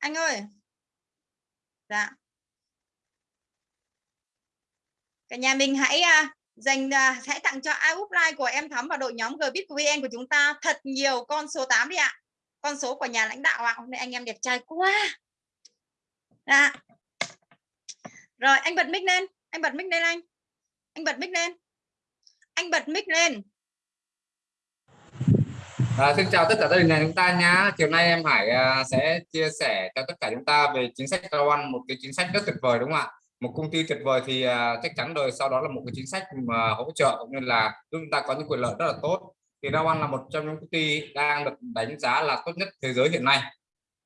anh ơi. Dạ. Cả nhà mình hãy uh, dành uh, hãy tặng cho ai upline của em thắm và đội nhóm gbit vn của chúng ta thật nhiều con số 8 đi ạ. Con số của nhà lãnh đạo ạ. Hôm nay anh em đẹp trai quá. Dạ. Rồi anh bật mic lên. Anh bật mic lên anh. Anh bật mic lên. Anh bật mic lên. À, xin chào tất cả gia đình nhà chúng ta nhá. Chiều nay em Hải à, sẽ chia sẻ cho tất cả chúng ta về chính sách cao ăn, một cái chính sách rất tuyệt vời đúng không ạ? Một công ty tuyệt vời thì à, chắc chắn rồi sau đó là một cái chính sách mà hỗ trợ cũng như là giúp chúng ta có những quyền lợi rất là tốt. Thì cao ăn là một trong những công ty đang được đánh giá là tốt nhất thế giới hiện nay.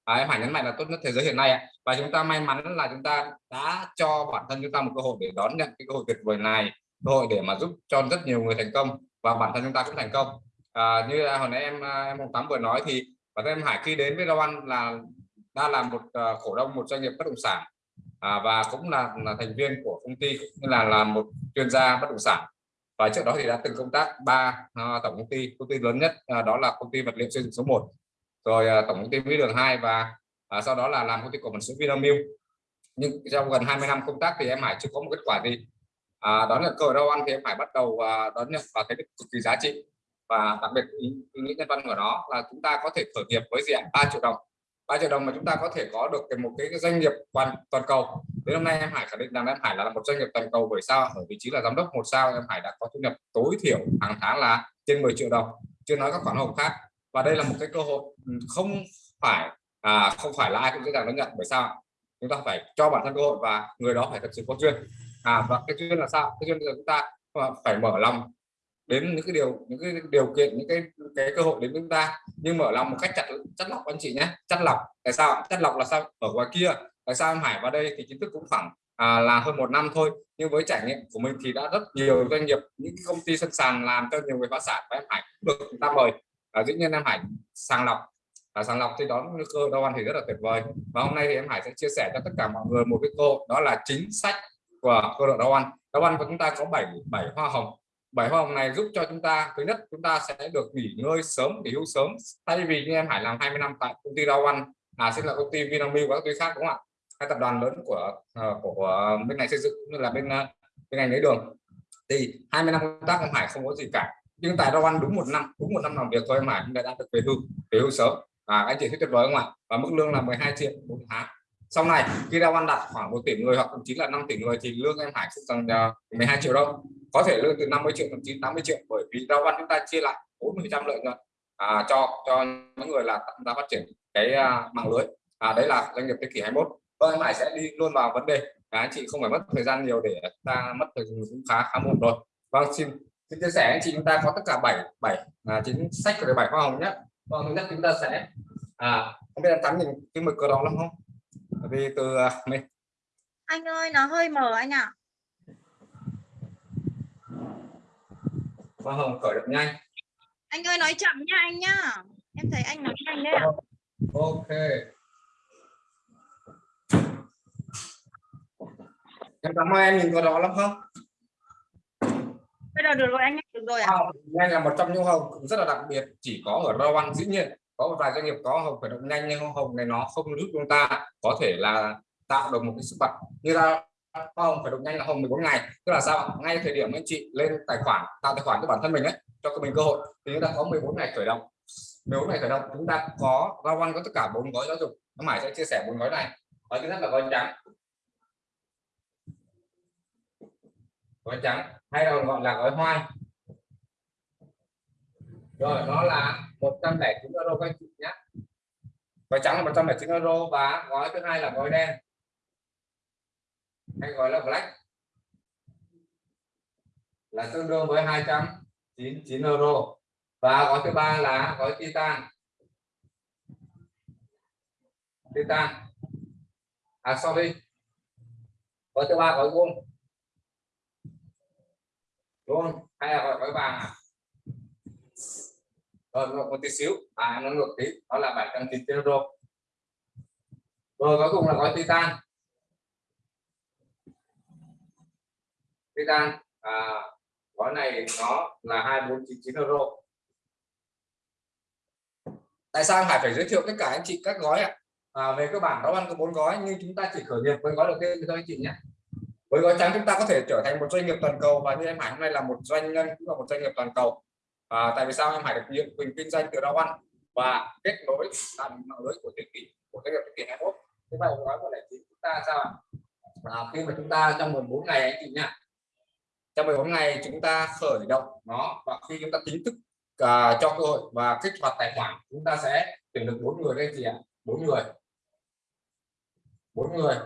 À, em Hải nhấn mạnh là tốt nhất thế giới hiện nay ạ. Và chúng ta may mắn là chúng ta đã cho bản thân chúng ta một cơ hội để đón nhận cái cơ hội tuyệt vời này, cơ hội để mà giúp cho rất nhiều người thành công và bản thân chúng ta cũng thành công à, như hồi nãy em à, em Hồng Tắm vừa nói thì bản thân em Hải khi đến với Rau Ăn là đã là một uh, cổ đông một doanh nghiệp bất động sản. À, và cũng là, là thành viên của công ty cũng như là là một chuyên gia bất động sản. Và trước đó thì đã từng công tác ba uh, tổng công ty. Công ty lớn nhất uh, đó là công ty vật liệu xây dựng số 1 rồi uh, tổng công ty mỹ đường 2 và uh, sau đó là làm công ty cổ phần sữa Vinamilk. Nhưng trong gần 20 năm công tác thì em Hải chưa có một kết quả gì. À, đó là cơ hội ăn thì em Hải bắt đầu uh, đón nhận và thấy được cực kỳ giá trị và đặc biệt ý, ý nghĩa nhân văn của nó là chúng ta có thể khởi nghiệp với diện 3 triệu đồng. 3 triệu đồng mà chúng ta có thể có được một cái doanh nghiệp toàn toàn cầu. Đến hôm nay em Hải khẳng định rằng em Hải là một doanh nghiệp toàn cầu bởi sao ở vị trí là giám đốc một sao em Hải đã có thu nhập tối thiểu hàng tháng là trên 10 triệu đồng. Chưa nói các khoản hồng khác. Và đây là một cái cơ hội ừ, không phải à, không phải là ai cũng dễ dàng đón nhận. Bởi sao chúng ta phải cho bản thân cơ hội và người đó phải thật sự có chuyên à và cái chuyên là sao? Cái chuyên là chúng ta à, phải mở lòng đến những cái điều những cái điều kiện những cái cái cơ hội đến chúng ta. Nhưng mở lòng một cách chặt chất lọc anh chị nhé. Chất lọc tại sao chất lọc là sao? Ở ngoài kia tại sao em Hải vào đây thì kiến thức cũng khoảng à, là hơn một năm thôi. Nhưng với trải nghiệm của mình thì đã rất nhiều doanh nghiệp những công ty sân sàn làm cho nhiều người phá sản và em Hải cũng được chúng ta mời. À, dĩ nhiên em Hải sàng lọc. À, sàng lọc thì đó cơ đo ăn thì rất là tuyệt vời. Và hôm nay thì em Hải sẽ chia sẻ cho tất cả mọi người một cái cô đó là chính sách của cơ đội đo ăn đo ăn của chúng ta có 7 bảy hoa hồng bảy hôm này giúp cho chúng ta thứ nhất chúng ta sẽ được nghỉ ngơi sớm nghỉ hưu sớm. Thay vì như em Hải làm 20 năm tại công ty rau ăn à sẽ là công ty Vinamilk và các công ty khác đúng không ạ? Hai tập đoàn lớn của uh, của bên ngành xây dựng như là bên uh, bên ngành lấy đường. Thì 20 năm công tác em Hải không có gì cả. Nhưng tại rau ăn đúng một năm đúng một năm làm việc thôi em Hải cũng đã được về hưu về hưu sớm. À, anh chị thấy tuyệt vời không ạ? Và mức lương là 12 triệu một tháng sau này khi ra ban đặt khoảng một tỷ người hoặc thậm chí là 5 tỷ người thì lương em Hải không rằng 12 triệu đâu có thể lương từ 50 triệu thậm chí 80 triệu bởi vì ra ban chúng ta chia lại 40 trăm lợi nhuận à, cho cho những người là chúng ta phát triển cái à, mạng lưới. À, đấy là doanh nghiệp thế kỷ 21 vâng em Hải sẽ đi luôn vào vấn đề. À, anh chị không phải mất thời gian nhiều để ta mất thời gian cũng khá khá muộn rồi. Vâng xin xin chia sẻ anh chị chúng ta có tất cả 7 7 à, chính sách của bảy hoa hồng nhé. Vâng thứ nhất chúng ta sẽ à không biết em thắng nhìn cái mực cờ đó lắm không? Vì từ mình anh ơi nó hơi mờ anh ạ. Hoa hồng khởi động nhanh. Anh ơi nói chậm nha anh nhá. Em thấy anh nói nhanh đấy ạ. Ok. Em cảm ơn em nhìn vào đó lắm không? Bây giờ được rồi anh được rồi ạ. À? nhanh là một trong những hồng rất là đặc biệt chỉ có ở rau ăn dĩ nhiên có một vài doanh nghiệp có hồng khởi động nhanh, nhưng hồng này nó không giúp chúng ta. Có thể là tạo được một cái sức bật như là hồng phải động nhanh là hồng 14 ngày. Tức là sao? Ngay thời điểm anh chị lên tài khoản, tạo tài khoản cho bản thân mình ấy, cho mình cơ hội, thì chúng ta có 14 ngày khởi động. 14 ngày khởi động, chúng ta có ra quan có tất cả bốn gói giáo dục. Nó mãi sẽ chia sẻ bốn gói này. Gói thứ nhất là gói trắng. Gói trắng, hay là gọi là gói hoa rồi nó là 109 euro các anh chị nhé. Gói trắng là 109 euro và gói thứ hai là gói đen. Hay gọi là black. Là tương đương với 299 euro. Và gói thứ ba là gói titan. Titan. À sorry. Gói thứ ba, gói gold luôn hay là gói vàng à? Ờ, rồi một, một tí xíu. À nó ngược tí. Đó là 790 euro rồi cuối cùng là gói titan. Titan à, gói này nó là 2499 euro. Tại sao Hải phải giới thiệu tất cả anh chị các gói ạ? À, về cơ bản đó ăn có bốn gói nhưng chúng ta chỉ khởi nghiệp với gói đầu tiên thôi anh chị nhé. Với gói trắng chúng ta có thể trở thành một doanh nghiệp toàn cầu và như em Hải hôm nay là một doanh nhân cũng là một doanh nghiệp toàn cầu à, tại vì sao em Hải được nhiệm quyền kinh doanh từ rau ăn và kết nối là mạng lưới của thế kỷ của doanh nghiệp thế kỷ 21 thế vậy gói của lại chính chúng ta sao ạ? À, khi mà chúng ta trong 14 ngày anh chị nhá. Trong 14 ngày chúng ta khởi động nó và khi chúng ta chính thức uh, cho cơ hội và kích hoạt tài khoản chúng ta sẽ tuyển được bốn người đây chị ạ. Bốn người. Bốn người.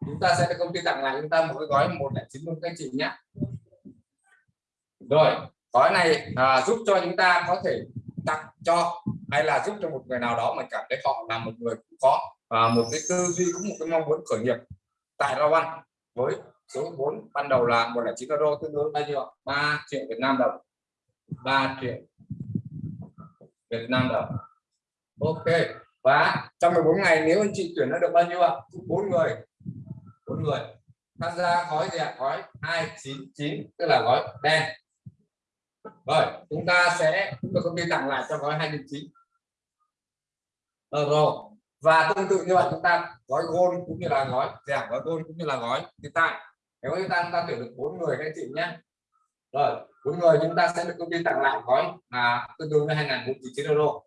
Chúng ta sẽ được công ty tặng lại chúng ta một cái gói một chín luôn các anh chị nhé rồi gói này à, giúp cho chúng ta có thể tặng cho hay là giúp cho một người nào đó mà cảm thấy họ là một người cũng có à, một cái tư duy cũng một cái mong muốn khởi nghiệp. Tại Rao Văn với số vốn ban đầu là một là chín euro tương đương bao nhiêu 3 triệu Việt Nam đồng. 3 triệu Việt Nam đồng. Ok và trong 14 ngày nếu anh chị tuyển nó được bao nhiêu ạ? Bốn người. Bốn người. Tham gia gói gì ạ? Gói 299 tức là gói đen rồi chúng ta sẽ tôi công ty tặng lại cho gói 299 euro ờ, và tương tự như vậy chúng ta gói gold cũng như là gói giảm gói gold cũng như là gói hiện tại. Nếu chúng ta chúng ta tuyển được bốn người các anh chị nhé. Rồi bốn người chúng ta sẽ được công ty tặng lại gói là tương đương với 2099 euro.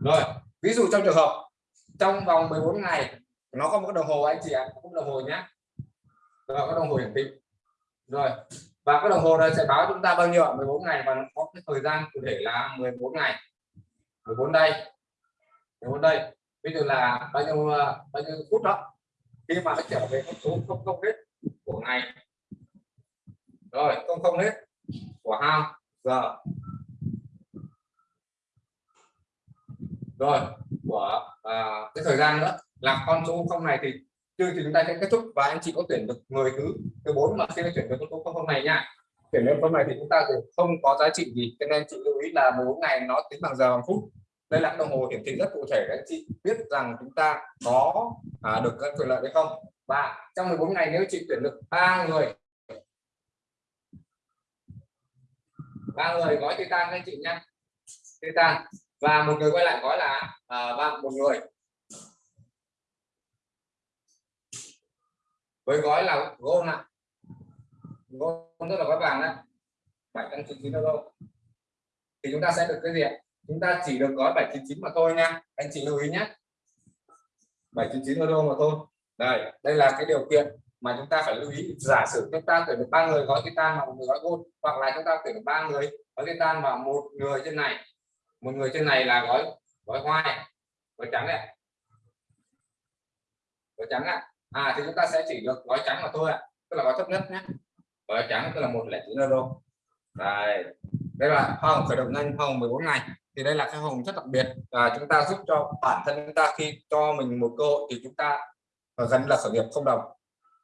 Rồi ví dụ trong trường hợp trong vòng 14 ngày nó có một cái đồng hồ anh chị ạ à, cũng đồng hồ nhé rồi có đồng hồ hiển thị. Rồi và cái đồng hồ này sẽ báo chúng ta bao nhiêu 14 ngày và nó có cái thời gian cụ thể là 14 ngày. 14 đây. 14 đây. Ví dụ là bao nhiêu bao nhiêu phút đó. Khi mà nó trở về con số không không hết của ngày. Rồi không không hết của hao giờ. Rồi của à, cái thời gian nữa. Là con số không này thì chương trình chúng ta sẽ kết thúc và anh chị có tuyển được người thứ thứ bốn mà khi tuyển được con số không này nha. Tuyển được con này thì chúng ta thì không có giá trị gì cho nên chị lưu ý là 14 ngày nó tính bằng giờ bằng phút. Đây là đồng hồ hiển thị rất cụ thể để anh chị biết rằng chúng ta có à, được các quyền lợi hay không. Và trong 14 ngày nếu chị tuyển được ba người ba người gói titan anh chị nhé titan. Và một người quay lại gói là à, ba một người. Với gói là gold nè gold tức là gói vàng đấy bảy trăm chín euro. Thì chúng ta sẽ được cái gì chúng ta chỉ được gói 799 mà thôi nha. Anh chị lưu ý nhé. 799 euro mà thôi. Đây đây là cái điều kiện mà chúng ta phải lưu ý. Giả sử chúng ta tuyển được ba người gói titan và một người gói gold, hoặc là chúng ta tuyển được ba người gói titan và một người trên này. Một người trên này là gói gói hoa gói trắng này gói trắng ạ à. thì chúng ta sẽ chỉ được gói trắng mà thôi ạ. À. tức là gói thấp nhất nhé. Gói trắng tức là một lẻ chín euro. Đây. Đây là hoa hồng khởi động nhanh hoa hồng 14 ngày. Thì đây là cái hồng rất đặc biệt. Và chúng ta giúp cho bản thân chúng ta khi cho mình một cơ hội thì chúng ta à, gần là khởi nghiệp không đồng.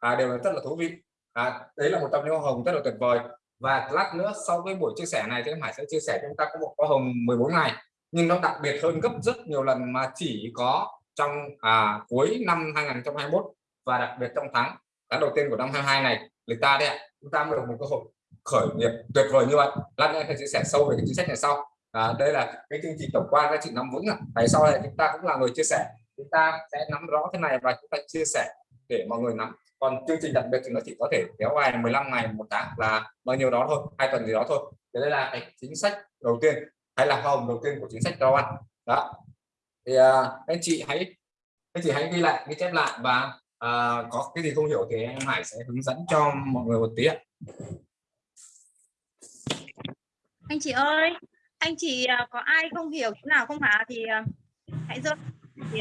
À, đều là rất là thú vị. À, đấy là một trong những hoa hồng rất là tuyệt vời. Và lát nữa sau cái buổi chia sẻ này thì em Hải sẽ chia sẻ chúng ta có một hoa hồng 14 ngày. Nhưng nó đặc biệt hơn gấp rất nhiều lần mà chỉ có trong à, cuối năm 2021 và đặc biệt trong tháng tháng đầu tiên của năm 22 này người ta đấy ạ, chúng ta mới được một cơ hội khởi nghiệp tuyệt vời như vậy. Lát nữa sẽ chia sẻ sâu về cái chính sách này sau. À, đây là cái chương trình tổng quan các chị nắm vững tại sau này chúng ta cũng là người chia sẻ. Chúng ta sẽ nắm rõ thế này và chúng ta chia sẻ để mọi người nắm. Còn chương trình đặc biệt thì nó chỉ có thể kéo dài 15 ngày một tháng là bao nhiêu đó thôi hai tuần gì đó thôi. Thế đây là cái chính sách đầu tiên hay là hồng đầu tiên của chính sách rau ăn đó. Thì uh, anh chị hãy anh chị hãy ghi lại ghi chép lại và uh, có cái gì không hiểu thì em Hải sẽ hướng dẫn cho mọi người một tí ạ. Anh chị ơi anh chị à, có ai không hiểu chỗ nào không hả? Thì à, hãy dơ thì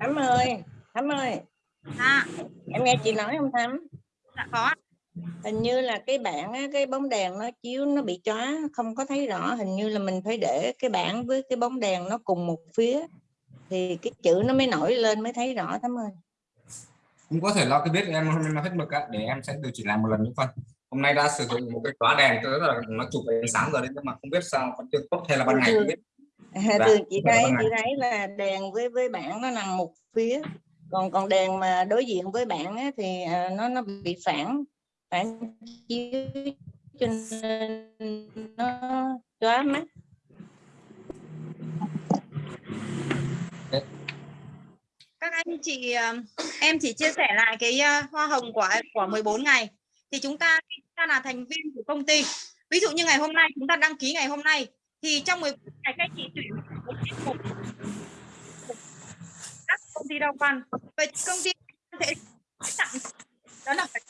thắm ơi thắm ơi. À, em nghe chị nói không thắm? Dạ có hình như là cái bảng cái bóng đèn nó chiếu nó bị chóa không có thấy rõ. Hình như là mình phải để cái bảng với cái bóng đèn nó cùng một phía thì cái chữ nó mới nổi lên mới thấy rõ thắm ơi. Cũng có thể lo cái biết em hôm nay nó hết mực để em sẽ điều chỉnh lại một lần nữa phân hôm nay đã sử dụng một cái khóa đèn tức là nó chụp ánh sáng rồi đấy nhưng mà không biết sao còn chưa tốt hay là ban ngày không biết. dạ, chị thấy chị thấy là đèn với với bảng nó nằm một phía. Còn còn đèn mà đối diện với bạn á, thì à, nó nó bị phản phản chiếu cho nên nó chóa mắt anh chị ờ, em chỉ chia sẻ lại cái ờ, hoa hồng của của 14 ngày. Thì chúng ta chúng ta là thành viên của công ty. Ví dụ như ngày hôm nay chúng ta đăng ký ngày hôm nay thì trong 14 ngày các chị tuyển một tiết mục các công ty đào văn vậy công ty sẽ tặng đó là phải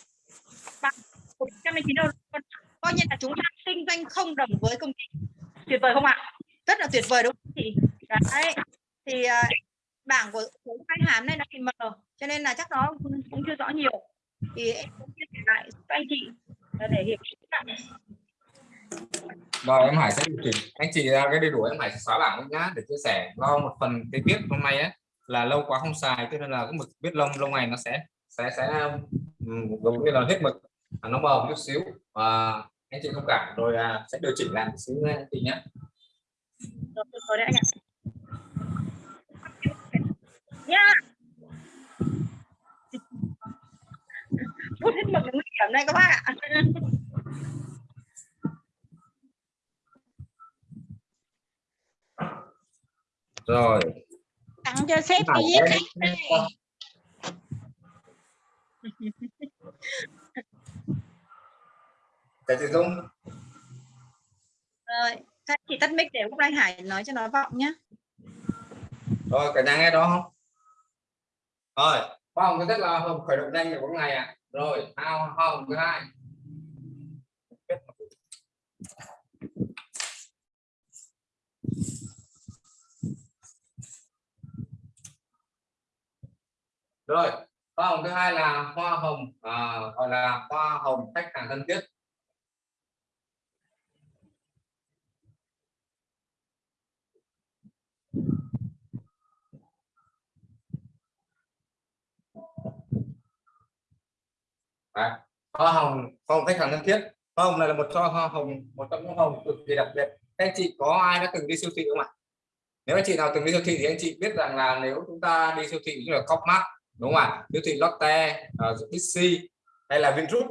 bằng 199 đô la coi như là chúng ta kinh doanh không đồng với công ty. Tuyệt vời không ạ? Rất là tuyệt vời đúng không chị? Đấy thì uh, bảng của khách hàng này nó bị mờ cho nên là chắc nó cũng chưa rõ nhiều. Thì em cũng chia sẻ lại cho anh chị để hiểu rồi em Hải sẽ điều chỉnh. Anh chị ra cái đầy đủ em Hải sẽ xóa bảng nhá để chia sẻ do một phần cái viết hôm nay ấy là lâu quá không xài cho nên là cái mực viết lông lâu ngày nó sẽ sẽ sẽ giống như là hết mực nó mờ một chút xíu. Và anh chị thông cảm rồi à, sẽ điều chỉnh lại một xíu anh chị nhé rồi đấy anh ạ nha bút hết mực nguy hiểm đây các bác ạ. Rồi. Tặng cho sếp đi viết khách đây Thầy Thị Dung. Rồi các chị tắt mic để lúc anh Hải nói cho nó vọng nhé rồi cả nhà nghe đó không rồi. Hoa hồng thứ nhất là hồng khởi động nhanh của ngày ạ. À. rồi hoa hồng thứ hai. Rồi hoa hồng thứ hai là hoa hồng à, gọi là hoa hồng khách hàng thân thiết. Đấy. hoa hồng hoa hồng khách hàng thân thiết. Hoa hồng này là một cho hoa hồng một trong những hồng cực kỳ đặc biệt. Anh chị có ai đã từng đi siêu thị không ạ? Nếu anh chị nào từng đi siêu thị thì anh chị biết rằng là nếu chúng ta đi siêu thị như là Copmart đúng không ạ? Siêu thị Lotte uh, Bixi hay là Vingroup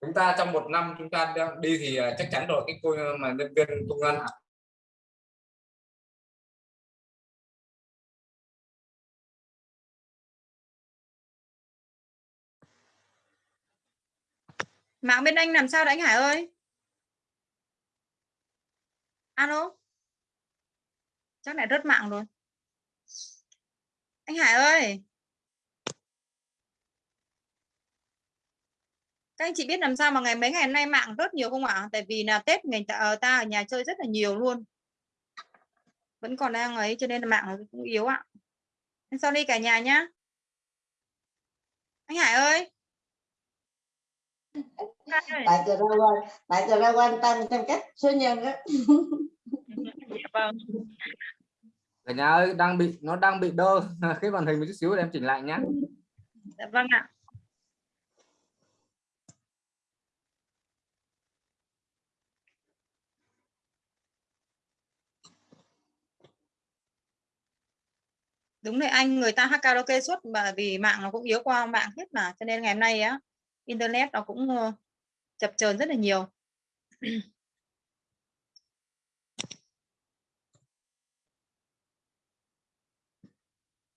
chúng ta trong một năm chúng ta đi thì ờ, chắc chắn rồi. Cái cô ờ, mà nhân viên công an mạng bên anh làm sao đấy anh Hải ơi? Alo? Chắc lại rớt mạng rồi. Anh Hải ơi! Các anh chị biết làm sao mà ngày mấy ngày hôm nay mạng rớt nhiều không ạ? Tại vì là Tết ngày ta, ờ, ta ở nhà chơi rất là nhiều luôn. Vẫn còn đang ấy cho nên là mạng cũng yếu ạ. Sau đi cả nhà nhá. Anh Hải ơi! Tại từ ra quan tại từ ra quan tâm trong cách số nhân đó dạ vâng cả nhà ơi đang bị nó đang bị đơ. Cái màn hình một chút xíu để em chỉnh lại nhé dạ vâng ạ. Đúng rồi anh người ta hát karaoke suốt mà vì mạng nó cũng yếu qua mạng hết mà cho nên ngày hôm nay á internet nó cũng ờ, chập chờn rất là nhiều.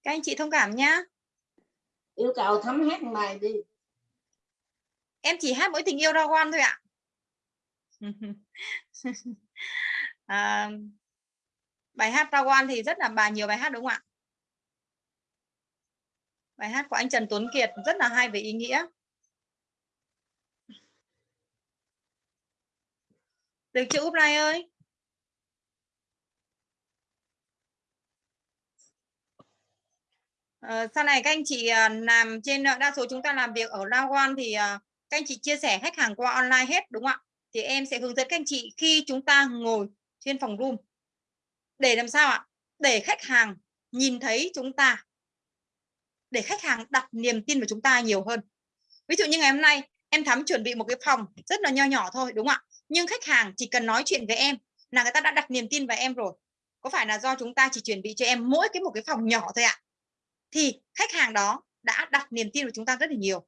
Các anh chị thông cảm nhá. Yêu cầu thấm hát bài đi. Em chỉ hát mỗi tình yêu ra quan thôi ạ. À, bài hát ra quan thì rất là bà nhiều bài hát đúng không ạ? Bài hát của anh Trần Tuấn Kiệt rất là hay về ý nghĩa được chưa Úp Lai ơi À, sau này các anh chị à, làm trên à, đa số chúng ta làm việc ở Lawan thì à, các anh chị chia sẻ khách hàng qua online hết đúng không ạ? Thì em sẽ hướng dẫn các anh chị khi chúng ta ngồi trên phòng room để làm sao ạ? Để khách hàng nhìn thấy chúng ta để khách hàng đặt niềm tin vào chúng ta nhiều hơn. Ví dụ như ngày hôm nay em thắm chuẩn bị một cái phòng rất là nho nhỏ thôi đúng không ạ? Nhưng khách hàng chỉ cần nói chuyện với em là người ta đã đặt niềm tin vào em rồi. Có phải là do chúng ta chỉ chuẩn bị cho em mỗi cái một cái phòng nhỏ thôi ạ? Thì khách hàng đó đã đặt niềm tin vào chúng ta rất là nhiều.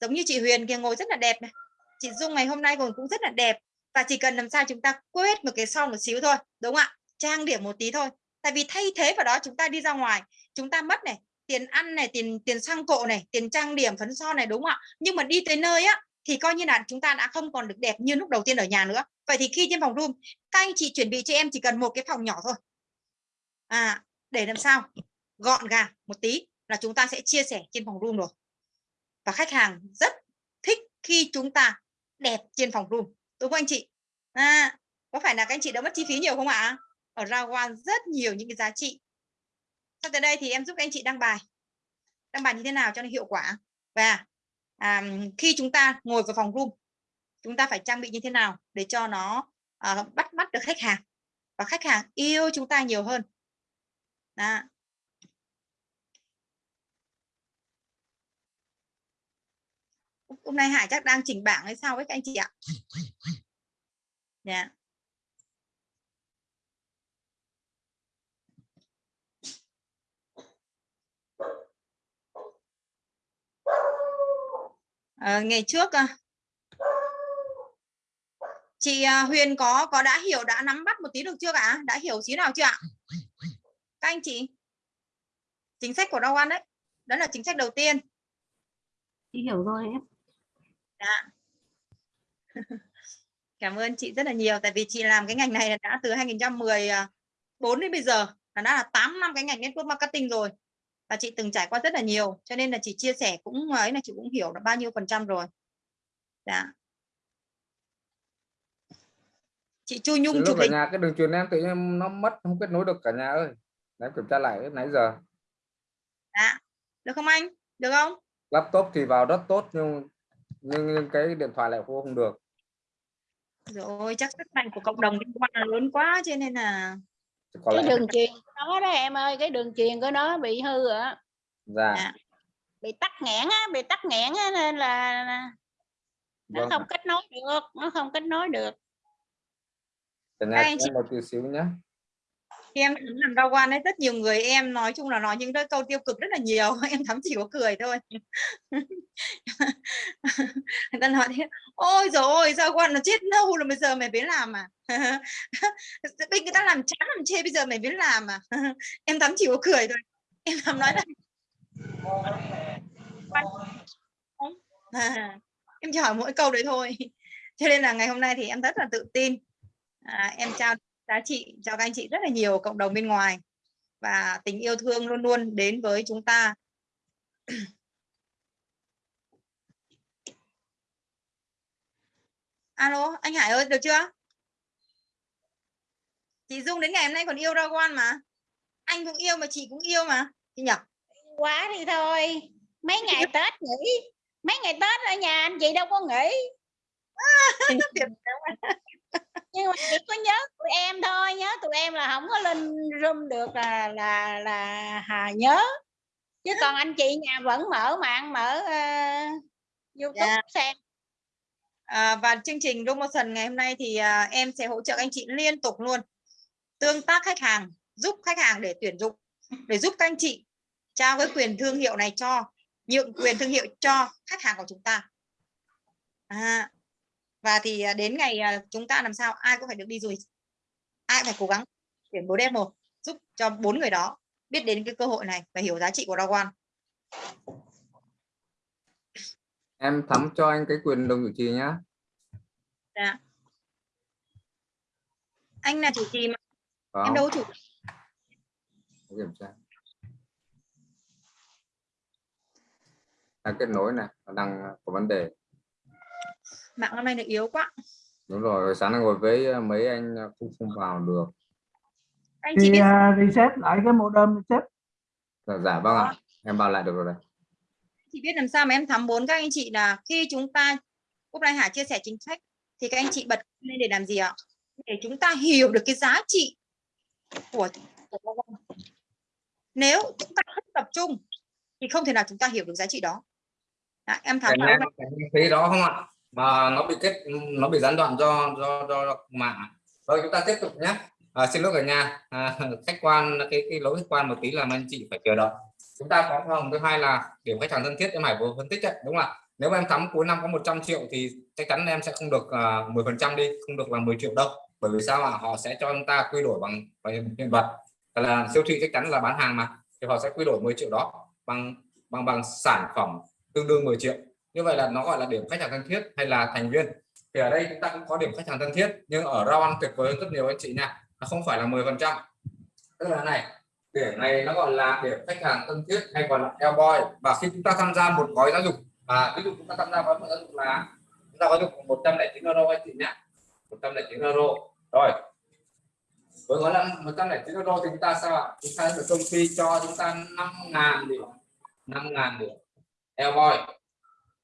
Giống như chị Huyền kia ngồi rất là đẹp này. Chị Dung ngày hôm nay ngồi cũng rất là đẹp và chỉ cần làm sao chúng ta quét một cái son một xíu thôi, đúng không ạ trang điểm một tí thôi tại vì thay thế vào đó chúng ta đi ra ngoài, chúng ta mất này, tiền ăn này, tiền tiền xăng cộ này, tiền trang điểm, phấn son này, đúng không ạ nhưng mà đi tới nơi á thì coi như là chúng ta đã không còn được đẹp như lúc đầu tiên ở nhà nữa. Vậy thì khi trên phòng room các anh chị chuẩn bị cho em chỉ cần một cái phòng nhỏ thôi. À để làm sao? Gọn gàng một tí là chúng ta sẽ chia sẻ trên phòng room rồi. Và khách hàng rất thích khi chúng ta đẹp trên phòng room đúng không anh chị? À, có phải là các anh chị đã mất chi phí nhiều không ạ? Ở Rawan rất nhiều những cái giá trị. Sau tới đây thì em giúp các anh chị đăng bài. Đăng bài như thế nào cho nó hiệu quả? Và à, khi chúng ta ngồi vào phòng room chúng ta phải trang bị như thế nào để cho nó à, bắt mắt được khách hàng và khách hàng yêu chúng ta nhiều hơn Đó. hôm nay Hải chắc đang chỉnh bảng hay sao với các anh chị ạ yeah. À, ngày trước chị Huyền có có đã hiểu đã nắm bắt một tí được chưa cả đã hiểu xí nào chưa ạ? Các anh chị. Chính sách của Dow One đấy. Đó là chính sách đầu tiên. Chị hiểu rồi em. Dạ. cảm ơn chị rất là nhiều tại vì chị làm cái ngành này đã từ 2014 đến bây giờ là đã là 8 năm cái ngành network marketing rồi và chị từng trải qua rất là nhiều cho nên là chị chia sẻ cũng ấy là chị cũng hiểu được bao nhiêu phần trăm rồi. Dạ. Chị Chu Nhung chụp hình. nhà cái đường truyền em tự nhiên nó mất không kết nối được cả nhà ơi. Em kiểm tra lại nãy giờ. Dạ. Được không anh? Được không? Laptop thì vào rất tốt nhưng nhưng, nhưng cái điện thoại lại không được. Rồi chắc sức mạnh của cộng đồng liên quan là lớn quá cho nên là có cái đường truyền nó đó em ơi cái đường truyền của nó bị hư rồi dạ. dạ bị tắc nghẽn á bị tắc nghẽn á nên là nó vâng. không kết nối được nó không kết nối được nhà chị... một chút xíu nhé em làm rau quan ấy rất nhiều người em nói chung là nói những cái câu tiêu cực rất là nhiều. Em thắm chỉ có cười thôi. Người ta nói thế ôi rồi ôi rau quan nó chết lâu rồi bây giờ mày biết làm à? Bây người ta làm chán làm chê bây giờ mày biết làm à? Em thắm chỉ có cười thôi. Em thắm nói là à, em chỉ hỏi mỗi câu đấy thôi. Cho nên là ngày hôm nay thì em rất là tự tin. À, em trao giá trị cho các anh chị rất là nhiều cộng đồng bên ngoài. Và tình yêu thương luôn luôn đến với chúng ta. Alo anh Hải ơi được chưa? Chị Dung đến ngày hôm nay còn yêu Dragon mà. Anh cũng yêu mà chị cũng yêu mà. Chị nhỉ? Quá thì thôi. Mấy ngày Tết nghỉ. Mấy ngày Tết ở nhà anh chị đâu có nghỉ nhưng mà chỉ có nhớ tụi em thôi nhớ tụi em là không có lên room được là là là hà nhớ chứ còn anh chị nhà vẫn mở mạng mở uh, youtube yeah. Dạ. xem à, và chương trình promotion ngày hôm nay thì uh, em sẽ hỗ trợ anh chị liên tục luôn tương tác khách hàng giúp khách hàng để tuyển dụng để giúp các anh chị trao cái quyền thương hiệu này cho nhượng quyền thương hiệu cho khách hàng của chúng ta à, và thì à, đến ngày à, chúng ta làm sao? Ai cũng phải được đi du lịch. Ai phải cố gắng tuyển bố một giúp cho bốn người đó biết đến cái cơ hội này và hiểu giá trị của One em thắm cho anh cái quyền đồng chủ trì nhá. Dạ. anh là chủ trì mà. Không. em đâu chủ kiểm tra. Đang kết nối này đang có vấn đề mạng hôm nay nó yếu quá. Đúng rồi sáng nay ngồi với ờ, mấy anh ờ, không không vào được. Anh chị thì uh, reset lại cái modem reset. Dạ, dạ vâng ạ. Em vào lại được rồi đây. Chị biết làm sao mà em thắm bốn các anh chị là khi chúng ta hôm nay Hải chia sẻ chính sách thì các anh chị bật lên để làm gì ạ? Để chúng ta hiểu được cái giá trị của, của nếu chúng ta không tập trung thì không thể nào chúng ta hiểu được giá trị đó. À, em thắm thấy đó không ạ mà nó bị kết nó bị gián đoạn do do do mạng rồi chúng ta tiếp tục nhé. À, xin lỗi cả nhà. À, khách quan cái cái lỗi khách quan một tí làm anh chị phải chờ đợi. Chúng ta có phòng thứ hai là điểm khách hàng thân thiết em hải vừa phân tích đấy đúng không ạ? Nếu mà em thắm cuối năm có 100 triệu thì chắc chắn em sẽ không được à, uh, 10 phần trăm đi không được là 10 triệu đâu. Bởi vì sao ạ? Họ sẽ cho chúng ta quy đổi bằng hiện vật. Là siêu thị chắc chắn là bán hàng mà thì họ sẽ quy đổi 10 triệu đó bằng bằng bằng sản phẩm tương đương 10 triệu như vậy là nó gọi là điểm khách hàng thân thiết hay là thành viên. Thì ở đây chúng ta cũng có điểm khách hàng thân thiết nhưng ở rau ăn tuyệt vời hơn rất nhiều anh chị nha. Nó không phải là 10 phần trăm. Tức là này điểm này nó gọi là điểm khách hàng thân thiết hay còn là Elboy và khi chúng ta tham gia một gói giáo dục à, ví dụ chúng ta tham gia gói giáo dục là chúng ta có được 109 euro anh chị nhé. 109 euro. Rồi. Với gói là 109 euro thì chúng ta sao ạ? Chúng ta được công ty cho chúng ta 5.000 điểm 5.000 điểm Elboy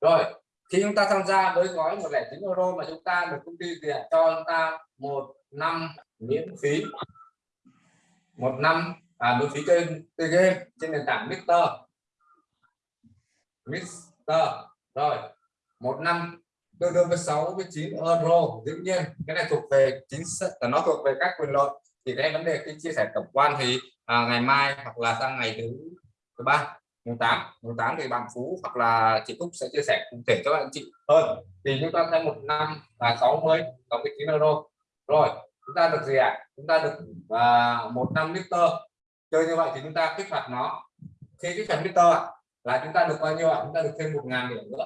rồi khi chúng ta tham gia với gói 109 euro mà chúng ta được công ty tiền cho chúng ta một năm miễn phí. Một năm à, miễn phí chơi chơi game trên nền tảng Mister. Mister. Rồi một năm tương đương với 6 với 9 euro. Dĩ nhiên cái này thuộc về chính sách à, nó thuộc về các quyền lợi. Thì cái vấn đề khi chia sẻ tổng quan thì à, ngày mai hoặc là sang ngày thứ thứ ba mùng 8 mùng 8 thì bạn Phú hoặc là chị Cúc sẽ chia sẻ cụ thể cho bạn chị hơn. Thì chúng ta thêm một năm là 60 69 euro rồi chúng ta được gì ạ? À? chúng ta được à, một năm liter. Chơi như vậy thì chúng ta kích hoạt nó. Khi kích hoạt liter là chúng ta được bao nhiêu ạ? Chúng ta được thêm một ngàn điểm nữa.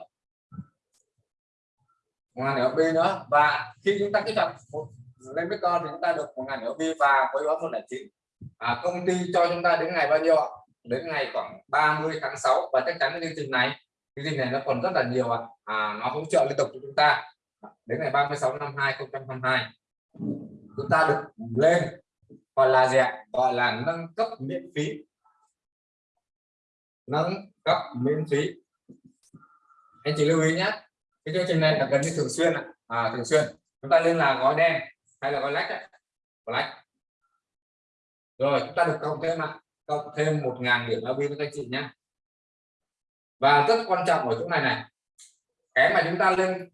Một ngàn điểm B nữa. Và khi chúng ta kích hoạt một lên liter thì chúng ta được một ngàn điểm B và với gói một là chín. À, công ty cho chúng ta đến ngày bao nhiêu ạ? Đến ngày khoảng 30 tháng 6 và chắc chắn cái chương trình này chương trình này nó còn rất là nhiều ạ. À, nó hỗ trợ liên tục cho chúng ta. Đến ngày 36 năm 2022 chúng ta được lên gọi là gì ạ? Gọi là nâng cấp miễn phí. Nâng cấp miễn phí. Anh chị lưu ý nhé cái chương trình này là gần như thường xuyên à, thường xuyên. Chúng ta lên là gói đen hay là gói lách ấy. gói lách. Rồi chúng ta được cộng thêm ạ cộng thêm một ngàn điểm ab với các anh chị nhé và rất quan trọng ở chỗ này này cái mà chúng ta lên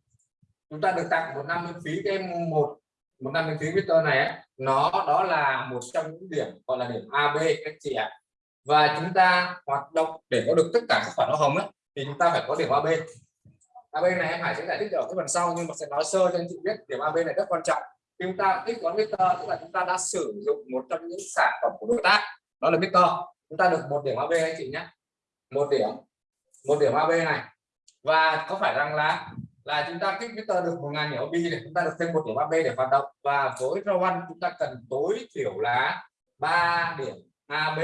chúng ta được tặng một năm miễn phí cái một một năm miễn phí Victor này ấy, nó đó là một trong những điểm gọi là điểm AB các chị ạ. Và chúng ta hoạt động để có được tất cả các khoản hoa hồng ấy, thì chúng ta phải có điểm AB AB này em Hải sẽ giải thích ở cái phần sau nhưng mà sẽ nói sơ cho anh chị biết điểm AB này rất quan trọng. Chúng ta tích toán Victor tức là chúng ta đã sử dụng một trong những sản phẩm của đối tác đó là Twitter chúng ta được một điểm AB anh chị nhé. Một điểm. Một điểm AB này. Và có phải rằng là là chúng ta kích Twitter được một ngàn điểm AB để chúng ta được thêm một điểm AB để hoạt động. Và với Rowan, chúng ta cần tối thiểu là 3 điểm AB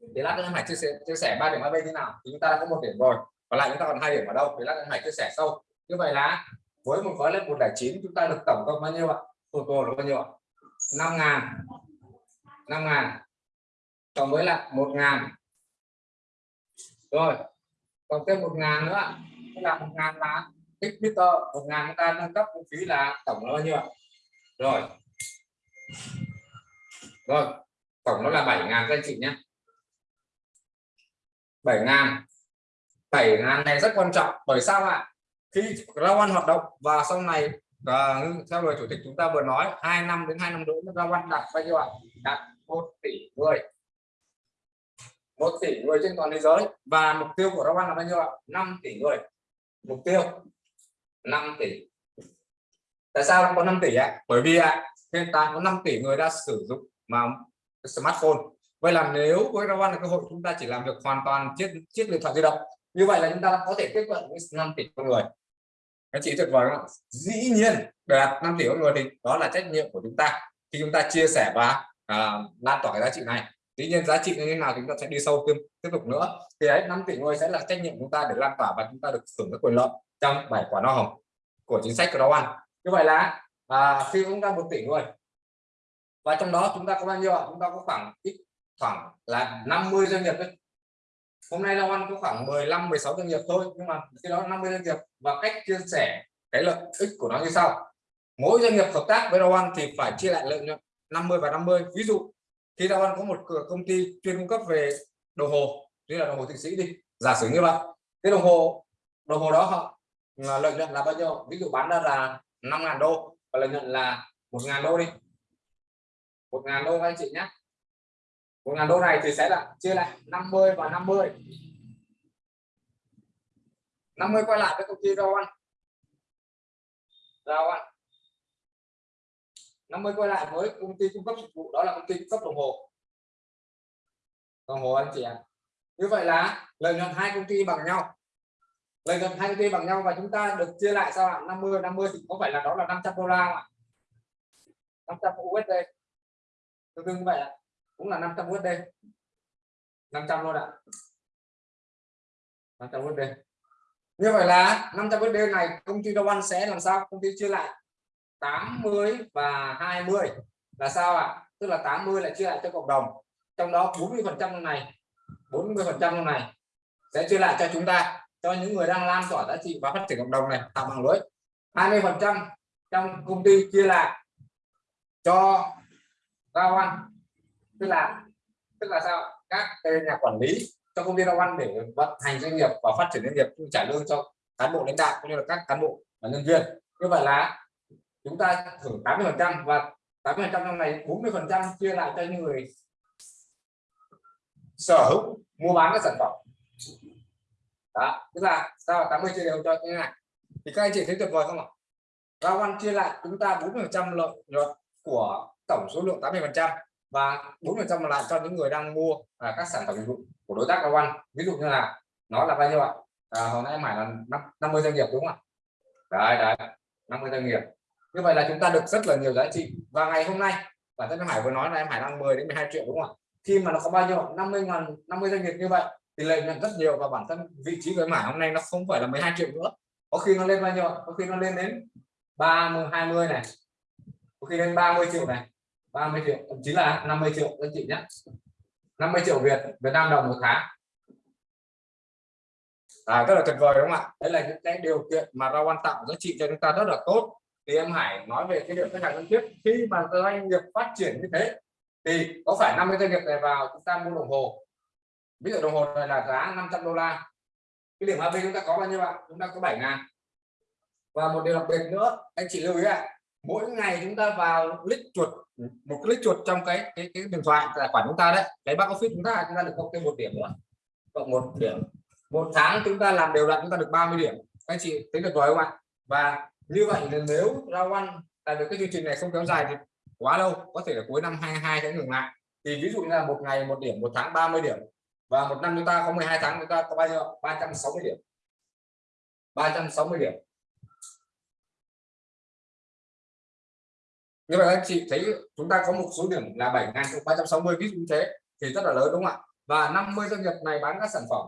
để lát nữa em hãy chia sẻ chia sẻ ba điểm AB như nào. Thì chúng ta đã có một điểm rồi. Còn lại chúng ta còn hai điểm ở đâu? Thì lát nữa hải hãy chia sẻ sâu. Như vậy là, với một gói lên 109 chúng ta được tổng cộng bao nhiêu ạ? Total là bao nhiêu ạ? Năm ngàn. Năm ngàn cộng với lại một ngàn. Rồi còn thêm một ngàn nữa. Tức là một ngàn là tích meter một ngàn chúng ta nâng cấp vũ khí là tổng nó bao nhiêu rồi. Rồi, tổng nó là 7 ngàn các anh chị nhé. 7 ngàn. 7 ngàn này rất quan trọng. Bởi sao ạ? Khi rau ăn hoạt động và sau này và theo lời chủ tịch chúng ta vừa nói, hai năm đến hai năm nữa rau ăn đạt bao nhiêu ạ? Đạt một tỷ người một tỷ người trên toàn thế giới. Và mục tiêu của rau là bao nhiêu ạ? 5 tỷ người. Mục tiêu. 5 tỷ. Tại sao có 5 tỷ ạ? Bởi vì ạ hiện tại có 5 tỷ người đã sử dụng mà smartphone. Vậy là nếu với Rawan là cơ hội chúng ta chỉ làm được hoàn toàn chiếc chiếc điện thoại di động. Như vậy là chúng ta có thể tiếp cận với 5 tỷ con người. Các chị tuyệt vời không dĩ nhiên để đạt 5 tỷ con người thì đó là trách nhiệm của chúng ta. Khi chúng ta chia sẻ và à, lan tỏa cái giá trị này dĩ nhiên giá trị như thế nào chúng ta sẽ đi sâu thêm tiếp tục nữa. Thì đấy 5 tỷ ngôi sẽ là trách nhiệm của chúng ta để lan tỏa và chúng ta được hưởng các quyền lợi trong bảy quả no hồng của chính sách của đó ăn như vậy là à, khi chúng ta một tỷ người. Và trong đó chúng ta có bao nhiêu ạ? Chúng ta có khoảng ít khoảng là 50 doanh nghiệp đấy. Hôm nay Long Ăn có khoảng 15 16 doanh nghiệp thôi nhưng mà khi đó 50 doanh nghiệp và cách chia sẻ cái lợi ích của nó như sau. Mỗi doanh nghiệp hợp tác với Long Ăn thì phải chia lại lợi nhuận 50 và 50 ví dụ khi Long Văn có một công ty chuyên cung cấp về đồng hồ. Như là đồng hồ thụy sĩ đi. Giả sử như vậy, cái đồng hồ đồng hồ đó họ ờ, lợi nhuận là bao nhiêu? Ví dụ bán ra là 5.000 đô và lợi nhuận là 1.000 đô đi. 1.000 đô anh chị nhé. 1.000 đô này thì sẽ là chia lại 50 và 50 50 quay lại với công ty rau ăn rau nó mới quay lại với công ty cung cấp dịch vụ, đó là công ty cung cấp đồng hồ. Đồng hồ anh chị ạ. À. như vậy là lợi nhuận hai công ty bằng nhau. Lợi nhuận hai công ty bằng nhau và chúng ta được chia lại sao ạ? 50 50 thì có phải là đó là 500 đô la không ạ? 500 USD tương đương như vậy ạ. Cũng là 500 USD 500 luôn ạ. 500 USD như vậy là 500 USD này công ty Đông An sẽ làm sao? Công ty chia lại. 80 và 20 là sao ạ? Tức là 80 là chia lại cho cộng đồng. Trong đó 40 phần trăm này 40 phần trăm này sẽ chia lại cho chúng ta, cho những người đang lan tỏa giá trị và phát triển cộng đồng này, tạo mạng lưới. 20 phần trăm trong công ty chia lại cho giao ăn tức là tức là sao các nhà quản lý cho công ty giao ăn để vận hành doanh nghiệp và phát triển doanh nghiệp trả lương cho cán bộ lãnh đạo cũng như là các cán bộ và nhân viên. Như vậy là chúng ta thưởng 80 phần trăm và 80 phần trăm trong này 40 phần trăm chia lại cho những người sở hữu mua bán các sản phẩm. Đó tức là sao 80 chia đều cho như này. Thì các anh chị thấy tuyệt vời không ạ? Rau ăn chia lại chúng ta 40 phần trăm lợi nhuận của tổng số lượng 80 phần trăm và 40 phần trăm lại cho những người đang mua à, các sản phẩm dịch vụ của đối tác rau ăn ví dụ như là nó là bao nhiêu ạ? À, hồi nãy em hỏi là 50 doanh nghiệp đúng không ạ? Đấy đấy 50 doanh nghiệp như vậy là chúng ta được rất là nhiều giá trị. Và ngày hôm nay bản thân em Hải vừa nói là em Hải đang 10 đến 12 triệu đúng không ạ? Khi mà nó có bao nhiêu 50 ngàn 50 doanh nghiệp như vậy thì lợi nhuận rất nhiều và bản thân vị trí của em Hải hôm nay nó không phải là 12 triệu nữa. Có khi nó lên bao nhiêu có khi nó lên đến 30 20 này. Có khi lên 30 triệu này. 30 triệu thậm chí là 50 triệu anh chị nhé. 50 triệu Việt Việt Nam đồng một tháng. À, rất là tuyệt vời đúng không ạ? Đấy là những cái điều kiện mà rau quan tạo giá trị cho chúng ta rất là tốt thì em Hải nói về cái điểm khách hàng thân thiết. Khi mà doanh nghiệp phát triển như thế thì có phải 50 doanh nghiệp này vào chúng ta mua đồng hồ? Ví dụ đồng hồ này là giá 500 đô la. Cái điểm AB chúng ta có bao nhiêu ạ? Chúng ta có 7 ngàn. Và một điều đặc biệt nữa anh chị lưu ý ạ mỗi ngày chúng ta vào click chuột một click chuột trong cái cái, cái điện thoại tài khoản chúng ta đấy cái back office chúng ta chúng ta được cộng thêm một điểm nữa. Cộng một điểm. Một tháng chúng ta làm đều đặn chúng ta được 30 điểm. Anh chị tính được rồi không ạ? Và như vậy là nếu rau ăn đạt được cái chương trình này không kéo dài thì quá lâu, có thể là cuối năm 22 sẽ ngừng lại. Thì ví dụ như là một ngày một điểm, một tháng 30 điểm, và một năm chúng ta có 12 tháng chúng ta có bao nhiêu 360 điểm. 360 điểm. Như vậy anh chị thấy chúng ta có một số điểm là 7.360 ví dụ như thế, thì rất là lớn đúng không ạ? Và 50 doanh nghiệp này bán các sản phẩm.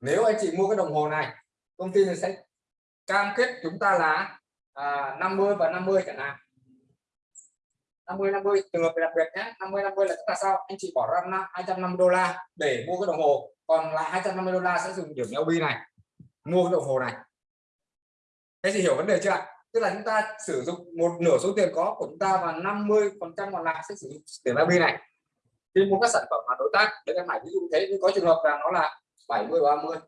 Nếu anh chị mua cái đồng hồ này, công ty này sẽ cam kết chúng ta là à, 50 và 50 chẳng hạn. 50 50 trường hợp đặc biệt nhé. 50 50 là chúng ta sao? Anh chị bỏ ra 250 đô la để mua cái đồng hồ. Còn lại 250 đô la sẽ dùng điểm LB này mua cái đồng hồ này. Thế thì hiểu vấn đề chưa ạ? Tức là chúng ta sử dụng một nửa số tiền có của chúng ta và 50 phần trăm còn lại sẽ sử dụng điểm LB này. Khi mua các sản phẩm mà đối tác để em hải ví dụ thế nhưng có trường hợp là nó là 70 30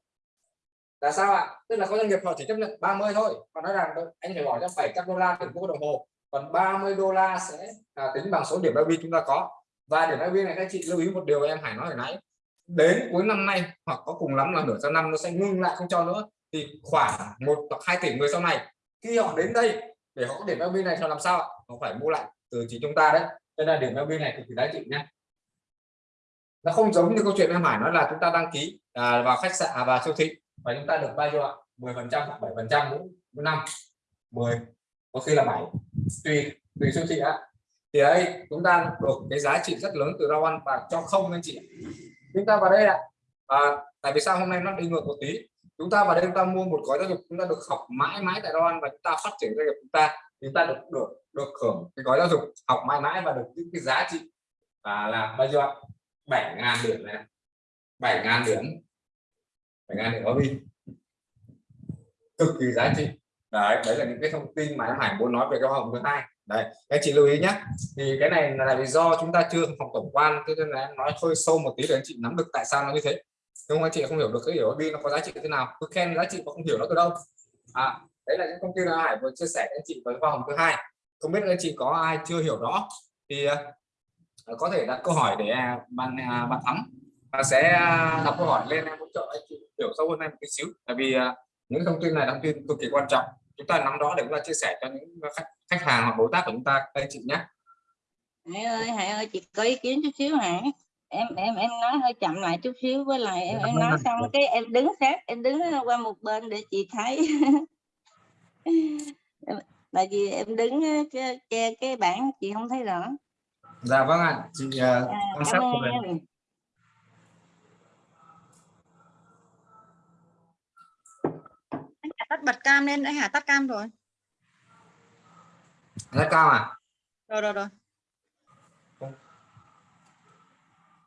là sao ạ? Tức là có doanh nghiệp họ chỉ chấp nhận 30 thôi. Còn nói rằng anh phải bỏ ra 700 đô la để mua đồng hồ còn 30 đô la sẽ à, tính bằng số điểm LB chúng ta có. Và điểm LB này các chị lưu ý một điều em Hải nói hồi nãy. Đến cuối năm nay hoặc có cùng lắm là nửa sang năm nó sẽ ngưng lại không cho nữa. Thì khoảng một hoặc hai tỷ người sau này khi họ đến đây để họ có điểm LB này cho làm sao họ phải mua lại từ chỉ chúng ta đấy. Nên là điểm LB này cực kỳ giá trị nhé nó không giống như câu chuyện em Hải nói là chúng ta đăng ký à, vào khách sạn à, vào siêu thị và chúng ta được bao nhiêu ạ? 10 phần trăm hoặc 7 phần trăm mỗi năm. 10 có khi là 7 tùy tùy siêu thị ạ. Thì đây chúng ta được cái giá trị rất lớn từ rau ăn và cho không anh chị chúng ta vào đây ạ. À, tại vì sao hôm nay nó đi ngược một tí? Chúng ta vào đây chúng ta mua một gói giáo dục chúng ta được học mãi mãi tại rau ăn và chúng ta phát triển doanh nghiệp chúng ta. Chúng ta được được được hưởng cái gói giáo dục học mãi mãi và được những cái giá trị và là bao nhiêu ạ? 7 ngàn điểm này 7 ngàn điểm. 7 ngàn thì có đi cực kỳ giá trị. Đấy đấy là những cái thông tin mà em Hải muốn nói về cái hồng thứ hai. Đấy, các chị lưu ý nhé. Thì cái này là vì do chúng ta chưa học tổng quan, cho nên là em nói hơi sâu một tí để anh chị nắm được tại sao nó như thế. Nhưng anh chị? Không hiểu được cái hiểu đi nó có giá trị thế nào. Cứ khen giá trị mà không hiểu nó từ đâu. À đấy là những thông tin mà Hải vừa chia sẻ với anh chị với hoa hồng thứ hai. Không biết anh chị có ai chưa hiểu rõ? Thì à, à, có thể đặt câu hỏi để à, bạn bạn thắng và sẽ đọc câu hỏi lên em hỗ trợ anh chị hiểu sâu hơn em một tí xíu. Tại vì những thông tin này thông tin cực kỳ quan trọng. Chúng ta nắm đó để chúng ta chia sẻ cho những khách khách hàng hoặc đối tác của chúng ta. Anh chị nhé. Hải ơi Hải ơi chị có ý kiến chút xíu hả? Em em em nói hơi chậm lại chút xíu với lại em, em nói xong cái em đứng sát em đứng qua một bên để chị thấy. Tại vì em đứng á, che, cái bảng chị không thấy rõ. Dạ vâng ạ chị uh, à, quan sát của mình em anh Hà tắt bật cam lên anh Hà tắt cam rồi. Rất cao à? Rồi rồi rồi.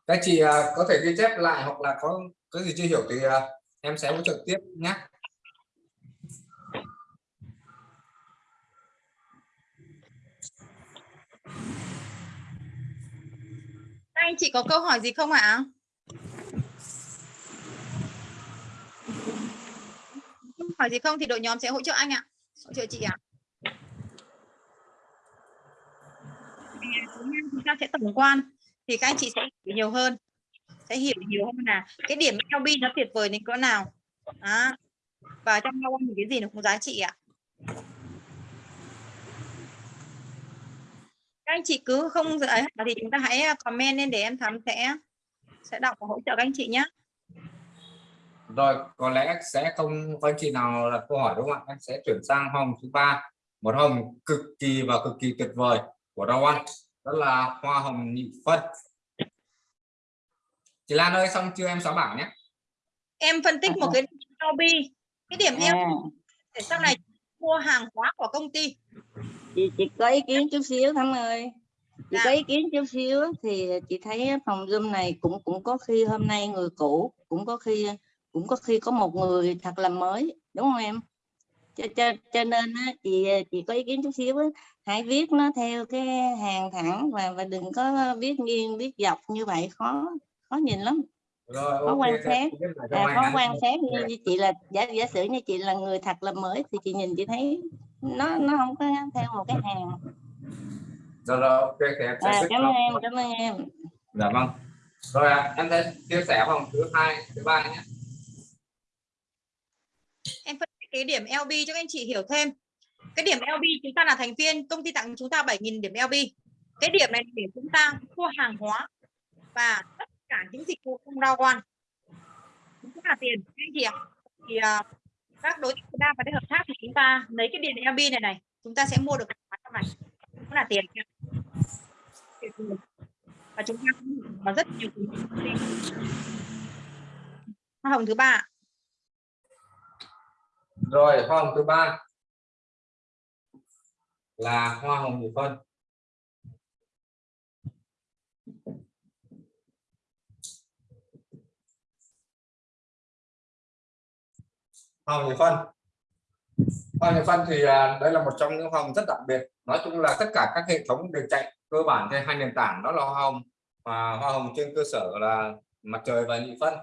Các chị à, có thể ghi chép lại hoặc là có cái gì chưa hiểu thì à, em sẽ hỗ trợ tiếp nhé. Anh chị có câu hỏi gì không ạ hỏi gì không thì đội nhóm sẽ hỗ trợ anh ạ. Hỗ trợ chị ạ. Chúng ta sẽ tổng quan thì các anh chị sẽ hiểu nhiều hơn. Sẽ hiểu nhiều hơn là cái điểm LB nó tuyệt vời đến cỡ nào. Đó. và trong lao thì cái gì nó cũng giá trị ạ. Các anh chị cứ không ấy thì chúng ta hãy comment lên để em thắm sẽ sẽ đọc và hỗ trợ các anh chị nhé rồi có lẽ sẽ không có anh chị nào đặt câu hỏi đúng không ạ? Em sẽ chuyển sang hồng thứ ba. Một hồng cực kỳ và cực kỳ tuyệt vời của Rao One đó là hoa hồng nhị phân. Chị Lan ơi xong chưa em xóa bảng nhé? Em phân tích một cái LB cái điểm à, LB để sau này mua hàng hóa của công ty. Chị chị có ý kiến chút xíu thắm ơi. Chị Dạ. có ý kiến chút xíu thì chị thấy phòng zoom này cũng cũng có khi hôm nay người cũ cũng có khi cũng có khi có một người thật là mới đúng không em? Cho cho cho nên á, chị chị có ý kiến chút xíu á, hãy viết nó theo cái hàng thẳng và và đừng có viết nghiêng viết dọc như vậy khó khó nhìn lắm. Rồi có ok, quan sát. à, ạ. quan sát như, như chị là giả giả sử như chị là người thật là mới thì chị nhìn chị thấy nó nó không có theo một cái hàng. Rồi rồi ok thì em sẽ à, cảm ơn em cảm ơn em. Dạ vâng. Rồi ạ, em sẽ chia sẻ vòng thứ hai thứ ba nhé cái điểm LB cho các anh chị hiểu thêm. Cái điểm LB chúng ta là thành viên, công ty tặng chúng ta 7.000 điểm LB cái điểm này để chúng ta mua hàng hóa và tất cả những dịch vụ không Rao One cũng là tiền, các anh chị ạ. Thì à, các đối tác ta và hợp tác thì chúng ta lấy cái điểm LB này này, chúng ta sẽ mua được hàng hóa trong này. Cũng là tiền và chúng ta cũng có rất nhiều hoa hồng thứ ba rồi hoa hồng thứ ba. Là hoa hồng nhị phân. Hoa hồng nhị phân. Hoa hồng nhị phân thì à, đây là một trong những hoa hồng rất đặc biệt. Nói chung là tất cả các hệ thống đều chạy cơ bản trên hai nền tảng đó là hoa hồng và hoa hồng trên cơ sở là mặt trời và nhị phân.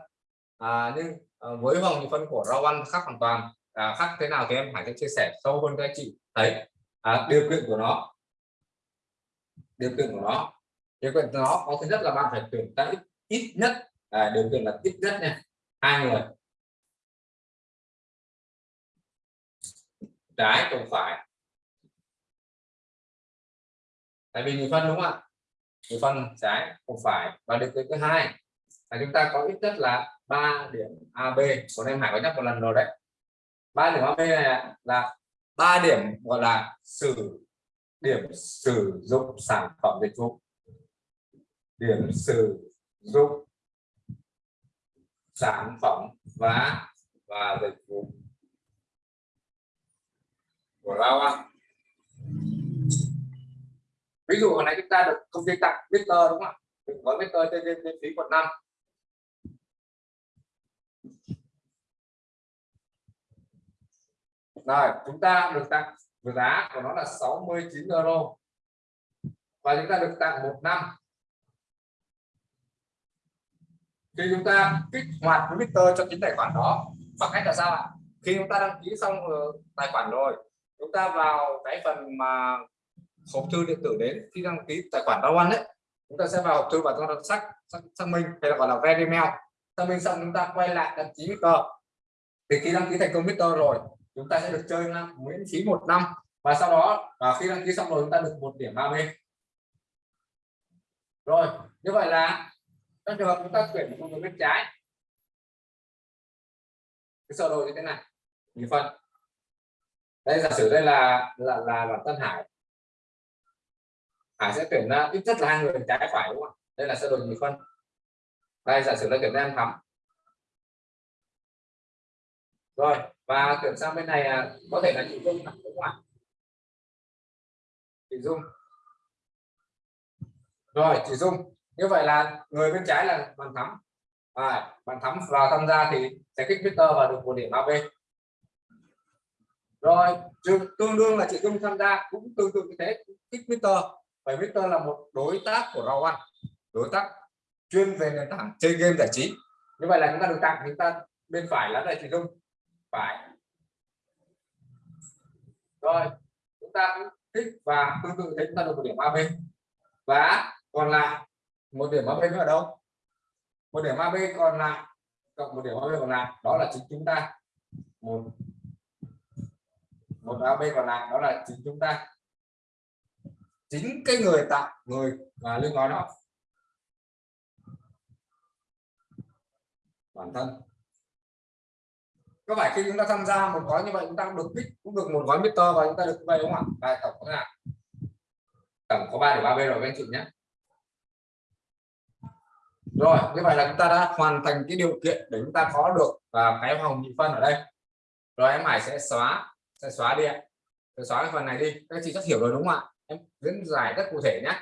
À, nhưng à, với hoa hồng nhị phân của rau ăn khác hoàn toàn à, khác thế nào thì em phải chia sẻ sâu hơn cho anh chị. Thấy à, điều kiện của nó. Điều kiện của nó. Điều kiện của nó có thứ nhất là bạn phải tuyển ta ít, ít nhất. À, điều kiện là ít nhất nha. Hai người. Trái cùng phải. Tại vì nhị phân đúng không ạ? Nhị phân trái cùng phải. Và điều kiện thứ hai là chúng ta có ít nhất là 3 điểm AB còn em Hải có nhắc một lần rồi đấy ba điểm AB này là ba điểm gọi là sử, điểm sử dụng sản phẩm dịch vụ. Điểm sử dụng sản phẩm và và dịch vụ. Của Lao An ví dụ hồi nãy chúng ta được công ty tặng Victor đúng không ạ? Gói Victor trên trên trên phí quận 5 rồi chúng ta được tặng với giá của nó là 69 euro. Và chúng ta được tặng một năm. Khi chúng ta kích hoạt twitter cho chính tài khoản đó bằng cách là sao ạ? Khi chúng ta đăng ký xong ờ, tài khoản rồi chúng ta vào cái phần mà hộp thư điện tử đến. Khi đăng ký tài khoản Rao One đấy chúng ta sẽ vào hộp thư và chúng ta xác xác, xác minh hay là gọi là verify email xác minh xong chúng ta quay lại đăng ký twitter. Thì khi đăng ký thành công twitter rồi chúng ta sẽ được chơi năm miễn phí một năm. Và sau đó và khi đăng ký xong rồi, chúng ta được một điểm 30 rồi, như vậy là trong trường hợp chúng ta chuyển một bên trái, cái sơ đồ như thế này nhị phân. Đây, giả sử đây là là là là Tân Hải. Hải sẽ tuyển ra, ít nhất là hai người trái phải, đúng không? Đây là sơ đồ nhị phân. Đây, giả sử là tuyển ra thắm. Rồi và chuyển sang bên này à, có thể là chị Dung đúng không ạ chị Dung. Rồi chị Dung. Như vậy là người bên trái là bàn thắm. À, bàn thắm vào tham gia thì sẽ kích Victor và được một điểm AB rồi tương đương là chị Dung tham gia cũng tương tự như thế kích Victor bởi Victor là một đối tác của Raw đối tác chuyên về nền tảng chơi game giải trí. Như vậy là chúng ta được tặng chúng ta bên phải là đại chị Dung phải. Rồi, chúng ta cũng thích và tương tự thế chúng ta được một điểm AB và còn lại một điểm AB nữa ở đâu? Một điểm AB còn lại cộng một điểm AB còn lại, đó là chính chúng ta. Một một AB còn lại, đó là chính chúng ta. Chính cái người tạo, người và liên nói đó. Bản thân có phải khi chúng ta tham gia một gói như vậy chúng ta cũng được bit cũng được một gói meter và chúng ta được vậy đúng không ạ? Bài tổng có là tổng có 3 điểm 3 b rồi các anh chị nhé. Rồi như vậy là chúng ta đã hoàn thành cái điều kiện để chúng ta có được và cái hồng nhị phân ở đây. Rồi em hải sẽ xóa sẽ xóa đi sẽ xóa cái phần này đi. Các anh chị rất hiểu rồi đúng không ạ? Em diễn giải rất cụ thể nhé.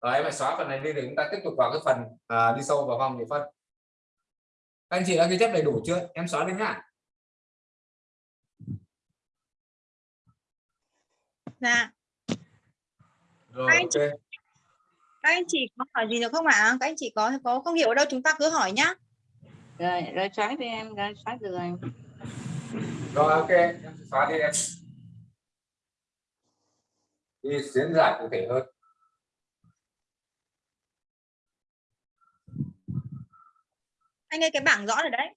Rồi em phải xóa phần này đi để chúng ta tiếp tục vào cái phần à, đi sâu vào vòng nhị phân. Các anh chị đã ghi chép đầy đủ chưa? Em xóa đi nhá. Dạ. Rồi Anh ok. chị- các anh chị có hỏi gì được không ạ? Các anh chị có có không hiểu ở đâu chúng ta cứ hỏi nhá. Rồi rồi xóa đi em rồi xóa được rồi. Rồi ok em sẽ xóa đi em. Đi diễn giải cụ thể hơn. Anh ơi cái bảng rõ rồi đấy.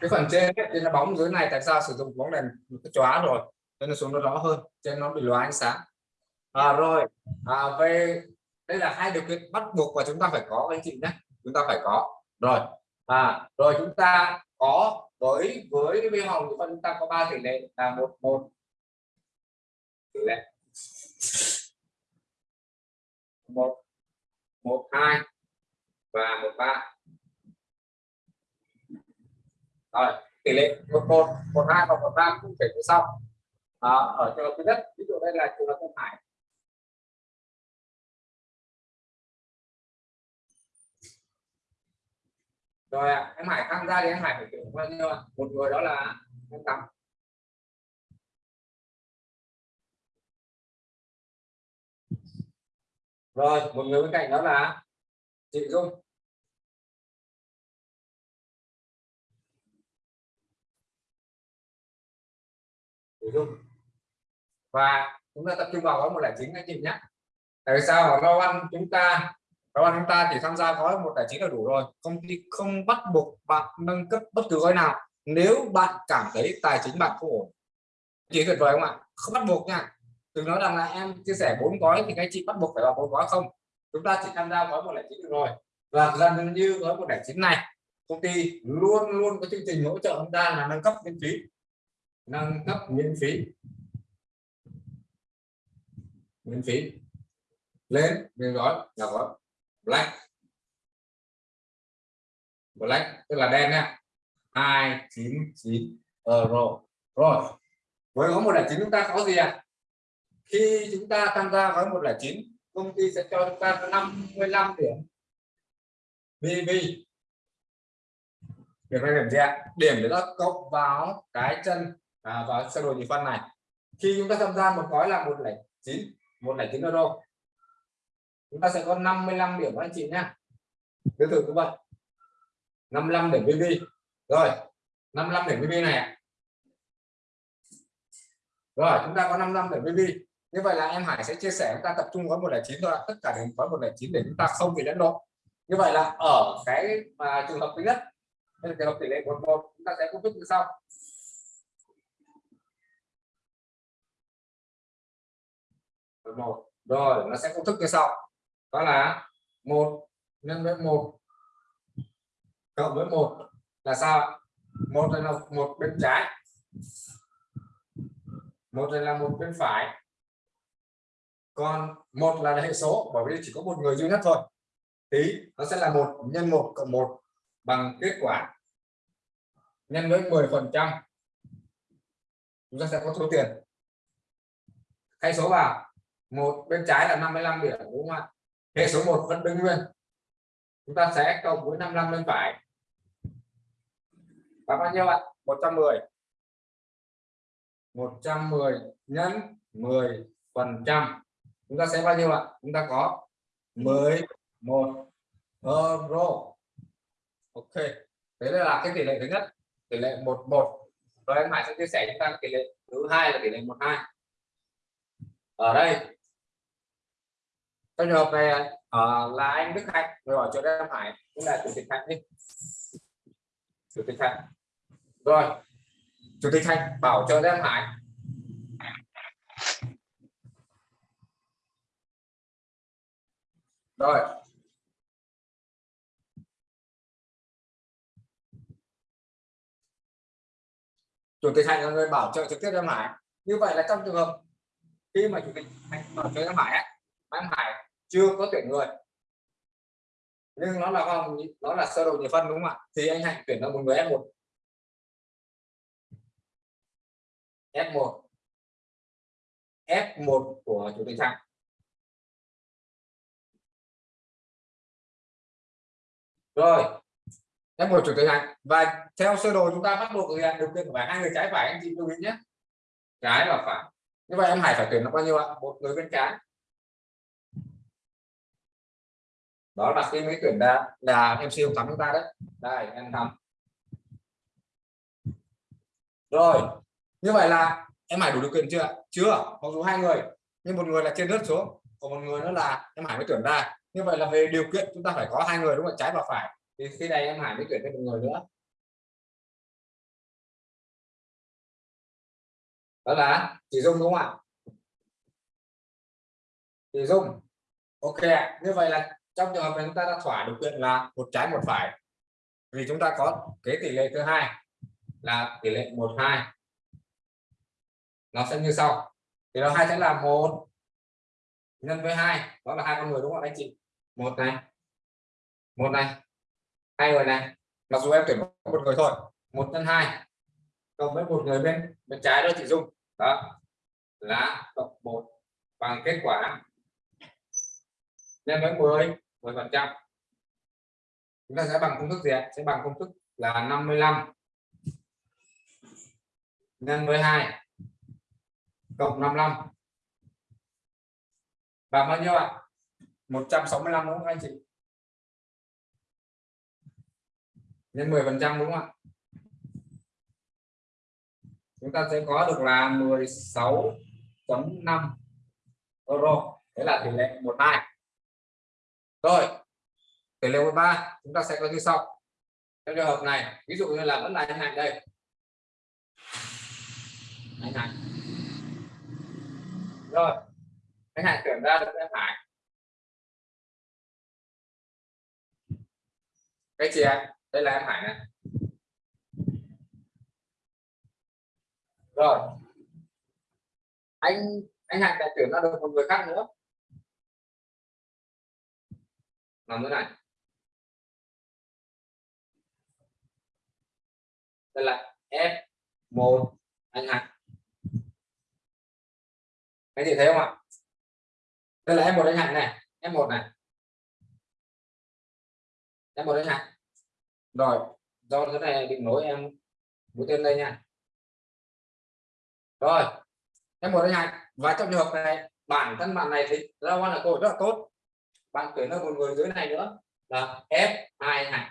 Cái phần trên ấy, trên là bóng dưới này tại sao sử dụng bóng đèn cái chóa rồi nên nó xuống nó rõ hơn trên nó bị lóa ánh sáng. À, rồi. À, về đây là hai điều kiện bắt buộc và chúng ta phải có anh chị nhé. Chúng ta phải có. Rồi. À rồi chúng ta có với với cái viên hồng chúng ta có ba tỷ lệ là một một. Tỷ lệ. Một một hai và một ba. Rồi tỷ lệ một một một hai và một ba cũng thể như sau à, ở trường hợp thứ nhất ví dụ đây là trường hợp không phải rồi em Hải tham gia thì em Hải phải tuyển bao nhiêu một người đó là em Tâm rồi một người bên cạnh đó là chị Dung. Chị Dung và chúng ta tập trung vào gói một lẻ chín anh chị nhé. Tại sao? Ở lo ăn chúng ta, lo ăn chúng ta chỉ tham gia gói một lẻ chín là đủ rồi. Công ty không bắt buộc bạn nâng cấp bất cứ gói nào. Nếu bạn cảm thấy tài chính bạn không ổn chỉ tuyệt vời không ạ? Không bắt buộc nha. Đừng nói rằng là em chia sẻ bốn gói thì các chị bắt buộc phải vào bốn gói không? Chúng ta chỉ tham gia gói một lẻ chín được rồi. Và gần như gói một lẻ chín này, công ty luôn luôn có chương trình hỗ trợ chúng ta là nâng cấp miễn phí. Nâng cấp miễn phí miễn phí. Lên lên gói là gói black. Black tức là đen nha. 299 euro. Rồi với gói 109 chúng ta có gì ạ? À? khi chúng ta tham gia gói 109 công ty sẽ cho chúng ta 55 điểm BB điểm này điểm gì ạ? Điểm để nó cộng vào cái chân à, vào sơ đồ nhị phân này. Khi chúng ta tham gia một gói là 109 109 euro chúng ta sẽ có 55 điểm anh chị nhé tương thử như vậy 55 điểm BV rồi 55 điểm BV này rồi, chúng ta có 55 điểm BV như vậy là em Hải sẽ chia sẻ, chúng ta tập trung gói 109 thôi tất cả đều gói 109 để chúng ta không bị lẫn lộn. Như vậy là ở cái mà trường hợp thứ nhất trường hợp tỷ lệ một một, chúng ta sẽ công thức như sau. Một. Rồi, nó sẽ công thức như sau. Đó là một nhân với một cộng với một là sao một là một bên trái. Một là một bên phải. Còn một là hệ số, bởi vì chỉ có một người duy nhất thôi. Thì nó sẽ là một nhân một cộng một bằng kết quả nhân với 10 phần trăm. Chúng ta sẽ có số tiền. Thay số vào một bên trái là 55 điểm, đúng không ạ? Hệ số 1 vẫn đứng nguyên. Chúng ta sẽ cộng với 55 bên phải. Và bao nhiêu ạ? 110 110 nhân 10 phần trăm. Chúng ta sẽ bao nhiêu ạ? Chúng ta có 11 euro ok. Thế là cái tỷ lệ thứ nhất, tỷ lệ 11 rồi em Hải sẽ chia sẻ chúng ta tỷ lệ thứ hai là tỷ lệ 12 ở đây trong trường hợp này uh, là anh Đức Hạnh rồi hỏi cho em Hải cũng là chủ tịch Hạnh đi. Chủ tịch Hạnh. Rồi chủ tịch Hạnh bảo cho em Hải. Rồi. Chủ tịch Hạnh là người bảo trợ trực tiếp cho em Hải. Như vậy là trong trường hợp khi mà chủ tịch Hạnh bảo trợ em Hải em Hải chưa có tuyển người. Nhưng nó là vòng, nó là sơ đồ nhị phân đúng không ạ? Thì anh Hạnh tuyển ra một người F1 F1 F1 của chủ tịch Hạnh. Rồi F1 chủ tịch Hạnh. Và theo sơ đồ chúng ta bắt buộc thực hiện điều kiện phải hai người, trái phải anh chị lưu ý nhé. Trái và phải. Như vậy em Hải phải tuyển là bao nhiêu ạ? Một người bên trái. Đó là khi mới tuyển ra là em siêu thắng chúng ta đấy. Đây, em thắng. Rồi, như vậy là em Hải đủ điều kiện chưa chưa, mặc dù hai người, nhưng một người là trên rớt xuống, còn một người nữa là em Hải mới tuyển ra. Như vậy là về điều kiện chúng ta phải có hai người đúng không trái và phải. Thì khi này em Hải mới tuyển thêm một người nữa. Đó là chỉ dung đúng không ạ? Chỉ dung. Ok như vậy là trong trường hợp này chúng ta đã thỏa điều kiện là một trái một phải. Vì chúng ta có cái tỷ lệ thứ hai là tỷ lệ một hai. Nó sẽ như sau. Thì nó hai sẽ là một nhân với hai. Đó là hai con người đúng không anh chị? Một này. Một này. Hai người này. Mặc dù em tuyển một người thôi. Một nhân hai. Cộng với một người bên bên trái đó chị dung. Đó là cộng một bằng kết quả nhân với 10 10 phần trăm. Chúng ta sẽ bằng công thức gì ạ? Sẽ bằng công thức là 55 nhân với 2 cộng 55 bằng bao nhiêu ạ? 165 đúng không anh chị? Nhân 10 phần trăm đúng không ạ? Chúng ta sẽ có được là 16.5 euro. Thế là tỷ lệ 12 rồi tỷ lệ 13 chúng ta sẽ có như sau. Trong trường hợp này, ví dụ như là vẫn là anh hạnh đây. Anh hạnh. Rồi, anh hạnh tuyển ra được em phải cái chị em đây là em hải này. Rồi. Anh anh hạnh đã tuyển ra được một người khác nữa. Làm thế này. Đây là F1 anh hạnh. Anh chị thấy không ạ? Đây là F1 anh hạnh này. F1 này. F1 anh hạnh. Rồi, do cái này định nối em mũi tên đây nha. Rồi F1 anh hạnh. Và trong trường hợp này, bản thân bạn này thì ra quan là cô rất là tốt bạn tuyển ra một người dưới này nữa. Là F2 này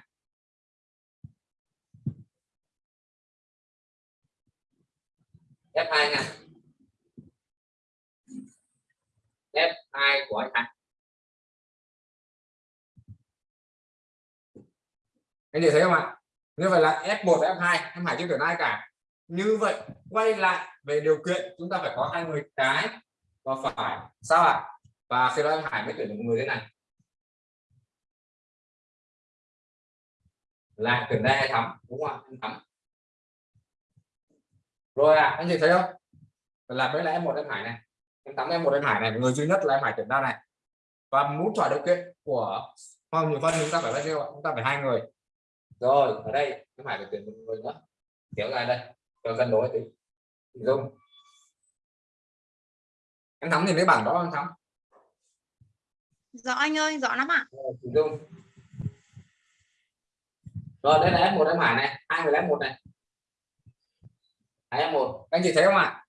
F2 này F2 của anh hạnh. Anh chị thấy không ạ? Như vậy là F1 và F2 em Hải chưa tuyển ai cả. Như vậy, quay lại về điều kiện, chúng ta phải có hai người trái và phải, sao ạ? Và khi đó em Hải mới tuyển được một người thế này. Là đây hay thắm đúng không anh thắm rồi à anh chị thấy không? Là mới là em một em hải này. Em thắm em một em hải này người duy nhất là em hải tuyển ra này. Và muốn chọn điều kiện của không nhiều phân chúng ta phải bao nhiêu chúng ta phải hai người. Rồi ở đây em hải phải tuyển một người nữa. Kéo dài đây cho cân đối tí. Dung. Em thắm thì lấy bảng đó em thắm? Rõ anh ơi rõ lắm ạ. Thủy Dung. Rồi đây là F1 em Hải này, hai người F1 này. Hai F1, anh chị thấy không ạ?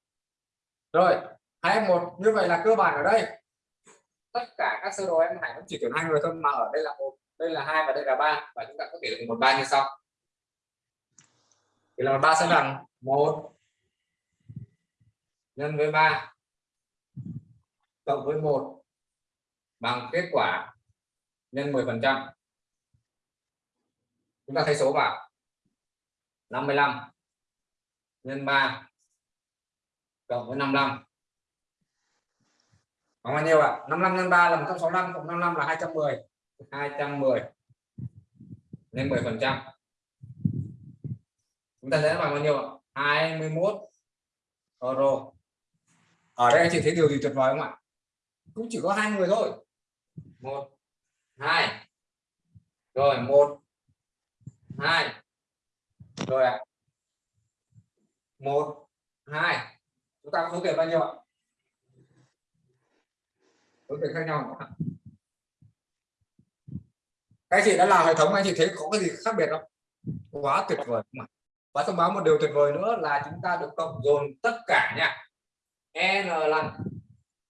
Rồi, hai F1 như vậy là cơ bản ở đây. Tất cả các sơ đồ em Hải cũng chỉ tuyển hai người thôi mà ở đây là một, đây là hai và đây là ba và chúng ta có thể được một ba như sau. Thì là ba sẽ bằng một nhân với ba cộng với một bằng kết quả nhân 10 phần trăm chúng ta thay số vào. 55 nhân 3 cộng với 55 bằng bao nhiêu ạ? 55 nhân 3 là 165 cộng 55 là 210 210 lên 10 phần trăm. Chúng ta sẽ bằng bao nhiêu ạ? 21 euro. Ở đây anh chị thấy điều gì tuyệt vời không ạ? Cũng chỉ có hai người thôi. Một, hai. Rồi, một hai. Rồi ạ. À. một, hai. Chúng ta có số tiền bao nhiêu ạ? Số tiền khác nhau các chị đã làm hệ thống, anh chị thấy có cái gì khác biệt không? Quá tuyệt vời. Mà và thông báo một điều tuyệt vời nữa là chúng ta được cộng dồn tất cả nha. N lần.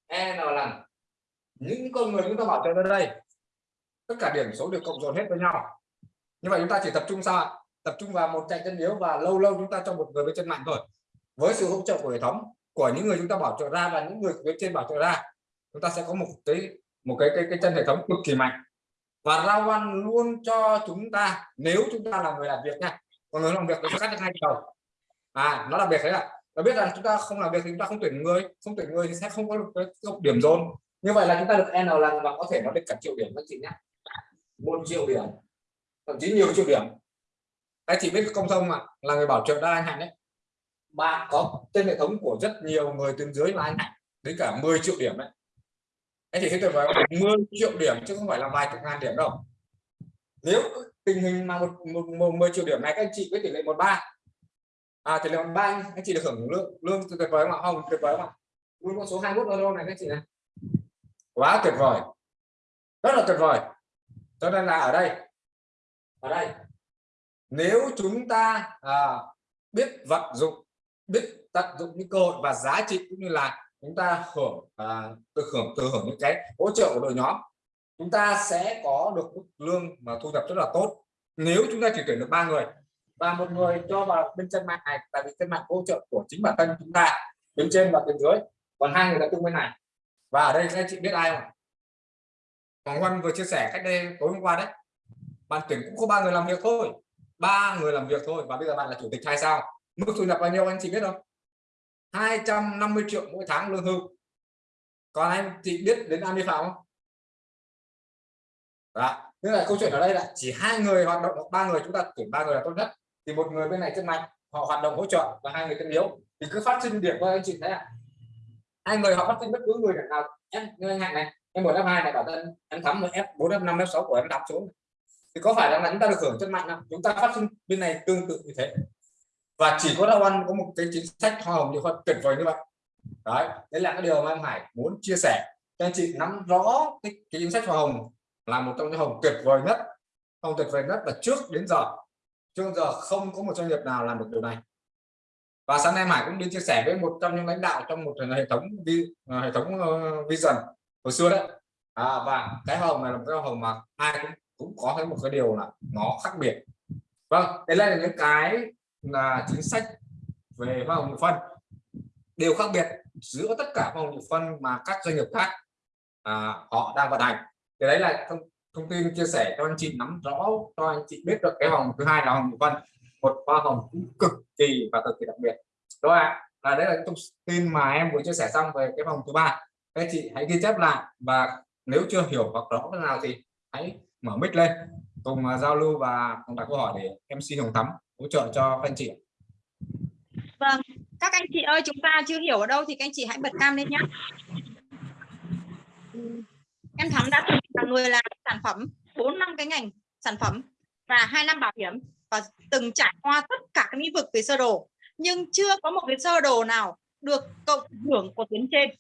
N lần. Những con người chúng ta bảo trợ tới đây, tất cả điểm số được cộng dồn hết với nhau như vậy chúng ta chỉ tập trung sao ạ? Tập trung vào một chạy chân yếu và lâu lâu chúng ta cho một người bên chân mạnh thôi. Với sự hỗ trợ của hệ thống của những người chúng ta bảo trợ ra và những người bên trên bảo trợ ra chúng ta sẽ có một cái một cái cái, cái chân hệ thống cực kỳ mạnh. Và rao văn luôn cho chúng ta nếu chúng ta là người làm việc nha còn người làm việc thì cắt được hai đầu à nó đặc biệt thế ạ. Nó biết rằng chúng ta không làm việc thì chúng ta không tuyển người không tuyển người thì sẽ không có được cái điểm dồn. Như vậy là chúng ta được n lần và có thể nó được cả triệu điểm các chị nhé. Một triệu điểm thậm chí nhiều triệu điểm. Anh chị biết công thông mà là người bảo trợ đa anh hạnh đấy. Bạn có trên hệ thống của rất nhiều người tuyến dưới là anh hạnh đến cả 10 triệu điểm đấy. Anh chị thấy tuyệt vời 10 triệu điểm chứ không phải là vài chục ngàn điểm đâu. Nếu tình hình mà một, một, một 10 triệu điểm này các anh chị với tỷ lệ một ba. À tỷ lệ một ba anh chị được hưởng lương lương tuyệt vời mà không tuyệt vời mà luôn con số 21 euro này các chị này. Quá tuyệt vời. Rất là tuyệt vời. Cho nên là ở đây ở đây. Nếu chúng ta à, biết vận dụng biết tận dụng những cơ hội và giá trị cũng như là chúng ta hưởng à, được hưởng từ hưởng những cái hỗ trợ của đội nhóm chúng ta sẽ có được mức lương mà thu nhập rất là tốt. Nếu chúng ta chỉ tuyển được ba người và một người cho vào bên chân mạng này tại vì chân mạng hỗ trợ của chính bản thân chúng ta bên trên và bên dưới còn hai người tập trung bên này. Và ở đây các anh chị biết ai không Hoàng Văn vừa chia sẻ cách đây tối hôm qua đấy bạn tuyển cũng có ba người làm việc thôi. Ba người làm việc thôi. Và bây giờ bạn là chủ tịch hay sao? Mức thu nhập bao nhiêu anh chị biết không? 250 triệu mỗi tháng lương hưu. Còn anh chị biết đến An Phạm không? Đó. Tức là câu chuyện ở đây là chỉ hai người hoạt động hoặc ba người, chúng ta tuyển ba người là tốt nhất. Thì một người bên này chân mạnh, họ hoạt động hỗ trợ và hai người chân yếu. Thì cứ phát sinh điểm thôi anh chị thấy ạ. Hai người họ phát sinh bất cứ người nào. Em, như anh hạnh này, em một f hai này bảo thân em thắm một f 4 f 5 f 6 của em đọc xuống thì có phải là chúng ta được hưởng chất mạnh không? Chúng ta phát sinh bên này tương tự như thế. Và chỉ có đau ăn có một cái chính sách hoa hồng như khoa tuyệt vời như vậy. Đấy đấy là cái điều mà em Hải muốn chia sẻ. Cho anh chị nắm rõ cái, cái chính sách hoa hồng là một trong những hồng tuyệt vời nhất. Hồng tuyệt vời nhất là trước đến giờ. Trước giờ không có một doanh nghiệp nào làm được điều này. Và sáng nay Hải cũng đi chia sẻ với một trong những lãnh đạo trong một hệ thống vi, hệ thống ờ, vision hồi xưa đấy. À, và cái hồng này là một cái hồng mà ai cũng cũng có thấy một cái điều là nó khác biệt. Vâng đây là những cái là chính sách về hoa hồng phân. Đều khác biệt giữa tất cả hoa hồng phân mà các doanh nghiệp khác à, họ đang vận hành. Thì đấy là thông, thông tin chia sẻ cho anh chị nắm rõ cho anh chị biết được cái hồng thứ hai là hồng phân một hoa hồng cũng cực kỳ và cực kỳ đặc biệt. Đó ạ? Là đấy là thông tin mà em vừa chia sẻ xong về cái vòng thứ ba. Các anh chị hãy ghi chép lại và nếu chưa hiểu hoặc rõ cái nào thì hãy mở mic lên cùng à, giao lưu và cùng đặt câu hỏi để MC Hồng Thắm hỗ trợ cho các anh chị Vâng, các anh chị ơi chúng ta chưa hiểu ở đâu thì các anh chị hãy bật cam lên nhé. Em Thắm đã từng là người làm sản phẩm 4 năm cái ngành sản phẩm và hai năm bảo hiểm và từng trải qua tất cả các lĩnh vực về sơ đồ nhưng chưa có một cái sơ đồ nào được cộng hưởng của tuyến trên.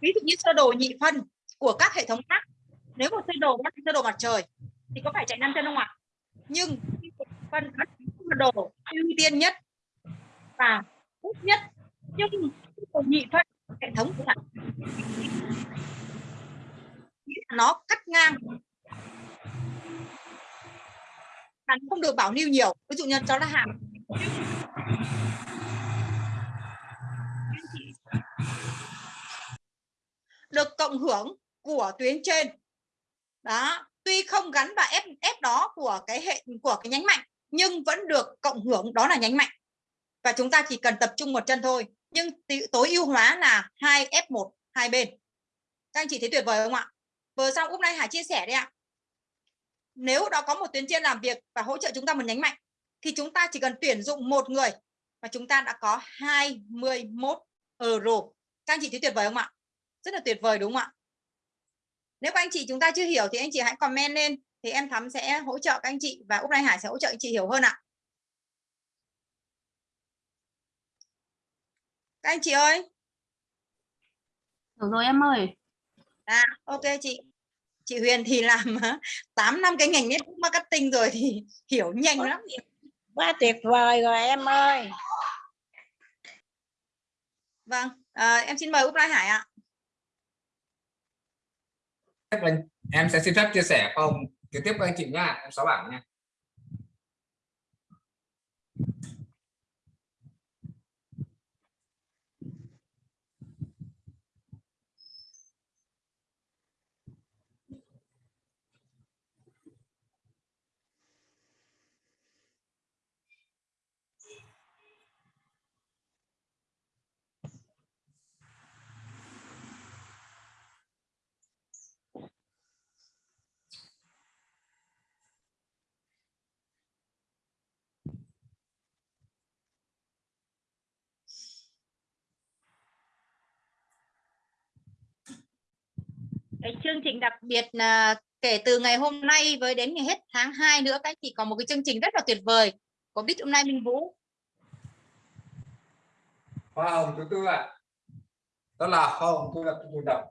Ví dụ như sơ đồ nhị phân của các hệ thống khác. Nếu một sơ đồ nó sơ đồ mặt trời, thì có phải chạy năm chân không ạ? Nhưng phân sơ đồ, ưu tiên nhất và tốt nhất, nhưng còn nhị phân hệ thống của bạn nó cắt ngang bạn không được bảo lưu nhiều, ví dụ như cho nó hàng được cộng hưởng của tuyến trên đó, tuy không gắn vào ép ép đó của cái hệ, của cái nhánh mạnh, nhưng vẫn được cộng hưởng, đó là nhánh mạnh. Và chúng ta chỉ cần tập trung một chân thôi, nhưng tối ưu hóa là hai F1 hai bên. Các anh chị thấy tuyệt vời không ạ? Vừa xong úp nay Hải chia sẻ đấy ạ. Nếu đó có một tuyến trên làm việc và hỗ trợ chúng ta một nhánh mạnh, thì chúng ta chỉ cần tuyển dụng một người và chúng ta đã có 21 euro. Các anh chị thấy tuyệt vời không ạ? Rất là tuyệt vời đúng không ạ? Nếu các anh chị chúng ta chưa hiểu thì anh chị hãy comment lên thì em thắm sẽ hỗ trợ các anh chị và Úc Nay Hải sẽ hỗ trợ anh chị hiểu hơn ạ. Các anh chị ơi. Hiểu rồi em ơi. à ok chị. Chị Huyền thì làm 8 năm cái ngành network marketing rồi thì hiểu nhanh lắm. Quá tuyệt vời rồi em ơi. Vâng à, em xin mời Úc Lai Hải ạ em sẽ xin phép chia sẻ không trực tiếp với anh chị nha em sáu bảng nha. Cái chương trình đặc biệt là kể từ ngày hôm nay với đến ngày hết tháng 2 nữa, các anh chị có một cái chương trình rất là tuyệt vời có biết hôm nay Minh Vũ. Hoa hồng thứ tư ạ. Đó là hoa hồng tôi là thu nhập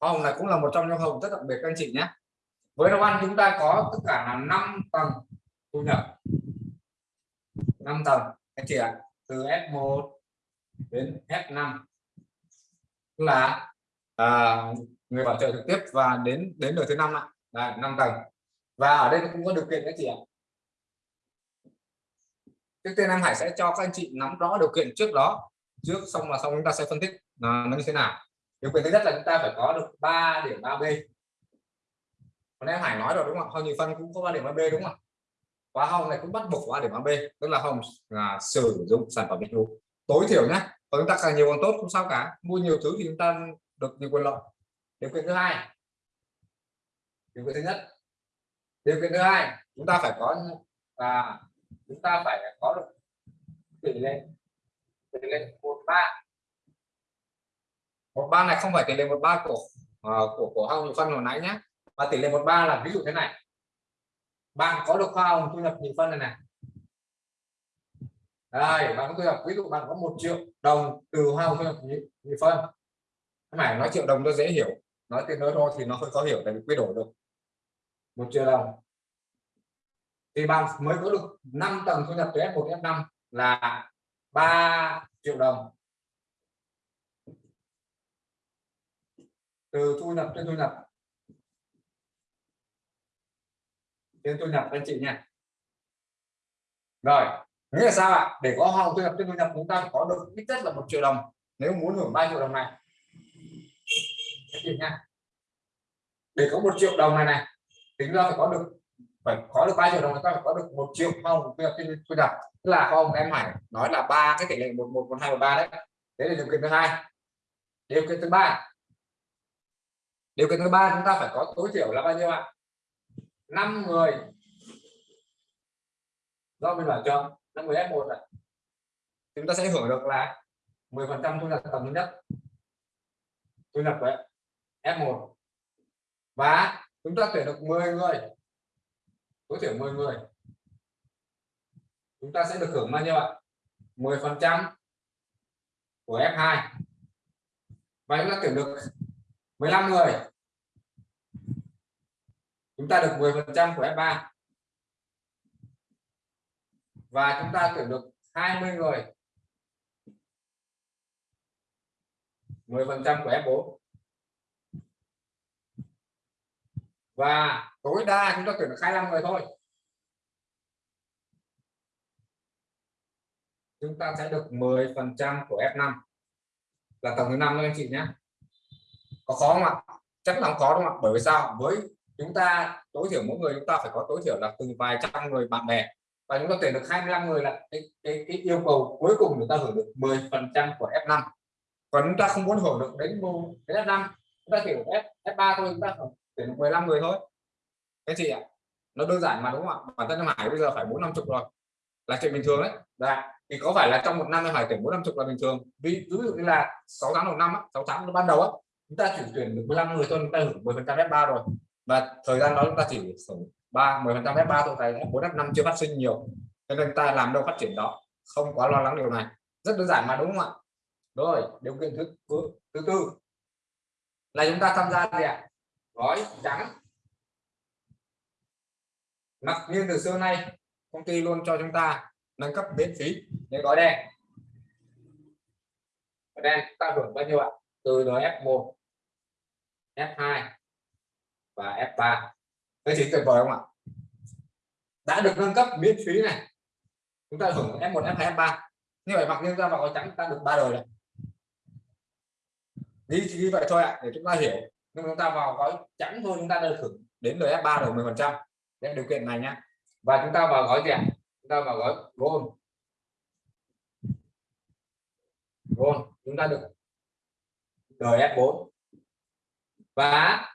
hoa hồng này cũng là một trong những hồng rất đặc biệt, các anh chị nhé với nấu ăn chúng ta có tất cả là 5 tầng thu nhập. 5 tầng anh chị ạ từ F1 đến F5 là à, người bảo trợ trực tiếp và đến đến đời thứ năm ạ. Là 5 tầng. Và ở đây cũng có điều kiện các chị ạ. Trước tiên em Hải sẽ cho các anh chị nắm rõ điều kiện trước đó. Trước xong là xong chúng ta sẽ phân tích là nó như thế nào. Điều kiện thứ nhất là chúng ta phải có được 3 điểm 3B còn Hải nói rồi đúng không? Hồng nhị phân cũng có ba điểm AB đúng không? khóa hồng này cũng bắt buộc 3 điểm AB, tức là hồng là sử dụng sản phẩm dịch vụ tối thiểu nhé. Còn chúng ta càng nhiều càng tốt không sao cả. Mua nhiều thứ thì chúng ta được nhiều quyền lợi. Điều kiện thứ hai. Điều kiện thứ nhất. Điều kiện thứ hai, chúng ta phải có và chúng ta phải có được tỷ lệ tỷ lệ một ba một ba này không phải tỷ lệ một ba của uh, của của hồng phân hồi nãy nhé và tỷ lệ 13 là ví dụ thế này. Bạn có được khoa hồng thu nhập nhị phân này này. Đây, bạn có thu nhập, ví dụ bạn có một triệu đồng từ hoa hồng thu nhập nhị phân. Phải nói triệu đồng nó dễ hiểu, nói tiền thôi thì nó hơi khó hiểu tại vì quy đổi được. Một triệu đồng. Thì bạn mới có được 5 tầng thu nhập từ F1 F5 là 3 triệu đồng. Từ thu nhập trên thu nhập trên thu nhập anh chị nha. Rồi nghĩa là sao ạ? Để có hoa hồng thu nhập trên thu nhập, chúng ta có được ít nhất là một triệu đồng. Nếu muốn hưởng 3 triệu đồng này. Anh chị nha. Để có một triệu đồng này này, tính ra phải có được, phải có được ba triệu đồng chúng ta phải có được một triệu hồng thu nhập thu nhập. Tức là không em Hải nói là ba, cái tỷ lệ một một một, hai một ba đấy. Đấy là điều kiện thứ hai. Điều kiện thứ ba. Điều kiện thứ ba chúng ta phải có tối thiểu là bao nhiêu ạ? 5 người. Do mình bảo cho năm người F1 này chúng ta sẽ hưởng được là 10 phần trăm thu nhập tầm thứ nhất. Thu nhập của F1 và chúng ta tuyển được 10 người. Tối thiểu 10 người. Chúng ta sẽ được hưởng bao nhiêu ạ? 10 phần trăm của F2 và chúng ta tuyển được 15 người chúng ta được 10 phần trăm của F3 và chúng ta tuyển được 20 người. 10 phần trăm của F4 và tối đa chúng ta tuyển được 25 người thôi. Chúng ta sẽ được 10 phần trăm của F5 là tổng thứ năm anh chị nhé. Có khó không ạ? Chắc là không khó đúng không ạ? Bởi vì sao? Với chúng ta tối thiểu mỗi người chúng ta phải có tối thiểu là từ vài trăm người bạn bè và chúng ta tuyển được 25 người là cái, cái, cái yêu cầu cuối cùng chúng ta hưởng được 10 phần trăm của F5 còn chúng ta không muốn hưởng được đến đến F5 chúng ta hiểu F, F3 thôi chúng ta tuyển được 15 người thôi. Cái gì ạ nó đơn giản mà đúng không ạ? Bản thân Hải bây giờ phải bốn năm chục rồi là chuyện bình thường đấy. Đã. thì có phải là trong một năm Hải tuyển bốn năm chục là bình thường? Ví, ví dụ như là 6 tháng đầu năm 6 tháng ban đầu á chúng ta chỉ tuyển được 15 người thôi chúng ta hưởng 10 phần trăm F3 rồi và thời gian đó chúng ta chỉ khoảng ba 10 phần trăm F3 thôi tại F4 F5 chưa phát sinh nhiều. Cho nên ta làm đâu phát triển đó không quá lo lắng điều này. Rất đơn giản mà đúng không ạ? Rồi điều kiện thứ thứ, thứ tư là chúng ta tham gia gì ạ? Gói trắng mặc nhiên từ xưa nay công ty luôn cho chúng ta nâng cấp miễn phí những gói đen. Gói đen ta hưởng bao nhiêu ạ? Từ F1 F2 và F3 thế thì tuyệt vời không ạ? Đã được nâng cấp miễn phí này. Chúng ta hưởng F1 F2 F3 như vậy mặc nhiên ra vào gói trắng ta được ba đời này ghi chỉ vậy thôi ạ, để chúng ta hiểu. Nhưng chúng ta vào gói trắng thôi, chúng ta được hưởng đến đời F3 được 10 phần trăm. Điều kiện này nhá. Và chúng ta vào gói gì ạ? Chúng ta vào gói gold. Gold, chúng ta được đời F4 và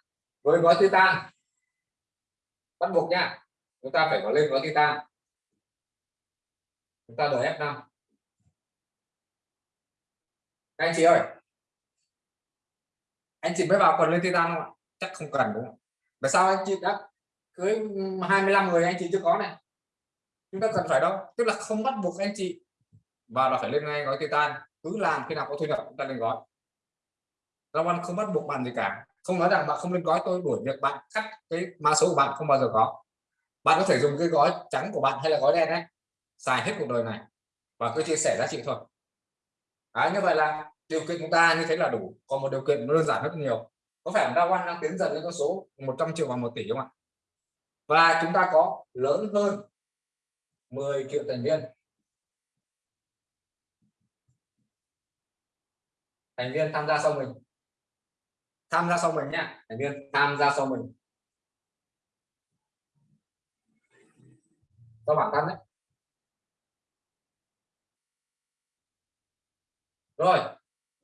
với gói titan. Bắt buộc nha. Chúng ta phải có lên gói titan. Chúng ta đời F5 các anh chị ơi. Anh chị mới vào còn lên titan không ạ? Chắc không cần đúng không? Tại sao anh chị đã cưới 25 người anh chị chưa có này? Chúng ta cần phải đâu. Tức là không bắt buộc anh chị và là phải lên ngay gói titan. Cứ làm khi nào có thu nhập, chúng ta lên gói. Long Anh không bắt buộc bạn gì cả không nói rằng bạn không nên gói tôi đuổi việc bạn cắt cái mã số của bạn không bao giờ có. Bạn có thể dùng cái gói trắng của bạn hay là gói đen đấy xài hết cuộc đời này và cứ chia sẻ giá trị thôi. À, như vậy là điều kiện chúng ta như thế là đủ còn một điều kiện đơn giản rất nhiều. Có phải Đa quan đang tiến dần lên con số 100 triệu và 1 tỷ không ạ? Và chúng ta có lớn hơn 10 triệu thành viên. Thành viên tham gia sau mình tham gia sau mình nhá thành viên. Tham gia sau mình. Cho bản thân đấy. Rồi,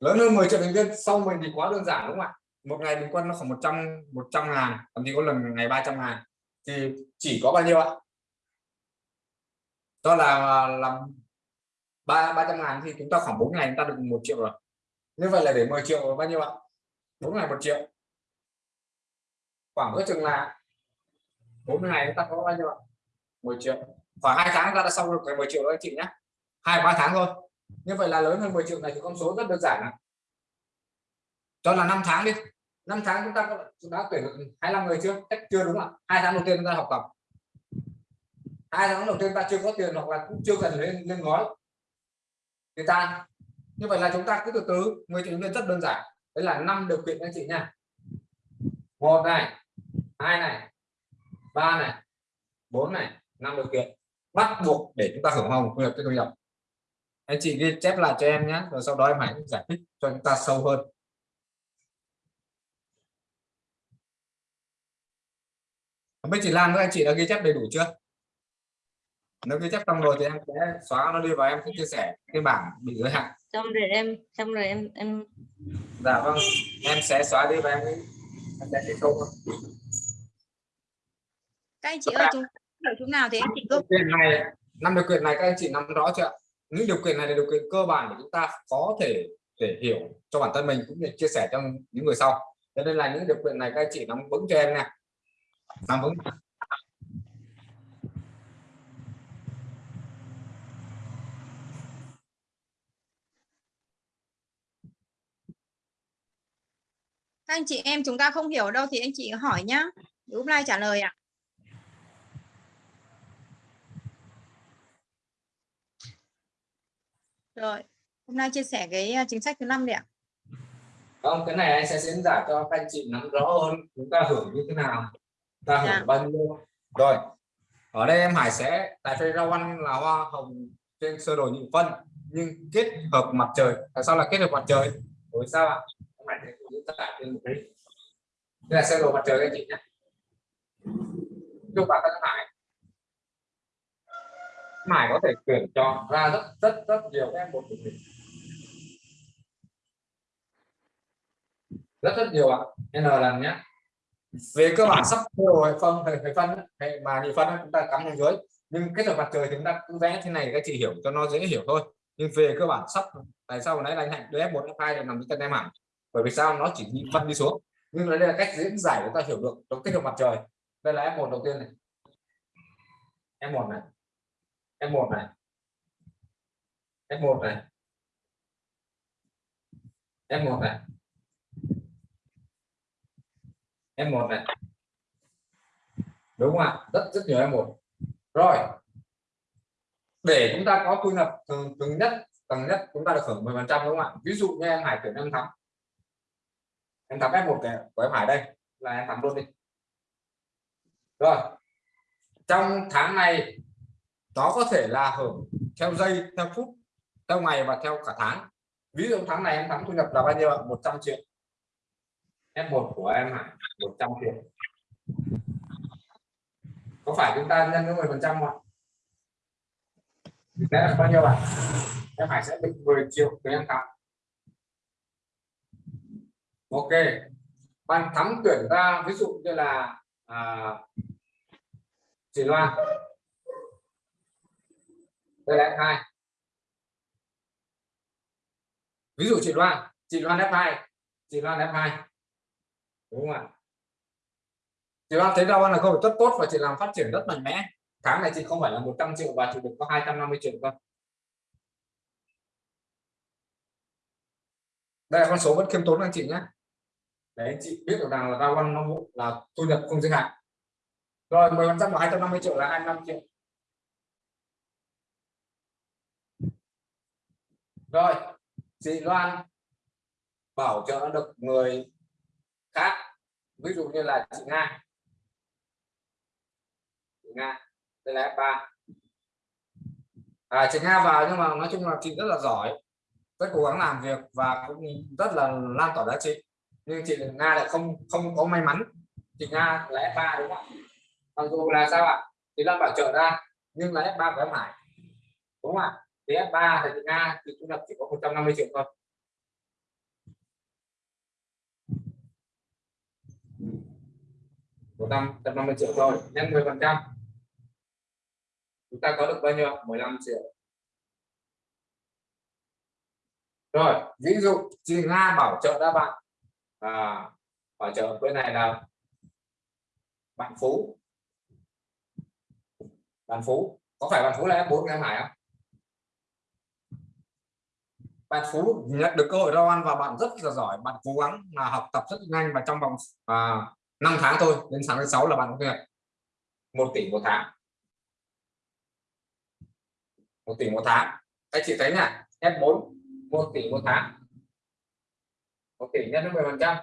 lớn hơn 10 triệu thành viên, sau mình thì quá đơn giản đúng không ạ? Một ngày bình quân nó khoảng 100 100 ngàn, thậm chí có lần ngày 300 ngàn. Thì chỉ có bao nhiêu ạ? Đó là làm ba ba trăm ngàn thì chúng ta khoảng 4 ngày chúng ta được một triệu rồi. Như vậy là để 10 triệu bao nhiêu ạ? 4 ngày một triệu. Khoảng cái chừng là 40 ngày chúng ta có bao nhiêu ạ? 10 triệu. Khoảng hai tháng ta đã xong được cái 10 triệu đó anh chị nhé. Hai, ba tháng thôi. Như vậy là lớn hơn 10 triệu này thì con số rất đơn giản ạ. Cho là 5 tháng đi. 5 tháng chúng ta đã tuyển được 25 người chưa? Chắc chưa đúng ạ. Hai tháng đầu tiên chúng ta học tập. Hai tháng đầu tiên ta chưa có tiền hoặc là cũng chưa cần lên lên gói thì ta, như vậy là chúng ta cứ từ từ 10 triệu viên rất đơn giản đấy là năm điều kiện anh chị nha. Một này, hai này, ba này, bốn này, năm điều kiện. Bắt buộc để chúng ta hưởng hồng thu nhập thu nhập anh chị ghi chép lại cho em nhé, rồi sau đó em hãy giải thích cho chúng ta sâu hơn. Bên chị Lan các anh chị đã ghi chép đầy đủ chưa? Nếu ghi chép xong rồi thì em sẽ xóa nó đi và em sẽ chia sẻ cái bảng bị giới hạn xong rồi em xong rồi em em dạ vâng em sẽ xóa đi và em em sẽ đi câu các anh chị ơi chúng ở chỗ nào thì anh chị cứ điều kiện này năm điều kiện này các anh chị nắm rõ chưa ạ? những điều kiện này là điều kiện cơ bản để chúng ta có thể để hiểu cho bản thân mình cũng như chia sẻ cho những người sau. Cho nên là những điều kiện này các anh chị nắm vững cho em nha. Nắm vững các anh chị em chúng ta không hiểu đâu thì anh chị hỏi nhá. Úp like trả lời ạ. Rồi hôm nay chia sẻ cái à, chính sách thứ năm đi ạ. Không cái này anh sẽ diễn giải cho các anh chị nắm rõ hơn. Chúng ta hưởng như thế nào ta hưởng Dạ. bao nhiêu. Rồi ở đây em Hải sẽ tại vì rau ăn là hoa hồng trên sơ đồ nhị phân nhưng kết hợp mặt trời. Tại sao là kết hợp mặt trời? Bởi sao ạ em Hải một cái đây là sơ đồ mặt trời các anh chị nhé. Chúc bạn thân Hải. Hải có thể tuyển chọn ra rất rất rất nhiều em một của mình. Rất rất nhiều ạ. N lần nhé. Về cơ bản sắp rồi đồ hệ phân hệ, phân hệ mà nhị phân chúng ta cắm xuống dưới. Nhưng kết hợp mặt trời thì chúng ta cứ vẽ thế này các chị hiểu cho nó dễ hiểu thôi. Nhưng về cơ bản sắp tại sao nãy là anh hạnh đưa f 1 f 2 để nằm dưới chân em hẳn bởi vì sao? Nó chỉ đi phân đi xuống. Nhưng đây là cách diễn giải để ta hiểu được trong kết hợp mặt trời. Đây là f 1 đầu tiên này. F 1 này. F 1 này. F 1 này. F 1 này. F1 này. Đúng không ạ? Rất rất nhiều F1 rồi. Để chúng ta có thu nhập từng, thường nhất tầng nhất chúng ta được hưởng 10 phần trăm đúng không ạ? Ví dụ như em Hải tuyển em thắng em thắng F1 này của em Hải đây, là em thắng luôn đi. Rồi, trong tháng này, nó có thể là hưởng theo giây, theo phút, theo ngày và theo cả tháng. Ví dụ tháng này em thắng thu nhập là bao nhiêu ạ? 100 triệu. F1 của em Hải 100 triệu. Có phải chúng ta nhân với 10 phần trăm không ạ? Thế bao nhiêu ạ? Em Hải sẽ định 10 triệu với em thắng ok. Bạn thắng tuyển ra ví dụ như là à, chị Loan. Đây là F2 ví dụ chị Loan. Chị Loan F2 chị Loan F2 đúng không ạ? Chị Loan thấy đâu là không rất tốt và chị làm phát triển rất mạnh mẽ. Tháng này chị không phải là 100 triệu và chị được có 250 triệu thôi đây là con số vẫn khiêm tốn anh chị nhé để anh chị biết được rằng là rau ăn nó là thu nhập không giới hạn. Rồi 10 phần trăm của 250 triệu là 25 triệu. Rồi chị Loan bảo trợ được người khác ví dụ như là chị Nga. Chị Nga đây là F3 à, chị Nga vào nhưng mà nói chung là chị rất là giỏi rất cố gắng làm việc và cũng rất là lan tỏa giá trị nhưng chị Nga lại không không có may mắn. Chị Nga là F3 đúng không mặc dù là sao ạ? Thì Lan bảo trợ ra, nhưng là F3 của em Hải đúng không ạ? Thì F3 thì chị Nga thì thu nhập chỉ có 150 triệu thôi. một năm trăm năm mươi triệu thôi, nhân 10 phần trăm. Chúng ta có được bao nhiêu 15 triệu. Rồi, ví dụ chị Nga bảo trợ ra bạn à, bảo trợ bên này là bạn Phú. Bạn Phú có phải bạn Phú là F4 em Hải không? Bạn Phú nhận được cơ hội rau ăn và bạn rất là giỏi. Bạn cố gắng là học tập rất nhanh và trong vòng à, 5 tháng thôi đến sáng thứ sáu là bạn có thu nhập một tỷ một tháng. Một tỷ một tháng. Các chị thấy nè F4 một tỷ một tháng một tỷ nhân với 10 phần trăm.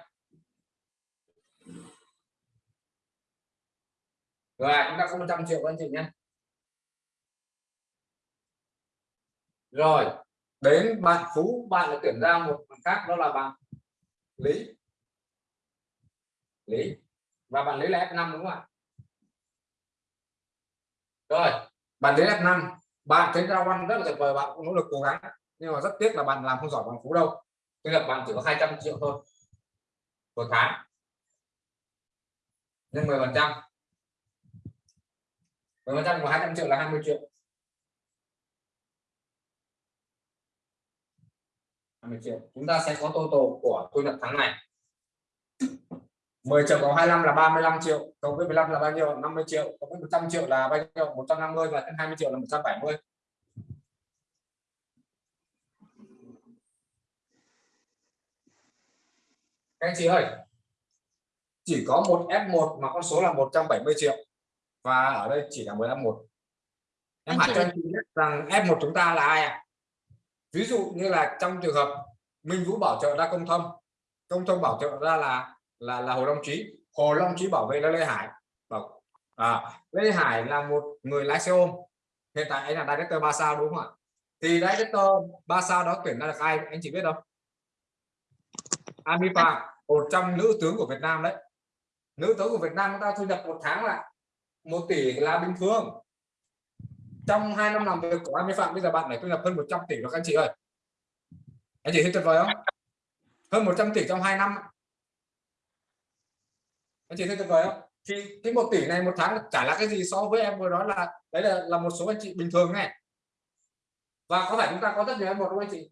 Rồi, chúng ta có 100 triệu anh chị nhé. Rồi, đến bạn phú, bạn đã tuyển ra một bạn khác, đó là bạn lý. Lý, và bạn lý là F5 đúng không ạ? Rồi, bạn lý F5 bạn thấy ra ăn rất là tuyệt vời, bạn cũng nỗ lực cố gắng, nhưng mà rất tiếc là bạn làm không giỏi bằng phú đâu thu nhập bạn chỉ có 200 triệu thôi. Một tháng. Nhân 10 phần trăm. 10 phần trăm của 200 triệu là 20 triệu. 20 triệu. Chúng ta sẽ có total của thu nhập tháng này. 10 triệu cộng 25 là 35 triệu. Cộng với 15 là bao nhiêu? 50 triệu. Cộng với 100 triệu là bao nhiêu? 150 và 20 triệu là 170 các anh chị ơi chỉ có một F1 mà con số là 170 triệu. Và ở đây chỉ là 10 F1 em hỏi cho anh chị biết rằng F1 chúng ta là ai ạ? Ví dụ như là trong trường hợp Minh Vũ bảo trợ ra công thông công thông bảo trợ ra là là là Hồ Long Trí. Hồ Long Trí bảo vệ là Lê Hải. Bảo à, Lê Hải là một người lái xe ôm. Hiện tại anh là director ba sao đúng không ạ? Thì director ba sao đó tuyển ra được ai? Anh chị biết không Ami Phạm một trong nữ tướng của Việt Nam đấy. Nữ tướng của Việt Nam chúng ta thu nhập một tháng là một tỷ là bình thường. Trong hai năm làm việc của Ami Phạm bây giờ bạn này thu nhập hơn 100 tỷ rồi các anh chị ơi. Anh chị thấy tuyệt vời không? Hơn 100 tỷ trong 2 năm. Anh chị thấy tuyệt vời không? Thì cái một tỷ này một tháng chả là cái gì so với em vừa nói là đấy là là một số anh chị bình thường này. Và có phải chúng ta có rất nhiều em một không anh chị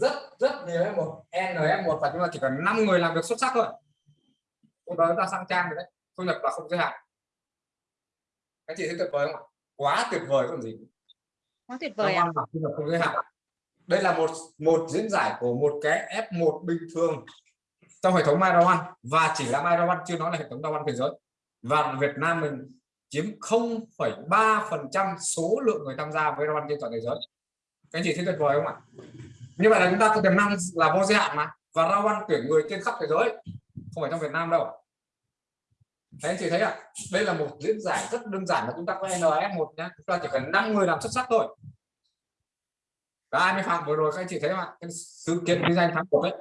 rất rất nhiều em một n em một và chúng ta chỉ cần 5 người làm việc xuất sắc thôi. Lúc đó chúng ta sang trang rồi đấy thu nhập là không giới hạn. Anh chị thấy tuyệt vời không ạ? Quá tuyệt vời còn gì. Quá tuyệt vời An thu nhập không giới hạn. Đây là một một diễn giải của một cái F1 bình thường trong hệ thống MyRawan và chỉ là MyRawan chưa nói là hệ thống Rawan thế giới. Và Việt Nam mình chiếm 0,3% số lượng người tham gia với Rawan trên toàn thế giới. Các anh chị thấy tuyệt vời không ạ như vậy là chúng ta có tiềm năng là vô giới hạn mà. Và Rawan tuyển người trên khắp thế giới. Không phải trong Việt Nam đâu. Thế anh chị thấy ạ? Đây là một diễn giải rất đơn giản là chúng ta có NF1 nhé chúng ta chỉ cần 5 người làm xuất sắc thôi. Và 20 phạm vừa rồi các anh chị thấy không ạ? Cái sự kiện kinh doanh thắng cuộc đấy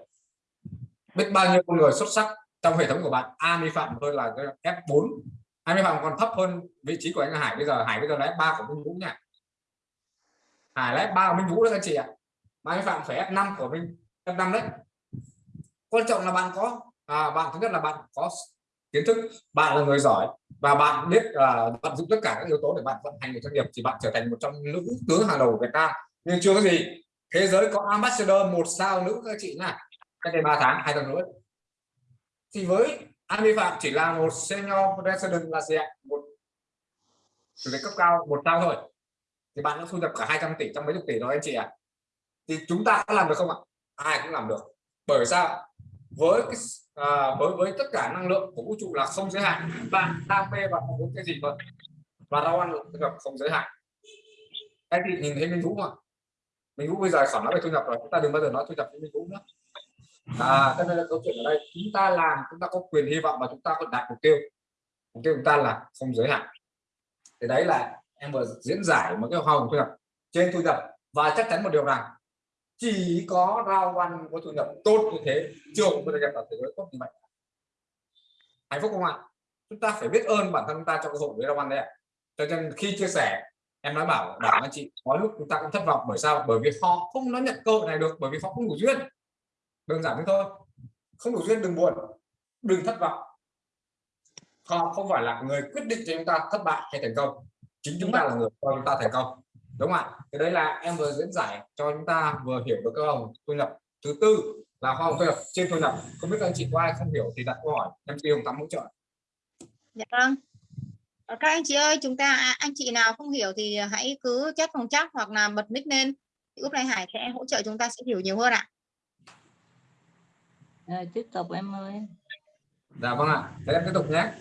biết bao nhiêu con người xuất sắc trong hệ thống của bạn? Ami Phạm thôi là F4 Ami Phạm còn thấp hơn vị trí của anh Hải bây giờ. Hải bây giờ là F3 của Minh Vũ nha. Hải là F3 của Minh Vũ đó các anh chị ạ. Ami Phạm phải F5 của mình F5 đấy. Quan trọng là bạn có à, bạn thứ nhất là bạn có kiến thức bạn là người giỏi và bạn biết là vận dụng tất cả các yếu tố để bạn vận hành một doanh nghiệp thì bạn trở thành một trong nữ tướng hàng đầu của Việt Nam. Nhưng chưa có gì thế giới có ambassador một sao nữ các chị nha cách đây 3 tháng hai tuần nữa thì với anh vi Phạm chỉ là một senior president là gì ạ? Một chủ tịch cấp cao một sao thôi. Thì bạn đã thu nhập cả 200 tỷ trong mấy chục tỷ rồi anh chị ạ. à? Thì chúng ta có làm được không ạ? Ai cũng làm được. Bởi sao? Với cái à, với với tất cả năng lượng của vũ trụ là không giới hạn. Bạn đam mê và muốn cái gì vậy? Và rau ăn gặp không giới hạn. Anh chị nhìn thấy Minh Vũ không mình Minh Vũ bây giờ khỏi nói về thu nhập rồi chúng ta đừng bao giờ nói thu nhập với Minh Vũ nữa. À cho nên là câu chuyện ở đây chúng ta làm chúng ta có quyền hy vọng và chúng ta có đạt mục tiêu. Mục tiêu chúng ta là không giới hạn. Thì đấy là em vừa diễn giải một cái hoa hồng thu nhập. Trên thu nhập và chắc chắn một điều rằng chỉ có rau ăn có thu nhập tốt như thế trường mới được nhập thế giới tốt như vậy. Hạnh phúc không ạ? Chúng ta phải biết ơn bản thân chúng ta cho cơ hội với rau ăn đấy cho nên khi chia sẻ, em nói bảo bảo anh chị, có lúc chúng ta cũng thất vọng. Bởi sao? Bởi vì họ không nói nhận cơ hội này được, bởi vì họ không đủ duyên. Đơn giản thế thôi. Không đủ duyên đừng buồn, đừng thất vọng. Họ không phải là người quyết định cho chúng ta thất bại hay thành công. Chính chúng ta là người cho chúng ta thành công đúng không ạ? Cái đấy là em vừa diễn giải cho chúng ta vừa hiểu được cơ hồng thu nhập. Thứ tư là hoa hồng thu nhập trên thu nhập. Không biết các anh chị có ai không hiểu thì đặt câu hỏi. Em tiêu tắm hỗ trợ. Dạ vâng. Các anh chị ơi chúng ta à, anh chị nào không hiểu thì hãy cứ chat phòng chắc hoặc là bật mic lên. Thì lúc này Hải sẽ hỗ trợ chúng ta sẽ hiểu nhiều hơn ạ. Rồi, tiếp tục em ơi. dạ vâng ạ. Thế em tiếp tục nhé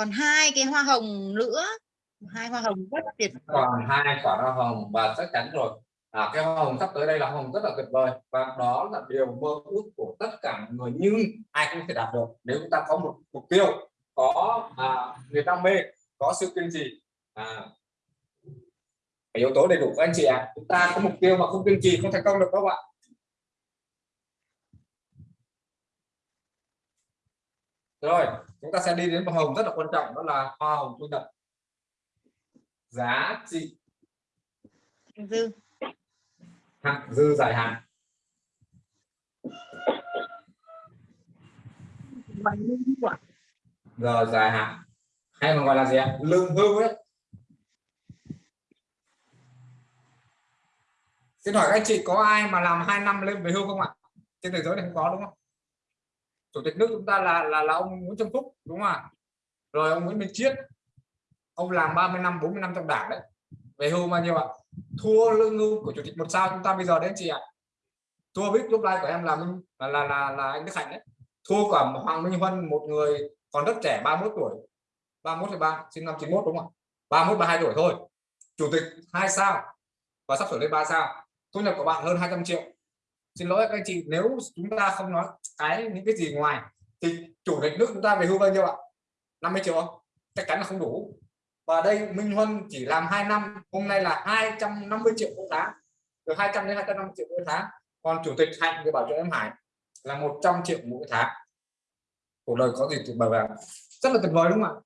còn hai cái hoa hồng nữa. Hai hoa hồng rất tuyệt còn hai quả hoa hồng và chắc chắn rồi. À, cái hoa hồng sắp tới đây là hoa hồng rất là tuyệt vời và đó là điều mơ ước của tất cả người nhưng ai cũng thể đạt được. Nếu chúng ta có một mục tiêu có à, người đam mê có sự kiên trì à, yếu tố đầy đủ các anh chị ạ à. chúng ta có mục tiêu mà không kiên trì không thành công được các bạn rồi chúng ta sẽ đi đến hoa hồng rất là quan trọng đó là hoa hồng thu nhập. Giá trị. Dư. Hạn dư dài hạn. Giờ dài hạn. Hay còn gọi là gì ạ? Lương hưu ấy. Xin hỏi các anh chị có ai mà làm 2 năm lên về hưu không ạ? Trên thế giới này không có đúng không chủ tịch nước chúng ta là là là ông Nguyễn Xuân Phúc đúng không ạ? Rồi ông Nguyễn Minh Chiết. Ông làm 30 năm 40 năm trong đảng đấy. Về hưu bao nhiêu ạ? Thua lương hưu của chủ tịch một sao chúng ta bây giờ đến chị ạ. Thua biết lúc like của em là Minh là là là, là anh Đức Hạnh đấy. Thua cả Hoàng Minh Huân một người còn rất trẻ 31 tuổi. 31 ba? Sinh năm 91 đúng không ạ? 31 32 tuổi thôi. Chủ tịch hai sao và sắp sửa lên ba sao. Thu nhập của bạn hơn 200 triệu xin lỗi các anh chị nếu chúng ta không nói cái những cái gì ngoài thì chủ tịch nước chúng ta về hưu bao nhiêu ạ? 50 triệu không? Chắc chắn là không đủ. Và đây Minh Huân chỉ làm 2 năm hôm nay là 250 triệu mỗi tháng. Từ 200 đến 250 triệu mỗi tháng. Còn chủ tịch Hạnh thì bảo cho em Hải là 100 triệu mỗi tháng. Cuộc đời có gì tuyệt vời vào rất là tuyệt vời đúng không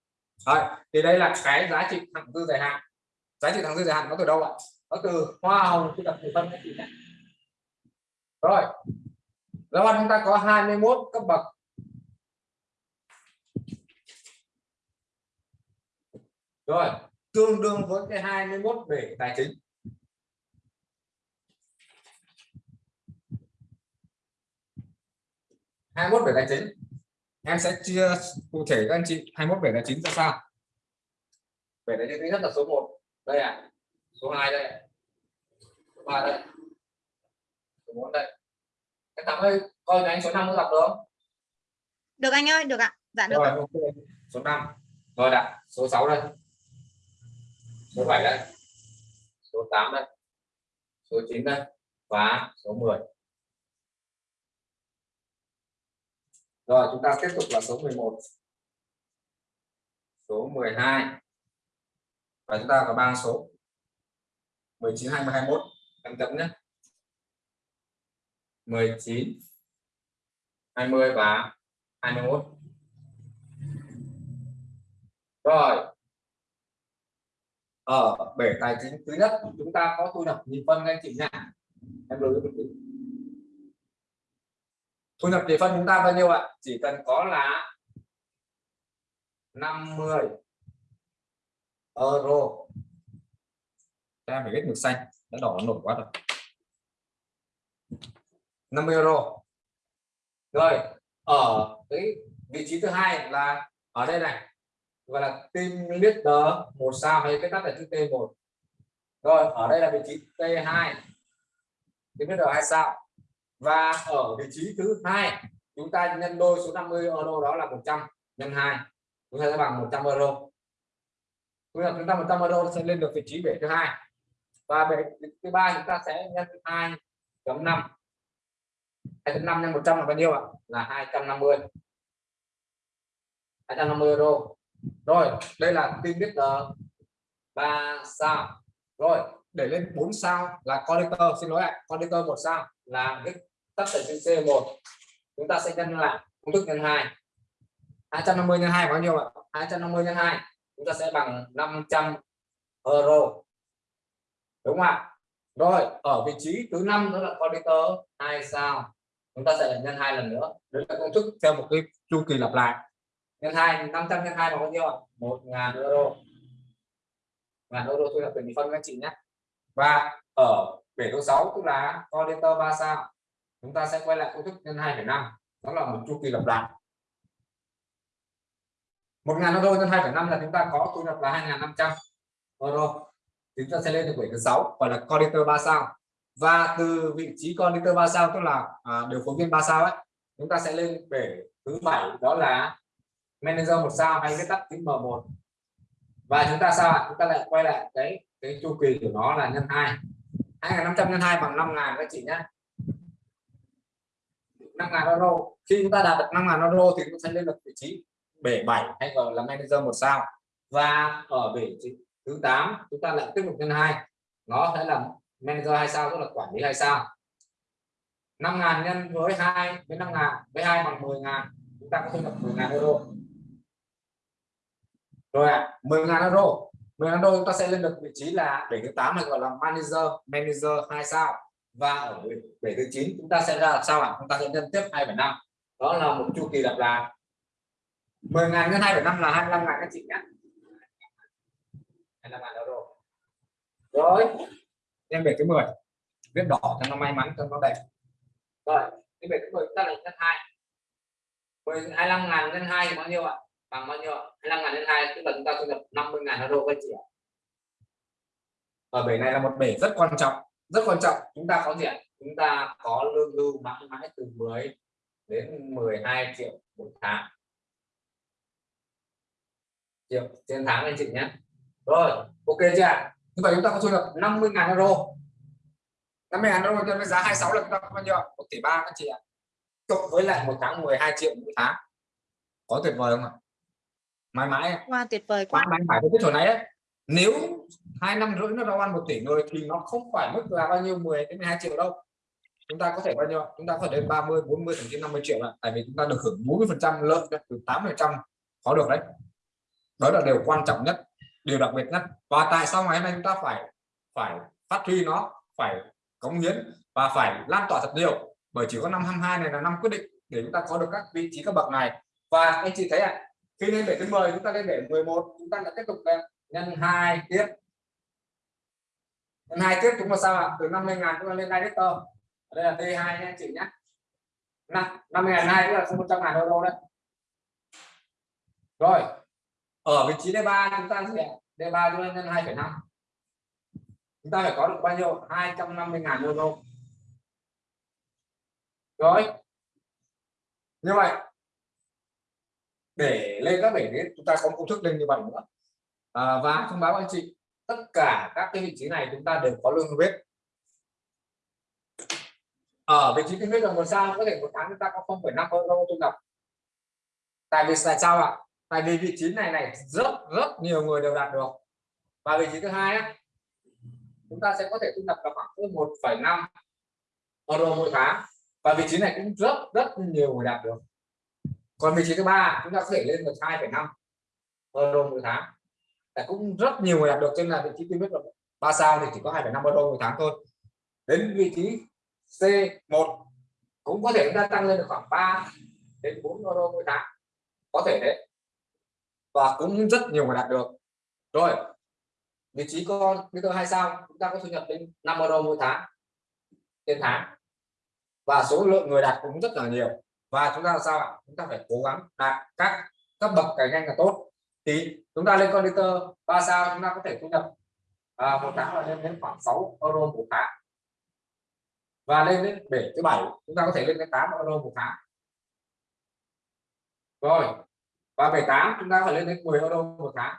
ạ? Đấy, thì đây là cái giá trị thẳng dư dài hạn. Giá trị thẳng dư dài hạn nó từ đâu ạ? Nó từ hoa hồng thu nhập từ phân các chị nhé rồi. Rồi chúng ta có 21 cấp bậc. Rồi, tương đương với cái 21 về tài chính. hai về tài chính. Em sẽ chia cụ thể các anh chị 21 về tài chính ra sao? Về tài chính rất là số 1 đây à số 2 đây số 3 đây số 4 đây. Các thằng ơi coi anh số 5 có đọc được không? Được anh ơi được ạ. Dạ được rồi ok. Số 5 rồi đã số 6 đây. Số 7 đây. Số 8 đây. Số 9 đây. Và số 10 rồi chúng ta tiếp tục là số 11 số 12 và chúng ta có ba số. 19 20 21 em chấm nhé 19 20 và 21 rồi. Ở bể tài chính thứ nhất, chúng ta có thu nhập nhị phân anh chị nha em lưu ý thu nhập nhị phân chúng ta bao nhiêu ạ? Chỉ cần có là 50 euro. Em phải viết mực xanh, đã đỏ nổi quá rồi. 50 euro. Rồi, ở cái vị trí thứ hai là ở đây này. Gọi là team leader, một sao hay cái tắt là chữ T1 rồi, ở đây là vị trí T2 team leader hai sao. Và ở vị trí thứ hai, chúng ta nhân đôi số 50 euro đó là 100 nhân 2 chúng ta sẽ bằng 100 euro. Thu nhập chúng ta 100 euro sẽ lên được vị trí bể thứ hai. Và bể thứ ba chúng ta sẽ nhân 2.5 2.5 nhân 100 là bao nhiêu ạ? Là 250 250 euro. Rồi, đây là team leader 3 sao. Rồi, để lên 4 sao là conductor xin lỗi ạ conductor một sao là cái tất cả trên C1 chúng ta sẽ nhân lại công thức nhân 2 250 nhân 2 bao nhiêu ạ? 250 nhân 2 chúng ta sẽ bằng 500 euro. Đúng không ạ? Rồi, ở vị trí thứ năm đó là conductor 2 sao chúng ta sẽ nhân hai lần nữa. Đấy là công thức theo một cái chu kỳ lặp lại. Nhân hai 500 nhân hai bằng bao nhiêu ạ? Một ngàn euro. Ngàn euro thu nhập tiền phân các chị nhé. Và ở bể số 6 tức là condenser 3 sao chúng ta sẽ quay lại công thức nhân 2,5 đó là một chu kỳ lặp lại. Một ngàn euro nhân 2,5 là chúng ta có thu nhập là 2.500 euro. Chúng ta sẽ lên được bể thứ 6 gọi là condenser 3 sao và từ vị trí conductor 3 sao tức là à, điều phối viên ba sao ấy chúng ta sẽ lên bể thứ bảy đó là manager một sao hay viết tắt tính M1 và chúng ta sao chúng ta lại quay lại cái cái chu kỳ của nó là nhân 2 2.500 nhân 2 bằng 5.000 các chị nhé. 5.000 euro. Khi chúng ta đạt được 5.000 euro thì chúng ta sẽ lên được vị trí bể 7 hay gọi là manager một sao. Và ở bể thứ 8 chúng ta lại tiếp tục nhân 2 nó sẽ là manager hai sao tức là quản lý hai sao? 5.000 nhân với 2 với 5.000 với 2 bằng 10.000 chúng ta có thu nhập 10.000 euro. Rồi ạ à, 10.000 euro. 10.000 euro chúng ta sẽ lên được vị trí là bể thứ 8 này gọi là manager manager 2 sao. Và ở bể thứ 9 chúng ta sẽ ra làm sao ạ? À? chúng ta sẽ nhân tiếp 2,5 đó là một chu kỳ lặp lại 10.000 nhân 2,5 là 25.000 các chị nhé. 25.000 euro. Rồi em về thứ 10 viết đỏ cho nó may mắn, cho nó đẹp. Rồi cái về thứ 10 ta lại nhân 2 25 ngàn nhân 2 thì bao nhiêu ạ? Bằng bao nhiêu ạ? 25 ngàn nhân 2 tức là chúng ta thu nhập 50 ngàn euro các chị ạ. Ở bể này là một bể rất quan trọng, rất quan trọng. Chúng ta có gì ạ? Chúng ta có lương lưu mãi mãi từ 10 đến 12 triệu một tháng. Triệu trên tháng anh chị nhé. Rồi, ok chưa như vậy chúng ta có thu nhập 50 ngàn euro. 50 ngàn euro nhân với giá 26 là chúng ta bao nhiêu 1 tỷ ba các chị ạ. Cộng với lại một tháng 12 triệu mỗi tháng. Có tuyệt vời không ạ? Mãi mãi wow tuyệt vời quá. Mãi phải cái chỗ này ấy nếu hai năm rưỡi nó đâu ăn một tỷ người thì nó không phải mức là bao nhiêu 10 đến 12 triệu đâu. Chúng ta có thể bao nhiêu? Chúng ta có thể lên 30 40 thậm chí 50 triệu là tại vì chúng ta được hưởng 40 phần trăm lợi từ 8 phần trăm có được đấy. Đó là điều quan trọng nhất điều đặc biệt nhất và tại sao ngày hôm nay chúng ta phải phải phát huy nó phải cống hiến và phải lan tỏa thật nhiều? Bởi chỉ có năm 22 này là năm quyết định để chúng ta có được các vị trí các bậc này. Và anh chị thấy ạ à, khi lên để thứ 10 chúng ta lên để 11 chúng ta đã tiếp tục nhân hai tiếp nhân hai tiếp chúng ta sao ạ? À? từ 50 ngàn chúng ta lên director. Đây là T2 nha anh chị nhé. Năm 50 ngàn hai tức là 100 ngàn euro đấy. Rồi ở vị trí D3 chúng ta sẽ D3 chúng ta nhân 2,5 chúng ta phải có được bao nhiêu? 250.000 mô tô. Rồi. Như vậy để lên các bể đến chúng ta có công thức lên như vậy nữa. À, và thông báo anh chị tất cả các cái vị trí này chúng ta đều có lương huyết ở vị trí kinh huyết là một sao có thể một tháng chúng ta có 0,5 euro tôi nhập tại vì là sao ạ? Tại vì vị trí này này rất rất nhiều người đều đạt được. Và vị trí thứ hai á, chúng ta sẽ có thể thu nhập là khoảng 1,5 euro mỗi tháng. Và vị trí này cũng rất rất nhiều người đạt được. Còn vị trí thứ ba chúng ta có thể lên được 2,5 euro mỗi tháng. Là cũng rất nhiều người đạt được trên là vị trí tôi biết là ba sao thì chỉ có 2,5 euro mỗi tháng thôi. Đến vị trí C1 cũng có thể chúng ta tăng lên được khoảng 3 đến 4 euro mỗi tháng. Có thể đấy và cũng rất nhiều người đạt được. Rồi vị trí con nguy cơ hai sao chúng ta có thu nhập đến 5 euro mỗi tháng trên tháng. Và số lượng người đạt cũng rất là nhiều. Và chúng ta là sao ạ? Chúng ta phải cố gắng đạt các cấp bậc càng nhanh là tốt. Thì chúng ta lên con liter ba sao chúng ta có thể thu nhập à, một tháng là lên đến khoảng 6 euro một tháng. Và lên đến bể thứ bảy chúng ta có thể lên đến 8 euro một tháng. Rồi và bể 8 chúng ta phải lên đến 10 euro một tháng.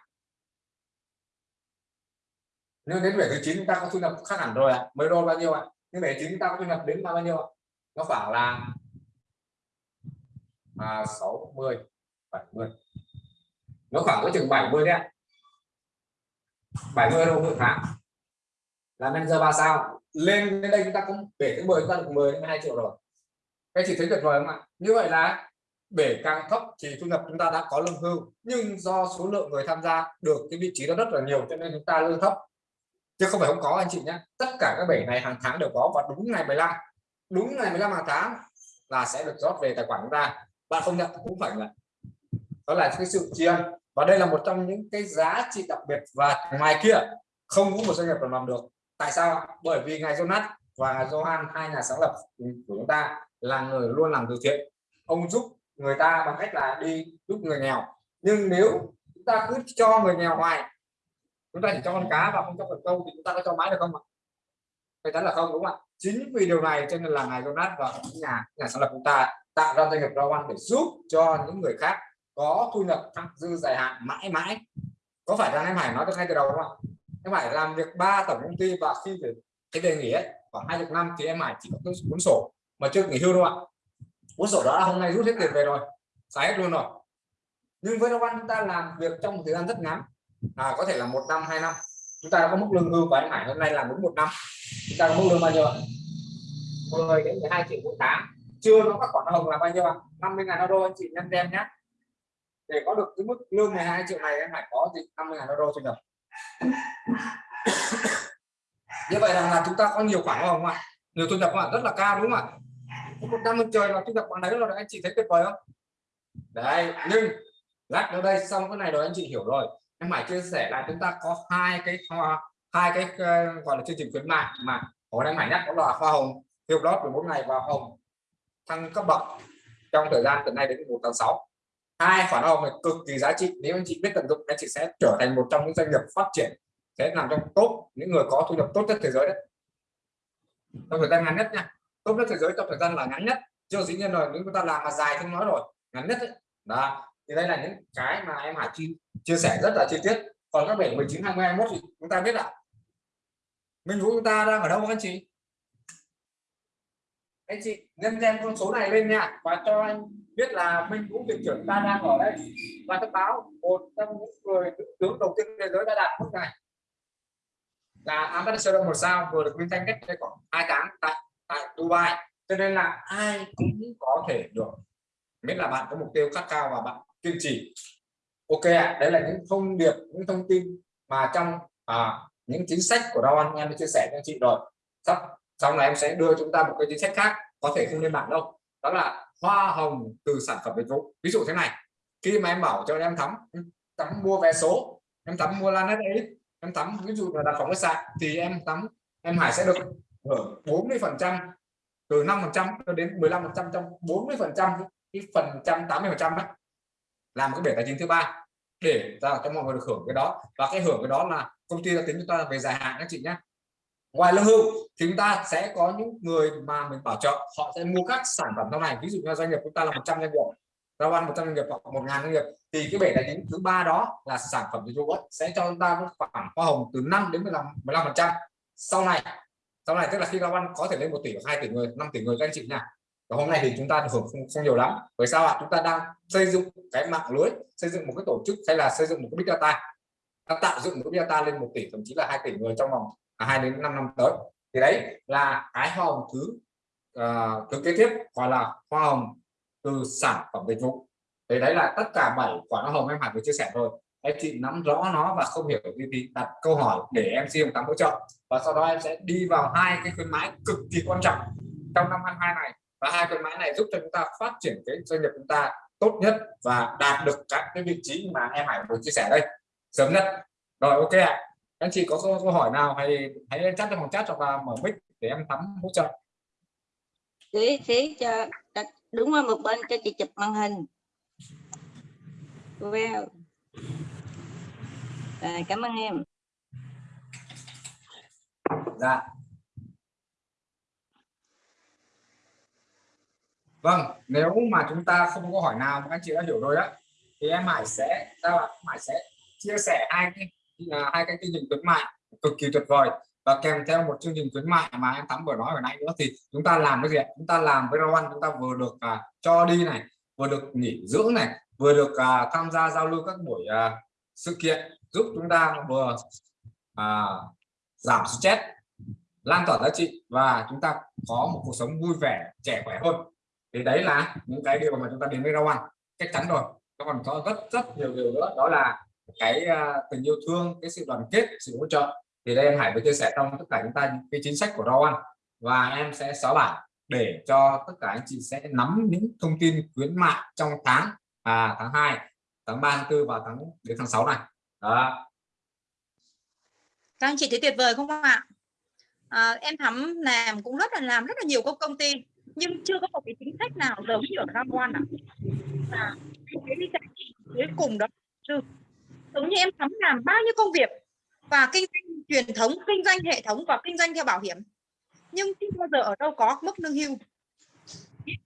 Nếu đến bể thứ 9 chúng ta có thu nhập khác hẳn rồi ạ. À. 10 đô bao nhiêu ạ? À? nhưng bể 9 chúng ta có thu nhập đến bao nhiêu ạ? À? nó khoảng là à, 60 70 nó khoảng có chừng 70 đấy 70 euro một tháng. Là manager ba sao? Lên đến đây chúng ta cũng để thứ 10 chúng ta được 10 đến 12 triệu rồi. Các chị thấy tuyệt vời không ạ? Như vậy là bể càng thấp thì thu nhập chúng ta đã có lương hưu. Nhưng do số lượng người tham gia được cái vị trí đó rất là nhiều, cho nên chúng ta lương thấp. Chứ không phải không có, anh chị nhé. Tất cả các bể này hàng tháng đều có và đúng ngày 15 đúng ngày 15 hàng tháng là sẽ được rót về tài khoản chúng ta. Bạn không nhận cũng phải là đó là cái sự tri ân. Và đây là một trong những cái giá trị đặc biệt và ngoài kia không có một doanh nghiệp nào làm được. Tại sao bởi vì ngài Jonas và Johan, hai nhà sáng lập của chúng ta là người luôn làm từ thiện. Ông giúp người ta bằng cách là đi giúp người nghèo. Nhưng nếu chúng ta cứ cho người nghèo hoài, chúng ta chỉ cho con cá và không cho con câu thì chúng ta có cho mãi được không ạ? Chắc chắn là không, đúng không ạ? Chính vì điều này cho nên là ngài Jonas và những nhà nhà sáng lập chúng ta tạo ra doanh nghiệp Rawan để giúp cho những người khác có thu nhập thặng dư dài hạn mãi mãi. Có phải rằng em Hải nói được ngay từ đầu không ạ? Em Hải làm việc ba tổng công ty và khi về cái đề nghỉ ấy, khoảng hai chục năm thì em Hải chỉ có cuốn sổ mà chưa nghỉ hưu đâu ạ cuốn sổ đó là hôm nay rút hết tiền về rồi xài hết luôn rồi. Nhưng với Novan chúng ta làm việc trong một thời gian rất ngắn à, có thể là một năm hai năm. Chúng ta có mức lương hưu và anh Hải hôm nay làm đúng một năm. Chúng ta có mức lương bao nhiêu ạ? 10 đến 12 triệu mỗi tháng. Chưa có các khoản hồng là bao nhiêu ạ? 50 ngàn euro anh chị nhân đem nhé. Để có được cái mức lương 12 triệu này em phải có gì? 50 ngàn euro thu nhập như vậy là, là chúng ta có nhiều khoản hồng không ạ? Nhiều thu nhập không ạ? Rất là cao đúng không ạ? Một năm một trời là thu nhập bằng đấy rồi anh chị thấy tuyệt vời không? Đấy nhưng lát nữa đây xong cái này rồi anh chị hiểu rồi. Em phải chia sẻ là chúng ta có hai cái hoa hai cái uh, gọi là chương trình khuyến mại mà hồi đang phải nhắc đó là hoa hồng hiệu lót 14 ngày và hồng thăng cấp bậc trong thời gian từ nay đến 1 tháng 6 hai khoản hồng này cực kỳ giá trị nếu anh chị biết tận dụng anh chị sẽ trở thành một trong những doanh nghiệp phát triển sẽ nằm trong top những người có thu nhập tốt nhất thế giới đấy. Trong thời gian ngắn nhất nha tốt nhất thế giới trong thời gian là ngắn nhất. Chưa dĩ nhiên rồi, nếu chúng ta làm mà dài không nói rồi. Ngắn nhất ấy. đó. Thì đây là những cái mà em Hải chi chia sẻ rất là chi tiết. Còn các bảy 19 20 21 thì chúng ta biết ạ. Minh Vũ, chúng ta đang ở đâu anh chị? Anh chị nhân thêm con số này lên nha. Và cho anh biết là Minh Vũ, viện trưởng ta đang ở đây. Và thông báo, một trong những người tướng đầu tiên thế giới đã đạt mức này. Là ambassador một sao, vừa được vinh danh cách đây khoảng hai tháng tại tại Dubai. Cho nên là ai cũng có thể được miễn là bạn có mục tiêu khát cao và bạn kiên trì. Ok ạ à, đấy là những thông điệp những thông tin mà trong à, những chính sách của Rowan em đã chia sẻ cho anh chị rồi. Sắp sau này em sẽ đưa chúng ta một cái chính sách khác có thể không lên mạng đâu. Đó là hoa hồng từ sản phẩm dịch vụ. Ví dụ thế này khi mà em bảo cho em thắm thắm mua vé số em thắm mua lan ấy em thắm ví dụ là đặt phòng khách sạn thì em thắm em Hải sẽ được Ờ, hưởng 40 phần trăm, từ 5 phần trăm cho đến 15 phần trăm, trong 40 phần trăm cái phần trăm 80 phần trăm đó làm cái bể tài chính thứ ba để ra cho mọi người được hưởng cái đó. Và cái hưởng cái đó là công ty đã tính chúng ta về dài hạn, các chị nhé ngoài lương hưu thì chúng ta sẽ có những người mà mình bảo trợ, họ sẽ mua các sản phẩm sau này. Ví dụ như doanh nghiệp chúng ta là 100 doanh nghiệp giao ăn 100 doanh nghiệp hoặc 1 ngàn doanh nghiệp, thì cái bể tài chính thứ ba đó là sản phẩm dịch vụ sẽ cho chúng ta khoảng hoa hồng từ 5 đến 15 15 phần trăm. Sau này sau này tức là khi giao ăn có thể lên một tỷ hoặc hai tỷ người 5 tỷ người các anh chị nha. Và hôm nay thì chúng ta hưởng không, không nhiều lắm. Bởi sao ạ? Chúng ta đang xây dựng cái mạng lưới xây dựng một cái tổ chức hay là xây dựng một cái big data. Ta tạo dựng một cái big data lên một tỷ thậm chí là hai tỷ người trong vòng à, hai đến 5 năm tới. Thì đấy là cái hoa hồng thứ uh, thứ kế tiếp gọi là hoa hồng từ sản phẩm dịch vụ. Thì đấy là tất cả bảy quả hoa hồng em hẳn vừa chia sẻ rồi anh chị nắm rõ nó và không hiểu gì thì đặt câu hỏi để em xin tám hỗ trợ. Và sau đó em sẽ đi vào hai cái khuyến mãi cực kỳ quan trọng trong năm 22 này. Và hai khuyến mãi này giúp cho chúng ta phát triển cái doanh nghiệp chúng ta tốt nhất và đạt được các cái vị trí mà em Hải vừa chia sẻ đây. Sớm nhất. Rồi ok ạ. Anh chị có câu, câu hỏi nào hay hãy chat trong phòng chat hoặc là mở mic để em tắm hỗ trợ. Thế thế cho đúng qua một bên cho chị chụp màn hình. Well à, cảm ơn em. Dạ. Vâng nếu mà chúng ta không có hỏi nào mà các chị đã hiểu rồi á thì em Hải sẽ sao bạn Hải sẽ chia sẻ hai cái là hai cái chương trình khuyến mại cực kỳ tuyệt vời. Và kèm theo một chương trình khuyến mại mà em thắm vừa nói hồi nãy nữa thì chúng ta làm cái gì chúng ta làm với Rowan chúng ta vừa được à, cho đi này vừa được nghỉ dưỡng này vừa được à, tham gia giao lưu các buổi à, sự kiện giúp chúng ta vừa à, giảm stress lan tỏa giá trị và chúng ta có một cuộc sống vui vẻ trẻ khỏe hơn. Thì đấy là những cái điều mà chúng ta đến với rau ăn chắc chắn rồi nó còn có rất rất nhiều điều nữa. Đó là cái uh, tình yêu thương cái sự đoàn kết sự hỗ trợ. Thì đây em Hải vừa chia sẻ trong tất cả chúng ta những cái chính sách của rau ăn và em sẽ xóa bản để cho tất cả anh chị sẽ nắm những thông tin khuyến mại trong tháng à, tháng 2 tháng 3 tháng 4 và tháng đến tháng 6 này. Đó. Các anh chị thấy tuyệt vời không ạ? À, em thắm làm cũng rất là làm rất là nhiều công công ty nhưng chưa có một cái chính sách nào giống như ở Cam Quan ạ. À, cái đi cuối cùng đó chứ giống như em thắm làm bao nhiêu công việc và kinh doanh truyền thống kinh doanh hệ thống và kinh doanh theo bảo hiểm nhưng chưa bao giờ ở đâu có mức lương hưu.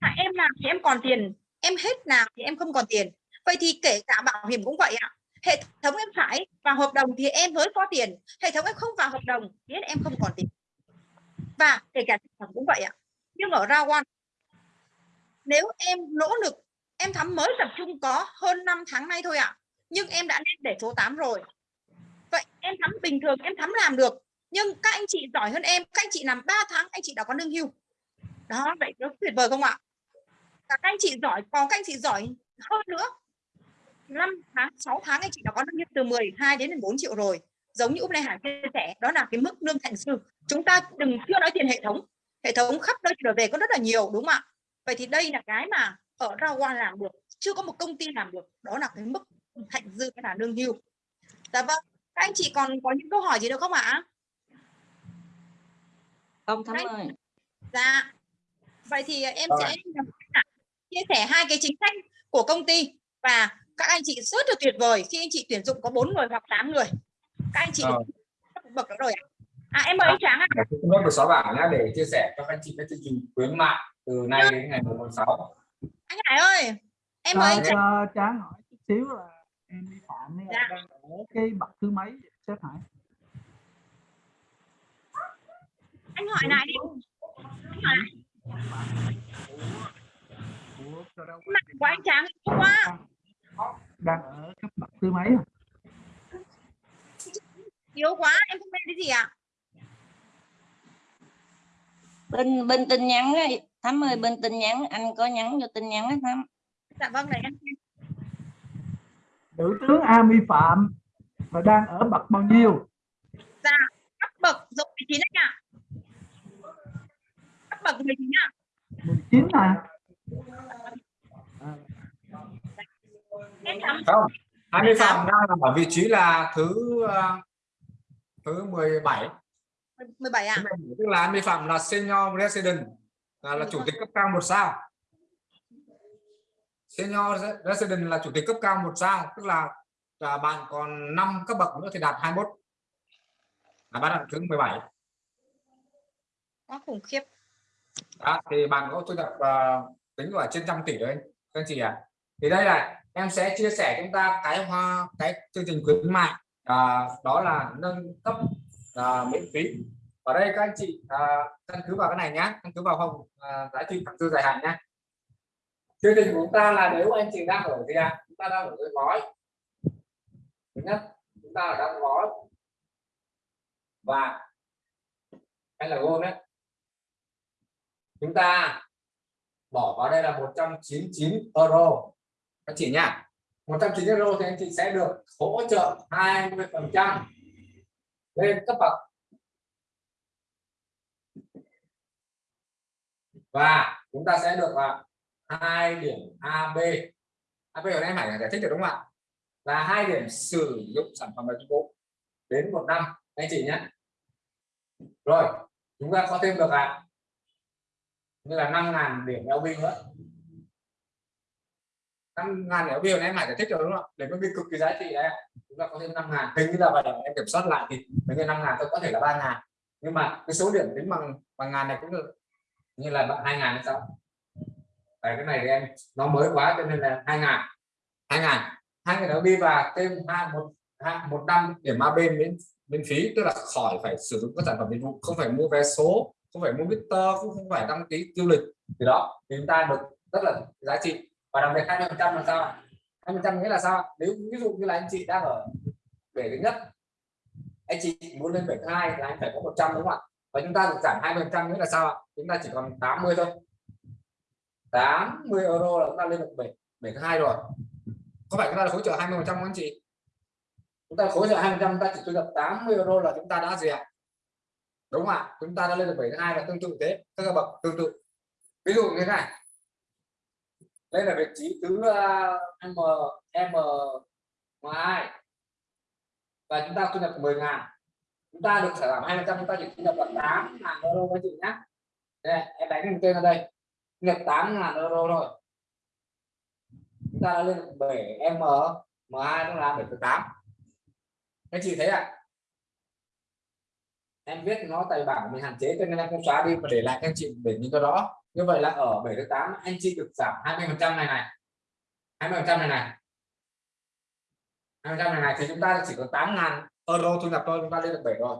Là em làm thì em còn tiền em hết nào thì em không còn tiền vậy thì kể cả bảo hiểm cũng vậy ạ. Hệ thống em phải vào hợp đồng thì em mới có tiền. Hệ thống em không vào hợp đồng thì em không còn tiền. Và kể cả sản phẩm cũng vậy ạ. Nhưng ở ra one, nếu em nỗ lực, em thắm mới tập trung có hơn 5 tháng nay thôi ạ. Nhưng em đã lên để số 8 rồi. Vậy em thắm bình thường, em thắm làm được. Nhưng các anh chị giỏi hơn em, các anh chị làm 3 tháng, anh chị đã có lương hưu. Đó, vậy nó tuyệt vời không ạ? Các anh chị giỏi có các anh chị giỏi hơn nữa. 5 tháng 6 tháng anh chị đã có lương từ 12 đến 14 triệu rồi. Giống như Úc Lê Hải chia sẻ đó là cái mức lương thành sư. Chúng ta đừng chưa nói tiền hệ thống. Hệ thống khắp nơi trở về có rất là nhiều đúng không ạ? Vậy thì đây là cái mà ở Rawan làm được chưa có một công ty làm được. Đó là cái mức thành dư cái là lương hưu. Dạ vâng. Các anh chị còn có những câu hỏi gì được không ạ? Không thắm Đấy. ơi. Dạ. Vậy thì em Rồi. sẽ chia sẻ hai cái chính sách của công ty và các anh chị rất là tuyệt vời. Khi anh chị tuyển dụng có 4 người hoặc 8 người. Các anh chị Rồi. được bậc đó rồi ạ. À em mời anh Tráng ạ. Tôi cũng được xóa bảng nhá để chia sẻ cho các anh chị cái chương trình khuyến mại từ nay đến ngày 1 tháng 6 anh Hải ơi em mời anh cho, Tráng. cho Tráng hỏi chút xíu là em đi phạm ấy Dạ. đang ở cái bậc thứ mấy sếp Hải? Anh hỏi lại đi. Anh hỏi đâu mặt của anh Tráng quá đang ở cấp bậc thứ mấy à? yếu quá em không nghe cái gì ạ? Bên bên tin nhắn ấy thắm ơi bên tin nhắn anh có nhắn vô tin nhắn á thắm. Dạ vâng này em nữ tướng A Mi Phạm và đang ở bậc bao nhiêu? Cấp bậc rồi 19 anh ạ. Cấp bậc 19 ạ. 19 à không 20 phạm đang ở vị trí là thứ ờ, thứ 17 17 ạ tức là 20 phạm là senior resident là, là chủ tịch cấp cao một sao. Senior resident là chủ tịch cấp cao một sao tức là, là bạn còn 5 cấp bậc nữa thì đạt 21 là bạn đạt thứ 17 quá khủng khiếp. Đó, thì bạn có thu nhập uh, tính vào trên trăm tỷ đấy các anh chị ạ. Thì đây là em sẽ chia sẻ chúng ta cái hoa cái chương trình khuyến mại à, đó là nâng cấp à, miễn phí. Ở đây các anh chị à, căn cứ vào cái này nhé căn cứ vào không à, giá trị thẳng dư dài hạn nhé chương trình của chúng ta là nếu anh chị đang ở gì ạ? Chúng ta đang ở dưới gói thứ nhất chúng ta đang gói và hay là gold đấy. Chúng ta bỏ vào đây là 199 euro anh chị nhá 190 euro thì anh chị sẽ được hỗ trợ 20 phần trăm lên cấp bậc. Và chúng ta sẽ được là hai điểm AB AB ở đây phải giải thích được đúng không ạ? Là hai điểm sử dụng sản phẩm và dịch vụ đến một năm, anh chị nhé. Rồi, chúng ta có thêm được là, như là 5.000 điểm LB nữa. 5.000 điểm LB này em phải giải thích rồi đúng không? Ạ để có cực kỳ giá trị đấy chúng ta có thêm năm ngàn. Hình như là vậy em kiểm soát lại thì mấy như năm ngàn tôi có thể là ba ngàn. Nhưng mà cái số điểm tính bằng bằng ngàn này cũng được như là bạn hai ngàn hay sao? Tại cái này thì em nó mới quá cho nên là hai ngàn. Hai ngàn. Hai người đi và thêm hai một hai, một năm điểm AB miễn miễn phí tức là khỏi phải sử dụng các sản phẩm dịch vụ không phải mua vé số không phải mua meter cũng không phải đăng ký du lịch. Thì đó thì chúng ta được rất là giá trị và đặc biệt 20 phần trăm là sao 20 trăm nghĩa là sao nếu ví dụ như là anh chị đang ở bể thứ nhất, anh chị muốn lên bể thứ hai là anh phải có 100 đúng không ạ? Và chúng ta được giảm 20 phần trăm nghĩa là sao ạ? Chúng ta chỉ còn 80 thôi. 80 euro là chúng ta lên được bể bể thứ hai rồi. Có phải chúng ta là khối trợ 20 phần trăm không anh chị? Chúng ta khối trợ 20 phần trăm ta chỉ thu nhập 80 euro là chúng ta đã gì ạ? Đúng không ạ? Chúng ta đã lên được bể thứ hai là tương tự thế. Các bậc tương tự. Ví dụ như thế này đây là vị trí thứ uh, m m hai. Và chúng ta thu nhập 10 ngàn. Chúng ta được sản phẩm 200 chúng ta chỉ thu nhập là 8 ngàn euro các chị nhé đây, em đánh cái tên ở đây. Thu nhập 8 ngàn euro rồi chúng ta đã lên 7 m m2 nó là 7,8 các chị thấy ạ. À? em biết nó tài bản mình hạn chế cho nên em không xóa đi mà để lại các chị để những cái đó như vậy là ở 7 8 anh chị được giảm 20 phần trăm này này. 20 phần trăm này này. 20 phần trăm này này, thì chúng ta chỉ có 8 ngàn euro thu nhập thôi, chúng ta lên được 7 rồi.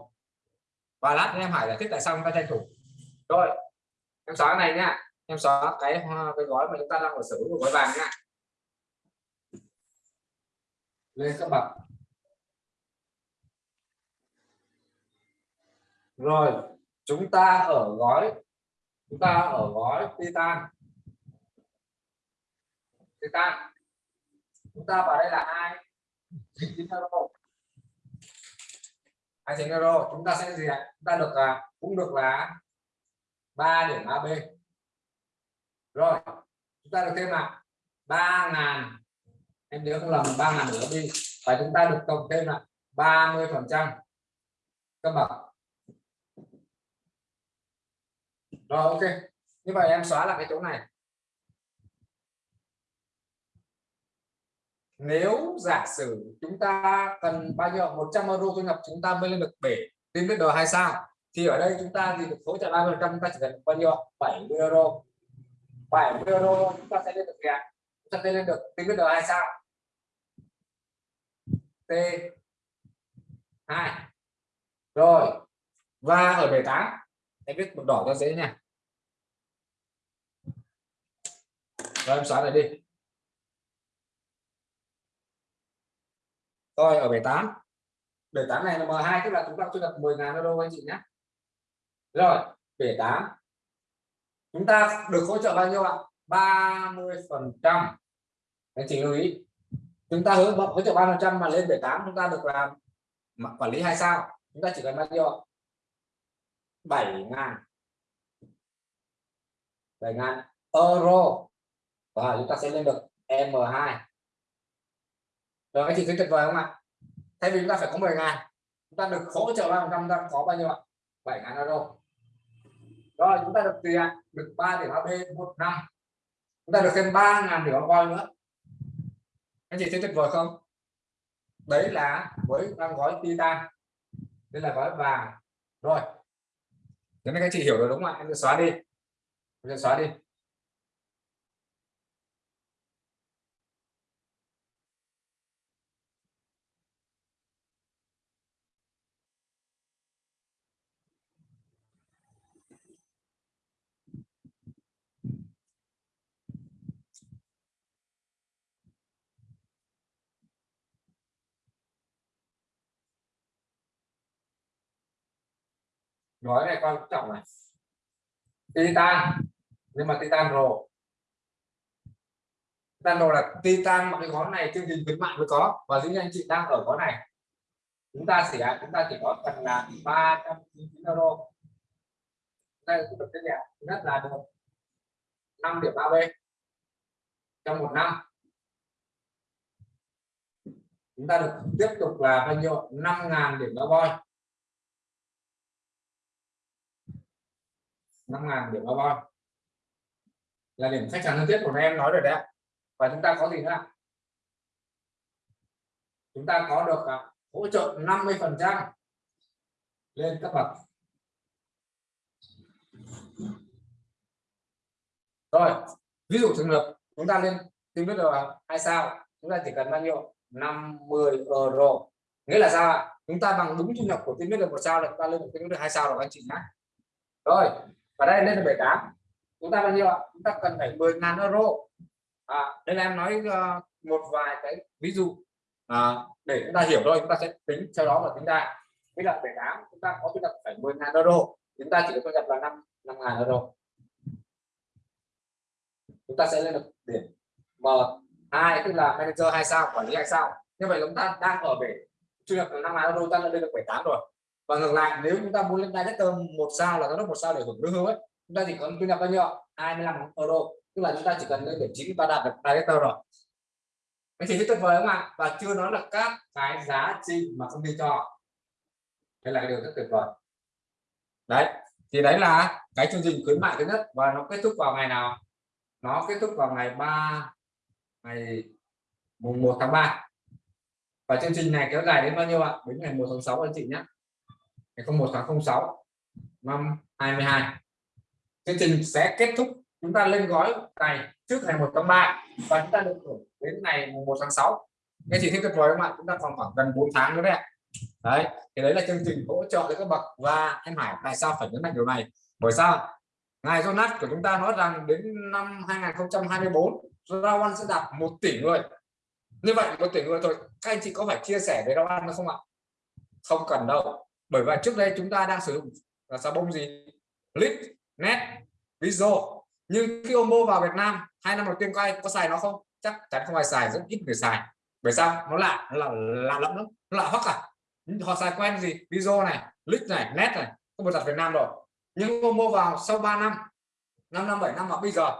Và lát em hỏi giải thích tại sao chúng ta tranh thủ. Rồi, em xóa này nhá em xóa cái ờ, cái gói mà chúng ta đang ở sở hữu gói vàng nhá lên các bậc. Rồi, chúng ta ở gói chúng ta ở gói titan. Titan. Chúng ta vào đây là hai chín euro. Hai chín euro? Chúng ta sẽ gì ạ? Chúng ta được là cũng được là 3 điểm AB rồi, chúng ta được thêm là ba ngàn. Em nhớ không lầm, ba ngàn nữa đi và chúng ta được cộng thêm là 30 phần trăm. Cấp bậc rồi, ok. Như vậy em xóa là cái chỗ này. Nếu giả sử chúng ta cần bao nhiêu? 100 euro thu nhập chúng ta mới lên được bể. Team leader hay sao? Thì ở đây chúng ta thì được hỗ trợ 30 trăm, chúng ta chỉ cần bao nhiêu? 70 euro. 70 euro chúng ta sẽ lên được kìa chúng ta sẽ lên được team leader hay sao? T 2 rồi. Và ở bể 8 em viết một đỏ cho dễ nha. Rồi, em xóa này đi. Rồi ở 78 78 này là M2 tức là chúng ta chưa đặt 10.000 euro anh chị nhé. Rồi 78 chúng ta được hỗ trợ bao nhiêu ạ? 30 phần trăm. Anh chị lưu ý. Chúng ta hướng hỗ trợ 30 trăm mà lên 78 chúng ta được làm quản lý hai sao. Chúng ta chỉ cần bao nhiêu 7 ngàn. 7 ngàn. Euro. Và chúng ta sẽ lên được M2 rồi, anh chị thấy tuyệt vời không ạ? Thay vì chúng ta phải có 10 ngàn, chúng ta được hỗ trợ 3 chúng ta có bao nhiêu ạ? 7 ngàn euro. Rồi, chúng ta được tiền, được 3 điểm AB một năm. Chúng ta được thêm 3 ngàn điểm voi nữa. Anh chị thấy tuyệt vời không? Đấy là với đang gói titan. Đây là gói vàng. Rồi thế nên các chị hiểu rồi đúng không ạ? Em sẽ xóa đi. Em sẽ xóa đi. Nói này quan trọng này. Titan. Nhưng mà titan rồ titan rồ là titan mà cái gói này chương trình khuyến mại mới có. Và những anh chị đang ở gói này. Chúng ta chỉ chúng ta chỉ có cần là 399 euro. Đây cũng được cái nhà nhất là được 5 điểm 3B trong một năm. Chúng ta được tiếp tục là bao nhiêu 5.000 điểm đá voi 5.000 điểm carbon là điểm khách hàng thân thiết của em nói rồi đấy và chúng ta có gì nữa chúng ta có được uh, hỗ trợ 50 phần trăm lên các bậc. Rồi ví dụ trường hợp chúng ta lên tìm biết được hai sao chúng ta chỉ cần bao nhiêu? 50 euro. Nghĩa là sao ạ? Chúng ta bằng đúng thu nhập của team được một sao là chúng ta lên được team được hai sao rồi anh chị nhé rồi và đây lên là 78 chúng ta bao nhiêu ạ? Chúng ta cần phải 10.000 euro. À, đây là em nói uh, một vài cái ví dụ à, để chúng ta hiểu thôi chúng ta sẽ tính sau đó là tính ra bây giờ 78 chúng ta có thu nhập phải 10.000 euro. Chúng ta chỉ có thu nhập là 5 5.000 euro. Chúng ta sẽ lên được điểm M2 tức là manager hai sao quản lý hai sao. Như vậy chúng ta đang ở về thu nhập là 5.000 euro ta lên được 78 rồi và ngược lại, nếu chúng ta muốn lên director một sao là giám đốc một sao để hưởng lương hưu ấy, chúng ta chỉ cần thu nhập bao nhiêu 25 euro. Tức là chúng ta chỉ cần lên điểm chín và đạt được director rồi. Anh chị rất tuyệt vời không ạ? Và chưa nói là các cái giá trị mà công ty cho. Đây là cái điều rất tuyệt vời. Đấy, thì đấy là cái chương trình khuyến mại thứ nhất và nó kết thúc vào ngày nào? Nó kết thúc vào ngày 3 ngày mùng 1 tháng 3 và chương trình này kéo dài đến bao nhiêu ạ? Đến ngày 1 tháng 6 anh chị nhé ngày 01 tháng 06 năm 22 chương trình sẽ kết thúc. Chúng ta lên gói này trước ngày 1 tháng 3 và chúng ta được hưởng đến ngày 1 tháng 6 nghe chị thấy tuyệt vời không ạ? Chúng ta còn khoảng gần 4 tháng nữa đấy đấy, thì đấy là chương trình hỗ trợ cho các bậc và em Hải. Tại sao phải nhấn mạnh điều này? Bởi sao? Ngài Jonas của chúng ta nói rằng đến năm 2024 Rawan sẽ đạt một tỷ người. Như vậy, một tỷ người thôi. Các anh chị có phải chia sẻ với Rawan không ạ? Không cần đâu bởi vậy trước đây chúng ta đang sử dụng là xà bông gì? Lít net viso nhưng khi Omo vào Việt Nam, hai năm đầu tiên có ai, có xài nó không? Chắc chắn không ai xài, rất ít người xài. Bởi sao? Nó lạ, nó là lạ lắm lắm. Nó lạ hoắc à? Họ xài quen gì? Video này, lít này net này. Không một đặt Việt Nam rồi. Nhưng Momo vào sau 3 năm 5 năm 7 năm mà bây giờ,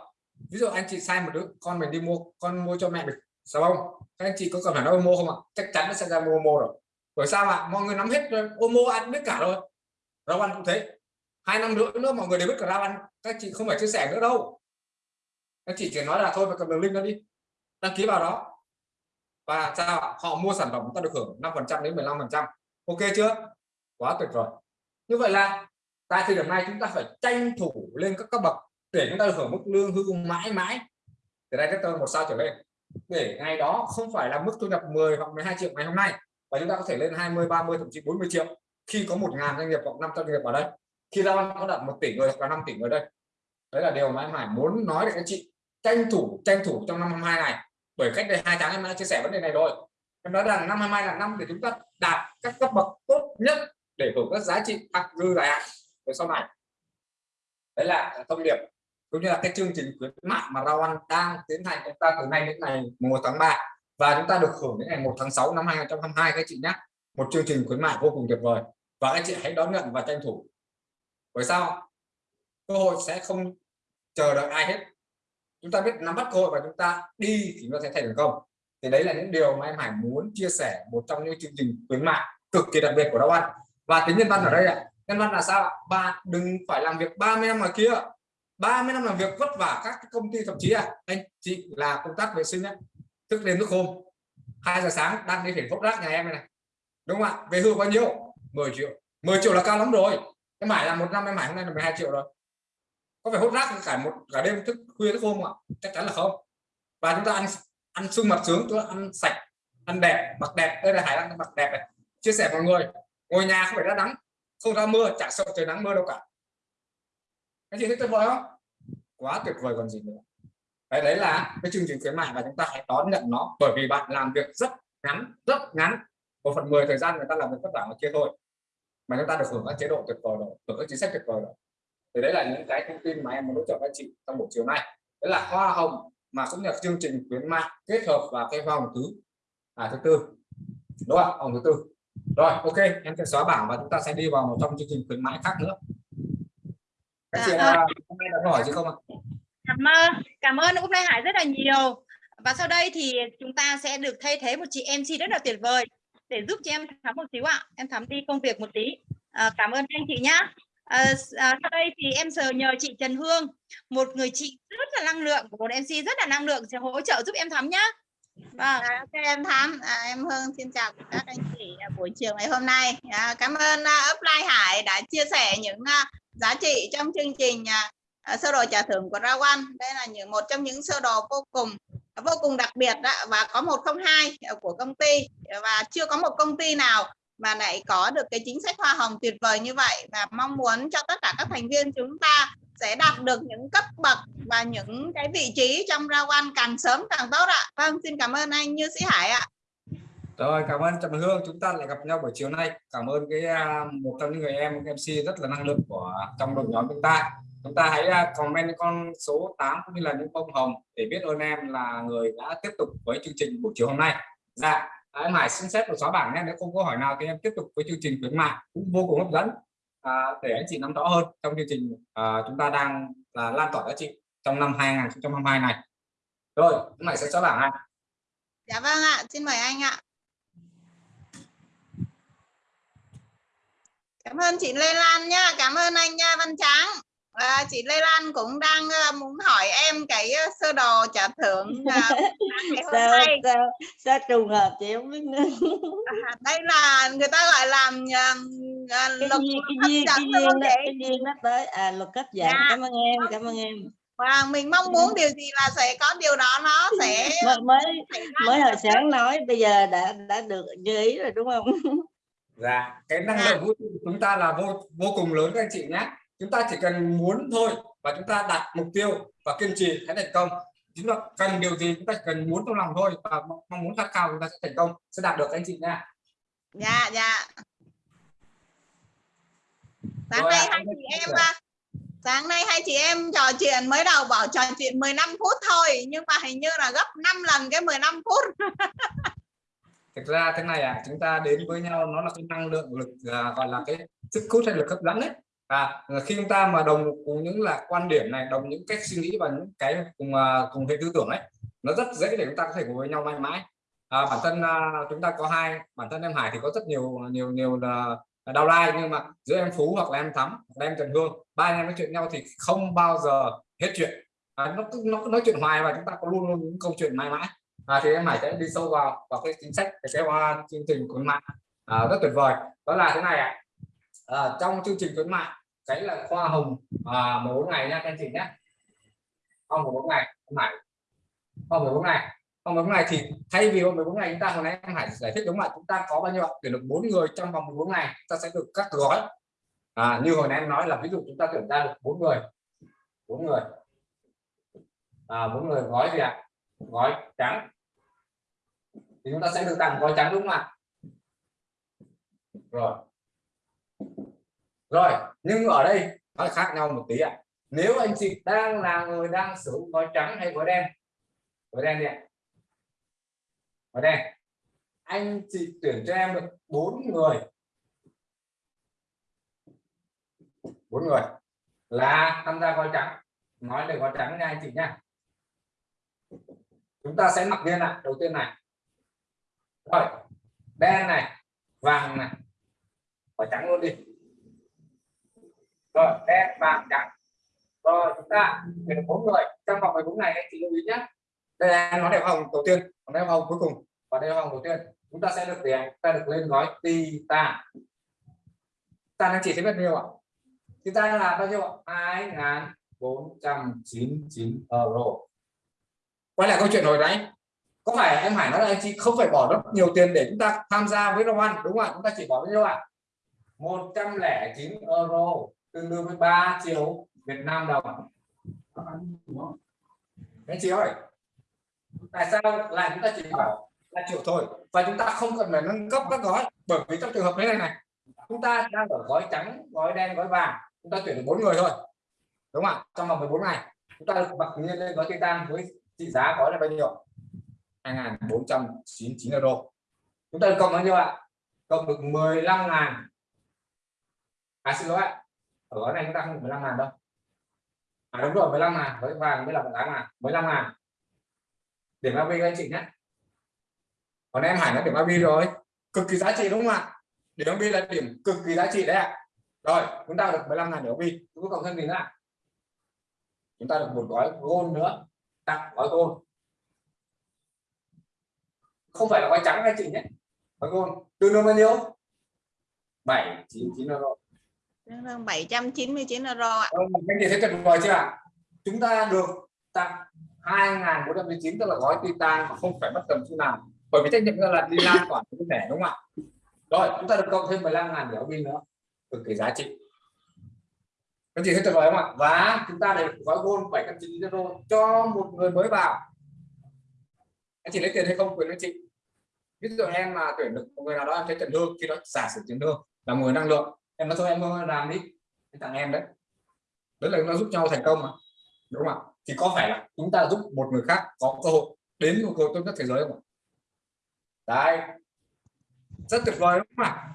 ví dụ anh chị sai một đứa, con mình đi mua, con mua cho mẹ mình xà bông. Các anh chị có cần phải nói Momo không ạ? Chắc chắn nó sẽ ra Momo rồi bởi sao ạ? Mọi người nắm hết rồi. Momo ăn biết cả rồi. Rau ăn cũng thế. Hai năm nữa nữa mọi người đều biết cả rau ăn các chị không phải chia sẻ nữa đâu. Các chị chỉ nói là thôi, phải cầm đường link đó đi. Đăng ký vào đó. Và sao ạ? họ mua sản phẩm chúng ta được hưởng 5 phần trăm đến 15 phần trăm. Ok chưa? Quá tuyệt vời. Như vậy là tại thời điểm này chúng ta phải tranh thủ lên các cấp bậc để chúng ta được hưởng mức lương hưu mãi mãi. Từ đây, cái một sao trở lên. Để ngày đó không phải là mức thu nhập 10 hoặc 12 triệu ngày hôm nay và chúng ta có thể lên 20 30 thậm chí 40 triệu khi có 1.000 doanh nghiệp hoặc 500 doanh nghiệp ở đây. Khi ra có đặt một tỷ người hoặc là 5 tỷ người đây. Đấy là điều mà em Hải muốn nói để các chị tranh thủ tranh thủ trong năm 22 này. Bởi cách đây hai tháng em đã chia sẻ vấn đề này rồi. Em nói rằng năm 22 là năm để chúng ta đạt các cấp bậc tốt nhất để hưởng các giá trị tăng dư dài hạn. Về sau này, đấy là thông điệp cũng như là cái chương trình khuyến mại mà Rao Ăn đang tiến hành. Chúng ta từ nay đến ngày 1 tháng 3 và chúng ta được hưởng đến ngày 1 tháng 6 năm 2022 các chị nhé một chương trình khuyến mại vô cùng tuyệt vời. Và các chị hãy đón nhận và tranh thủ. Bởi sao? Cơ hội sẽ không chờ đợi ai hết. Chúng ta biết nắm bắt cơ hội và chúng ta đi thì nó sẽ thành công thì đấy là những điều mà em Hải muốn chia sẻ một trong những chương trình khuyến mại cực kỳ đặc biệt của Đào Văn. Và tính nhân văn ở đây ạ. Nhân văn là sao bạn đừng phải làm việc 30 năm ngoài kia. 30 năm làm việc vất vả các công ty thậm chí à. Anh chị là công tác vệ sinh ấy, thức đêm thức hôm. 2 giờ sáng đang đi phải phốc rác nhà em này, này. Đúng không ạ? Về hưu bao nhiêu? 10 triệu. 10 triệu là cao lắm rồi. Em mãi là một năm em mãi hôm nay là 12 triệu rồi. Có phải hút rác cả một cả đêm thức khuya thức hôm không ạ? Chắc chắn là không. Và chúng ta ăn ăn sung mặt sướng chúng ta ăn sạch ăn đẹp mặc đẹp. Đây là hải đang mặc đẹp này. Chia sẻ mọi người ngồi nhà không phải ra nắng không ra mưa chả sợ trời nắng mưa đâu cả. Cái gì thấy tuyệt vời không? Quá tuyệt vời còn gì nữa đấy đấy là cái chương trình khuyến mại và chúng ta hãy đón nhận nó. Bởi vì bạn làm việc rất ngắn rất ngắn. Một phần mười thời gian người ta làm việc vất vả ở kia thôi. Mà chúng ta được hưởng các chế độ tuyệt vời rồi hưởng các chính sách tuyệt vời rồi. Thì đấy là những cái thông tin mà em muốn hỗ trợ các chị trong buổi chiều nay. Đấy là hoa hồng mà cũng là chương trình khuyến mại kết hợp và cái hồng thứ à, thứ tư. Đúng không hồng thứ tư. Rồi ok em sẽ xóa bảng và chúng ta sẽ đi vào một trong chương trình khuyến mãi khác nữa. Các chị Dạ, à, hôm nay đã hỏi chứ không ạ cảm ơn. Cảm ơn Úc nay Hải rất là nhiều. Và sau đây thì chúng ta sẽ được thay thế một chị MC rất là tuyệt vời để giúp cho em thắm một xíu ạ. Em thắm đi công việc một tí. À, cảm ơn anh chị nhá. À, à, sau đây thì em giờ nhờ chị Trần Hương một người chị rất là năng lượng của một MC rất là năng lượng sẽ hỗ trợ giúp em thắm nhá. Vâng. À, ok em Thắm, à, em Hương xin chào các anh chị buổi chiều ngày hôm nay. À, cảm ơn à, uh, Upline Hải đã chia sẻ những uh, giá trị trong chương trình uh, à, sơ đồ trả thưởng của Rawan. Đây là những một trong những sơ đồ vô cùng vô cùng đặc biệt đó, và có 102 của công ty và chưa có một công ty nào mà lại có được cái chính sách hoa hồng tuyệt vời như vậy và mong muốn cho tất cả các thành viên chúng ta sẽ đạt được những cấp bậc và những cái vị trí trong ra càng sớm càng tốt ạ. Vâng, xin cảm ơn anh Như Sĩ Hải ạ. rồi cảm ơn Trần Hương chúng ta lại gặp nhau buổi chiều nay cảm ơn cái à, một trong những người em MC rất là năng lượng của trong đội nhóm chúng ta chúng ta hãy à, comment con số 8 cũng như là những bông hồng để biết ơn em là người đã tiếp tục với chương trình buổi chiều hôm nay dạ em Hải xin phép một xóa bảng nhé nếu không có hỏi nào thì em tiếp tục với chương trình khuyến mại cũng vô cùng hấp dẫn à, để anh chị nắm rõ hơn trong chương trình à, chúng ta đang là lan tỏa giá trị trong năm 2022 này rồi em Hải sẽ xóa bảng ạ Dạ vâng ạ, xin mời anh ạ. Cảm ơn chị Lê Lan nha, cảm ơn anh nha Văn Tráng. À, chị Lê Lan cũng đang uh, muốn hỏi em cái uh, sơ đồ trả thưởng uh, ngày hôm sao, nay. sao sao trùng hợp chị không biết nữa À, đây là người ta gọi là uh, uh, luật hấp cái dẫn cái chị? cái duyên nó tới à luật cấp dạng Dạ. cảm ơn em cảm ơn em Và mình mong muốn điều gì là sẽ có điều đó nó sẽ mới mới mới hồi sáng nói bây giờ đã đã được như ý rồi đúng không Dạ, cái năng Dạ. lượng vũ trụ của chúng ta là vô vô cùng lớn các anh chị nhé. Chúng ta chỉ cần muốn thôi và chúng ta đặt mục tiêu và kiên trì sẽ thành công. Chúng ta cần điều gì chúng ta chỉ cần muốn trong lòng thôi và mong muốn khát khao chúng ta sẽ thành công, sẽ đạt được anh chị nha. dạ dạ sáng Rồi nay hai chị em à, sáng nay hai chị em trò chuyện mới đầu bảo trò chuyện 15 phút thôi nhưng mà hình như là gấp 5 lần cái 15 phút thực ra thế này à chúng ta đến với nhau nó là cái năng lượng lực à, gọi là cái sức hút hay lực hấp dẫn đấy à ờ, khi chúng ta mà đồng cùng những là quan điểm này đồng những cách suy nghĩ và những cái cùng à, cùng hệ tư tưởng ấy nó rất dễ để chúng ta có thể cùng với nhau mãi mãi. À, bản thân à, chúng ta có hai bản thân em Hải thì có rất nhiều nhiều nhiều là đau lai nhưng mà giữa em Phú hoặc là em Thắm hoặc là em Trần Hương ba anh em nói chuyện nhau thì không bao giờ hết chuyện. À, nó cứ nó nói chuyện hoài và chúng ta có luôn luôn những câu chuyện mãi mãi. À, thì em Hải sẽ đi sâu vào vào cái chính sách cái kế chương trình khuyến mại. À, rất tuyệt vời. Đó là thế này ạ. À, trong chương trình khuyến mại cái là khoa hồng à, 14 ngày nha các anh chị nhé. Không 14 ngày em Hải không 14 ngày. Không 14 ngày thì thay vì 14 ngày chúng ta hồi nãy em Hải giải thích đúng không ạ? Chúng ta có bao nhiêu tuyển được bốn người trong vòng 14 ngày ta sẽ được các gói à, như hồi nãy em nói là ví dụ chúng ta tuyển ra được bốn người. Bốn người. À, bốn người gói gì ạ? Gói trắng. Thì chúng ta sẽ được tặng gói trắng đúng không ạ? Rồi rồi, nhưng ở đây nó khác nhau một tí ạ. Nếu anh chị đang là người đang sử dụng gói trắng hay gói đen? Gói đen đi ạ. Gói đen. Anh chị tuyển cho em được bốn người. Bốn người là tham gia gói trắng. Nói về gói trắng nha anh chị nha. Chúng ta sẽ mặc lên ạ, đầu tiên này. Rồi, đen này, vàng này. Và trắng luôn đi rồi đen vàng trắng rồi, chúng ta về được bốn người. Trong vòng 14 ngày, anh chị lưu ý nhé. Đây là nó đẹp hồng đầu tiên còn đẹp hồng cuối cùng và đây hồng đầu tiên. Chúng ta sẽ được tiền ta được lên gói tita ta anh chị thấy bao nhiêu ạ? Ta là bao nhiêu hai ngàn bốn trăm chín chín euro. Quay lại câu chuyện hồi nãy. Có phải em Hải nói là anh chị không phải bỏ rất nhiều tiền để chúng ta tham gia với Roman đúng không ạ? Chúng ta chỉ bỏ bao nhiêu ạ? 109 euro tương đương với 3 triệu Việt Nam đồng. Đấy chị ơi, tại sao lại chúng ta chỉ bảo là triệu thôi? Và chúng ta không cần phải nâng cấp các gói, bởi vì trong trường hợp thế này này, chúng ta đang ở gói trắng, gói đen, gói vàng, chúng ta tuyển được bốn người thôi. Đúng không ạ? Trong vòng 14 ngày, chúng ta được bật nhiên lên gói titan với trị giá gói là bao nhiêu? 2.499 euro. Chúng ta được cộng bao nhiêu ạ? Cộng được 15 ngàn. À xin lỗi ạ ở gói này chúng ta không được 15 ngàn đâu. À đúng rồi 15 ngàn, với vàng mới là 18 ngàn 15 ngàn. Điểm AB anh chị nhé. Còn em Hải nó điểm AB rồi. Cực kỳ giá trị đúng không ạ? Điểm AB là điểm cực kỳ giá trị đấy ạ. Rồi, chúng ta được 15 ngàn điểm AB chúng ta cộng thêm gì nữa chúng ta được một gói gold nữa. Tặng gói gold. Không phải là gói trắng anh chị nhé. Gói gold. Tương đương bao nhiêu? 799 euro tương 799 euro ạ. Vâng, anh chị thấy tuyệt vời chưa ạ? Chúng ta được tặng 2.419 tức là gói titan mà không phải mất tầm chút nào. Bởi vì trách nhiệm là đi lan tỏa cái thẻ, đúng không ạ? Rồi, chúng ta được cộng thêm 15 ngàn đéo pin nữa. Cực kỳ giá trị. Các chị thấy tuyệt vời không ạ? Và chúng ta được gói gold 799 euro cho một người mới vào. Anh chị lấy tiền hay không, quyền anh chị? Ví dụ em là tuyển được một người nào đó, em thấy trần thương khi đó giả sử trần thương là người năng lượng em nói thôi, em làm đi em tặng em đấy. Đấy là nó giúp nhau thành công mà. Đúng không ạ? Thì có phải là chúng ta giúp một người khác có cơ hội đến một cơ hội tốt nhất thế giới không ạ? Đấy. Rất tuyệt vời, đúng không ạ?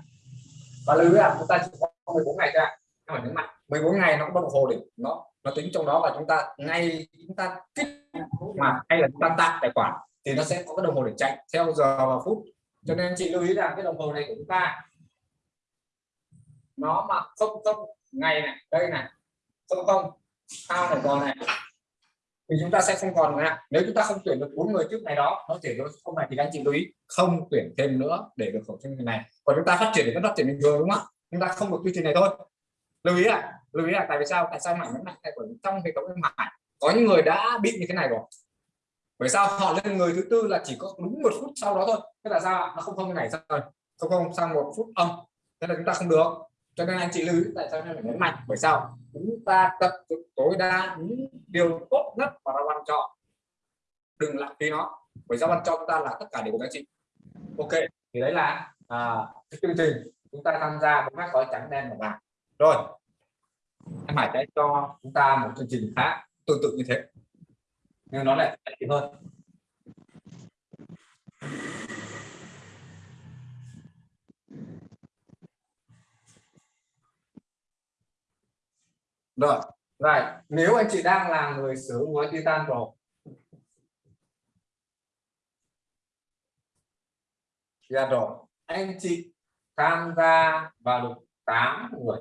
Và lưu ý là chúng ta chỉ có 14 ngày ra không phải nhấn mạnh 14 ngày nó có đồng hồ để nó nó tính trong đó là chúng ta ngay, chúng ta kích mà hay là chúng ta tạo tài khoản thì nó sẽ có cái đồng hồ để chạy theo giờ và phút. Cho nên chị lưu ý rằng cái đồng hồ này của chúng ta nó mà không không, ngày này, đây này, không không sao này còn này. Thì chúng ta sẽ không còn nữa nếu chúng ta không tuyển được bốn người trước này đó, nó tuyển được không này thì anh chị lưu ý, không tuyển thêm nữa để được khẩu trang này. Còn chúng ta phát triển thì nó phát triển bình thường đúng không chúng ta không được quy trình này thôi. Lưu ý là lưu ý là tại vì sao? Tại sao mảnh vẫn mạnh của trong hệ thống mảnh có những người đã bị như thế này rồi. Bởi sao? Họ lên người thứ tư là chỉ có đúng một phút sau đó thôi. Thế là sao nó không không như này rồi. Không không, sang một phút âm. Thế là chúng ta không được cho nên anh chị lưu ý tại sao phải nhấn mạnh? Bởi sao? Chúng ta tập trung tối đa những điều tốt nhất mà ra ban chọn. Đừng lãng phí nó. Bởi sao ban cho chúng ta là tất cả đều của các chị. Ok thì đấy là à, cái chương trình. Chúng ta tham gia với các gói trắng đen và vàng. Rồi em Hải sẽ cho chúng ta một chương trình khác tương tự như thế. Nhưng nó lại hơn. Rồi rồi nếu anh chị đang là người sử dụng gói Titan Pro Dạ rồi, anh chị tham gia vào được 8 người.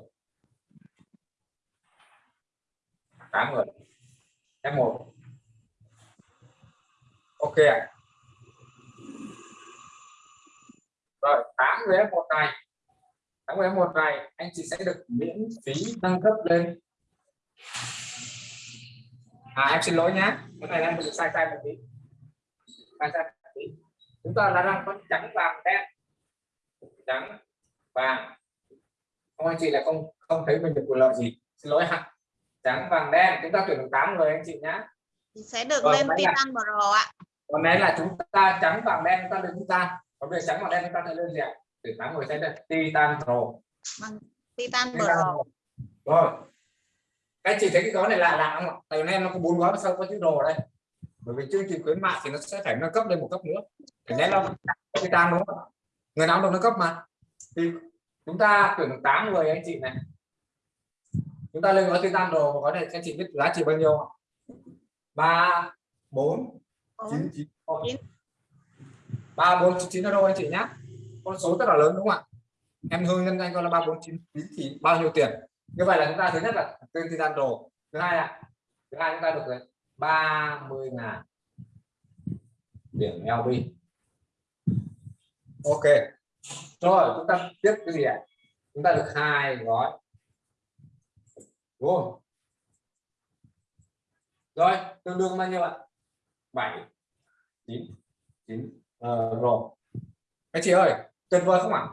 8 người. F1 ok rồi 8 người F1 này. 8 người F1 này anh chị sẽ được miễn phí nâng cấp lên à em xin lỗi nhá. Cái này em sai sai một tí. Sai sai một tí. Chúng ta là đang có trắng vàng đen. Trắng vàng. Không anh chị là không không thấy mình được quyền lợi gì. Xin lỗi ha trắng vàng đen. Chúng ta tuyển được 8 người anh chị nhá. Sẽ được Vâng, lên Titan Pro ạ. còn đấy là chúng ta trắng vàng đen chúng ta lên chúng ta. Còn về trắng vàng đen chúng ta sẽ lên gì ạ? Tuyển 8 người sẽ được Titan Pro. Titan Titan Pro. rồi các chị thấy cái gói này lạ lạ không ạ. Tại nên nó có bốn gói sao có chữ đồ đây? Bởi vì chương trình khuyến mại thì nó sẽ phải nâng cấp lên một cấp nữa. Thì nên là Titan đúng không người nào được nâng cấp mà. Thì chúng ta tuyển được 8 người anh chị này. Chúng ta lên gói Titan Pro và gói này anh chị biết giá trị bao nhiêu ạ? ba bốn chín chín. Ba bốn chín chín euro anh chị nhá? Con số rất là lớn đúng không ạ? Em hương nhân danh coi là ba bốn chín chín thì bao nhiêu tiền như vậy là chúng ta thứ nhất là tên gian đồ thứ hai là thứ hai chúng ta được là 30 ngàn điểm LB ok. Rồi, chúng ta tiếp cái gì ạ? Chúng ta được hai gói. Đúng không? Rồi, tương đương bao nhiêu ạ? Bảy, chín chín ờ, rồi. Anh chị ơi, tuyệt vời không ạ?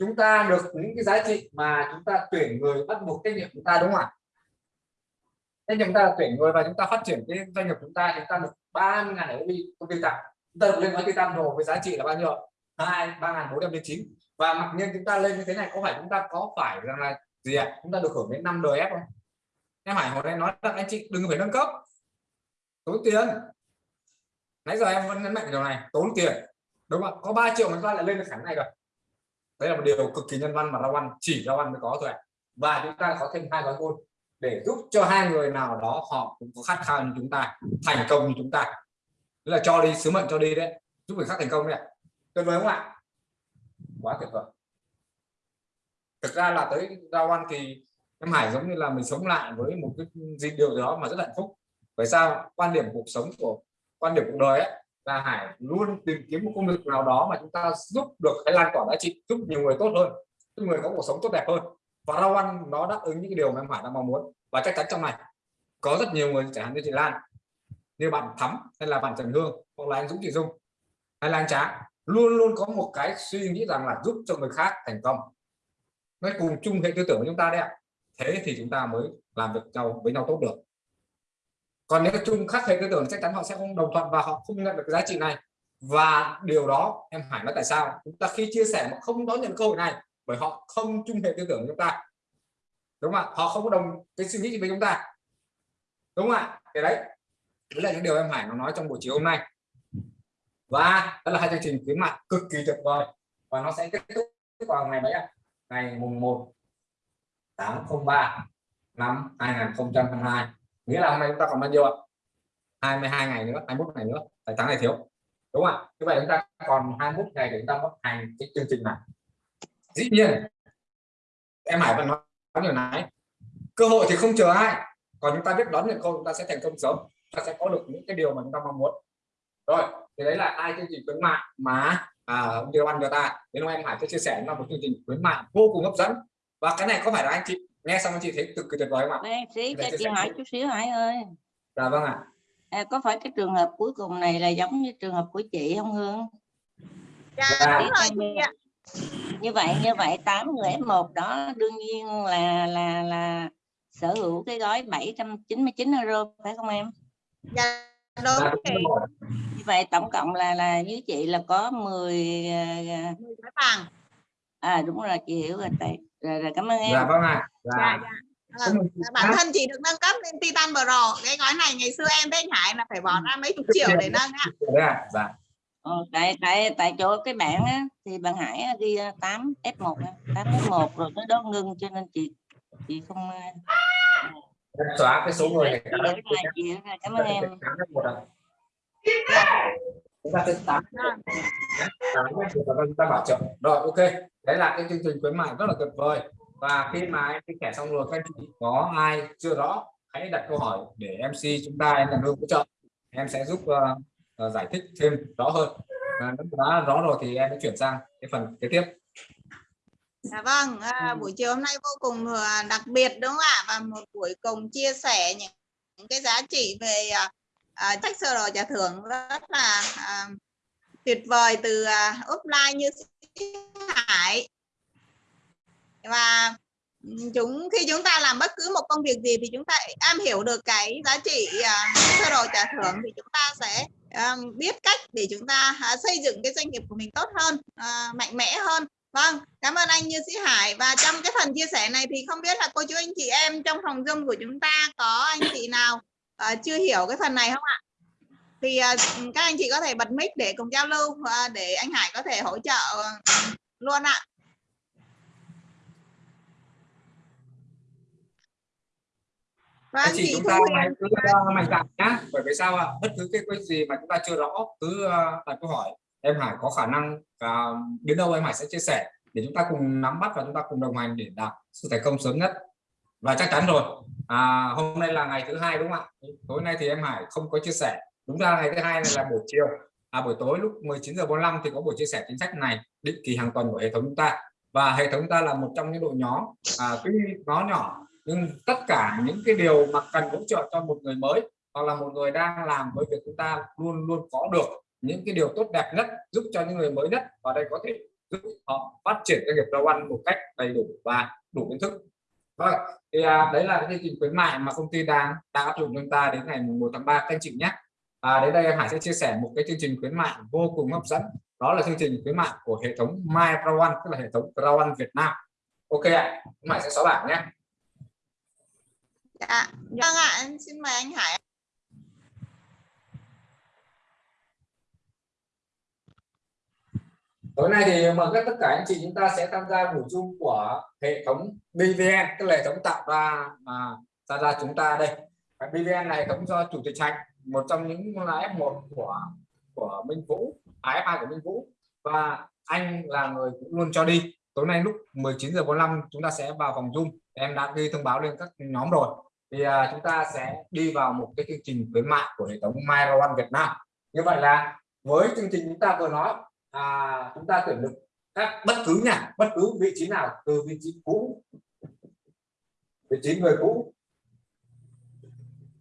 Chúng ta được những cái giá trị mà chúng ta tuyển người bắt buộc trách nhiệm chúng ta, đúng không ạ? Thế chúng ta tuyển người và chúng ta phát triển cái doanh nghiệp chúng ta chúng ta được 30 ngàn ở công ty tặng chúng ta được lên gói titan đồ với giá trị là bao nhiêu hai, ba ngàn bốn trăm chín. Và mặc nhiên chúng ta lên như thế này, có phải chúng ta có phải rằng là gì ạ? Chúng ta được hưởng đến năm đời ép không? Em hải hồi nay nói là anh chị đừng phải nâng cấp. Tốn tiền. Nãy giờ em vẫn nhấn mạnh điều này, tốn tiền. Đúng không có 3 triệu mà chúng ta lại lên được khả này rồi đấy là một điều cực kỳ nhân văn mà rau văn chỉ rau văn mới có thôi ạ. và chúng ta có thêm hai gói côn để giúp cho hai người nào đó họ cũng có khát khao như chúng ta, thành công như chúng ta. Tức là cho đi, sứ mệnh cho đi đấy. Giúp người khác thành công đấy tuyệt vời không ạ? Quá tuyệt vời. Thực ra là tới rau văn thì em Hải giống như là mình sống lại với một cái gì điều gì đó mà rất hạnh phúc. Bởi sao? Quan điểm cuộc sống của, quan điểm cuộc đời ấy là Hải luôn tìm kiếm một công việc nào đó mà chúng ta giúp được cái lan tỏa giá trị, giúp nhiều người tốt hơn, giúp người có cuộc sống tốt đẹp hơn. Và rau ăn nó đáp ứng những cái điều mà em Hải đang mong muốn. Và chắc chắn trong này có rất nhiều người, chẳng hạn như chị Lan, như bạn Thắm hay là bạn Trần Hương hoặc là anh Dũng, chị Dung hay là anh Trá, luôn luôn có một cái suy nghĩ rằng là giúp cho người khác thành công. Nó cùng chung hệ tư tưởng của chúng ta đấy ạ. Thế thì chúng ta mới làm việc nhau, với nhau tốt được còn nếu chung khác hệ tư tưởng chắc chắn họ sẽ không đồng thuận và họ không nhận được cái giá trị này. Và điều đó, em Hải, nói tại sao? Chúng ta khi chia sẻ mà không đón nhận cơ hội này, bởi họ không chung hệ tư tưởng chúng ta. Đúng không ạ? Họ không có đồng cái suy nghĩ gì với chúng ta. Đúng không ạ? Cái đấy. Đấy là những điều em Hải nó nói trong buổi chiều hôm nay. Và đó là hai chương trình khuyến mại cực kỳ tuyệt vời. Và nó sẽ kết thúc vào ngày mấy ạ? Ngày mùng 1 tháng 03 năm 2022 nghĩa là hôm nay chúng ta còn bao nhiêu ạ? 22 ngày nữa 21 ngày nữa tài tháng này thiếu đúng không ạ? Như vậy chúng ta còn 21 ngày để chúng ta bắt hành cái chương trình này. Dĩ nhiên em Hải vẫn nói điều này cơ hội thì không chờ ai còn chúng ta biết đón nhận cơ chúng ta sẽ thành công sớm ta sẽ có được những cái điều mà chúng ta mong muốn. Rồi thì đấy là hai chương trình khuyến mại mà à, điều ban cho ta. Đến hôm em Hải sẽ chia sẻ là một chương trình khuyến mại vô cùng hấp dẫn. Và cái này có phải là anh chị nghe xong chị thấy cực kỳ tuyệt vời không ạ? Đây, xí Để cho chị hỏi chút xíu Hải ơi. Dạ vâng ạ. À, có phải cái trường hợp cuối cùng này là giống như trường hợp của chị không Hương? Dạ Dạ. đúng rồi chị ạ. Như vậy như vậy 8 người F1 đó đương nhiên là là là sở hữu cái gói 799 euro phải không em? Dạ Dạ, đúng rồi. như vậy tổng cộng là là với chị là có 10 à, Mười cái vàng à đúng rồi chị hiểu rồi tại rồi, rồi cảm ơn em. Dạ vâng ạ. Dạ. Dạ dạ. Vâng, bản thân chị được nâng cấp lên Titan Pro. Cái gói này ngày xưa em với anh Hải là phải bỏ ra mấy chục triệu để nâng á. À dạ. Ờ, tại tại tại chỗ cái bạn á thì bạn Hải ghi 8 F1 á, 8 F1 rồi tới đó ngưng cho nên chị chị không ờ, xóa cái số người này cảm ơn em chúng ta sẽ tám chúng ta bảo trợ. Rồi ok. Đấy là cái chương trình khuyến mại rất là tuyệt vời. Và khi mà em chia sẻ xong rồi các anh chị có ai chưa rõ hãy đặt câu hỏi để MC chúng ta em làm hỗ trợ. Em sẽ giúp uh, uh, giải thích thêm rõ hơn. Và nếu đã rõ rồi thì em sẽ chuyển sang cái phần kế tiếp. Dạ vâng, à, buổi chiều hôm nay vô cùng à, đặc biệt đúng không ạ? Và một buổi cùng chia sẻ những, những cái giá trị về à, à, sách sơ đồ trả thưởng rất là à, tuyệt vời từ à, offline như Hải. Và chúng khi chúng ta làm bất cứ một công việc gì thì chúng ta am hiểu được cái giá trị à, sơ đồ trả thưởng thì chúng ta sẽ à, biết cách để chúng ta à, xây dựng cái doanh nghiệp của mình tốt hơn, à, mạnh mẽ hơn Vâng, cảm ơn anh Như Sĩ Hải và trong cái phần chia sẻ này thì không biết là cô chú anh chị em trong phòng Zoom của chúng ta có anh chị nào uh, chưa hiểu cái phần này không ạ? Thì uh, các anh chị có thể bật mic để cùng giao lưu uh, để anh Hải có thể hỗ trợ luôn ạ. Và anh chị chúng ta hãy cứ mạnh dạn nhá. Bởi vì sao ạ? Bất cứ cái cái gì mà chúng ta chưa rõ cứ đặt câu hỏi em Hải có khả năng uh, đến đâu em Hải sẽ chia sẻ. Để chúng ta cùng nắm bắt và chúng ta cùng đồng hành để đạt sự thành công sớm nhất và chắc chắn rồi. À, hôm nay là ngày thứ hai đúng không ạ? Tối nay thì em Hải không có chia sẻ. Đúng ra ngày thứ hai này là buổi chiều. À, buổi tối lúc 19 giờ 45 thì có buổi chia sẻ chính sách này định kỳ hàng tuần của hệ thống chúng ta. Và hệ thống ta là một trong những đội nhóm à, tuy nó nhỏ nhưng tất cả những cái điều mà cần hỗ trợ cho một người mới hoặc là một người đang làm với việc chúng ta luôn luôn có được những cái điều tốt đẹp nhất giúp cho những người mới nhất. Và đây có thể giúp họ phát triển doanh nghiệp rau ăn một cách đầy đủ và đủ kiến thức vâng thì à, đấy là cái chương trình khuyến mại mà công ty đang đang áp dụng chúng ta đến ngày 1 tháng 3 các anh chị nhé. À, đến đây Hải sẽ chia sẻ một cái chương trình khuyến mại vô cùng hấp dẫn. Đó là chương trình khuyến mại của hệ thống My Pro tức là hệ thống Pro Việt Nam. Ok ạ em Hải sẽ xóa bảng nhé. Dạ vâng ạ xin mời anh Hải tối nay thì mời tất cả anh chị chúng ta sẽ tham gia buổi chung của hệ thống BVN tức là hệ thống tạo ra mà ra ra chúng ta đây. BVN này hệ thống do chủ tịch trạch một trong những là F1 của của Minh Vũ à, F2 của Minh Vũ. Và anh là người cũng luôn cho đi. Tối nay lúc 19 giờ 45 chúng ta sẽ vào phòng Zoom. Em đã ghi thông báo lên các nhóm rồi. Thì à, chúng ta sẽ đi vào một cái chương trình khuyến mại của hệ thống My One Việt Nam. Như vậy là với chương trình chúng ta vừa nói à, chúng ta tuyển được các bất cứ nhà bất cứ vị trí nào từ vị trí cũ. Vị trí người cũ.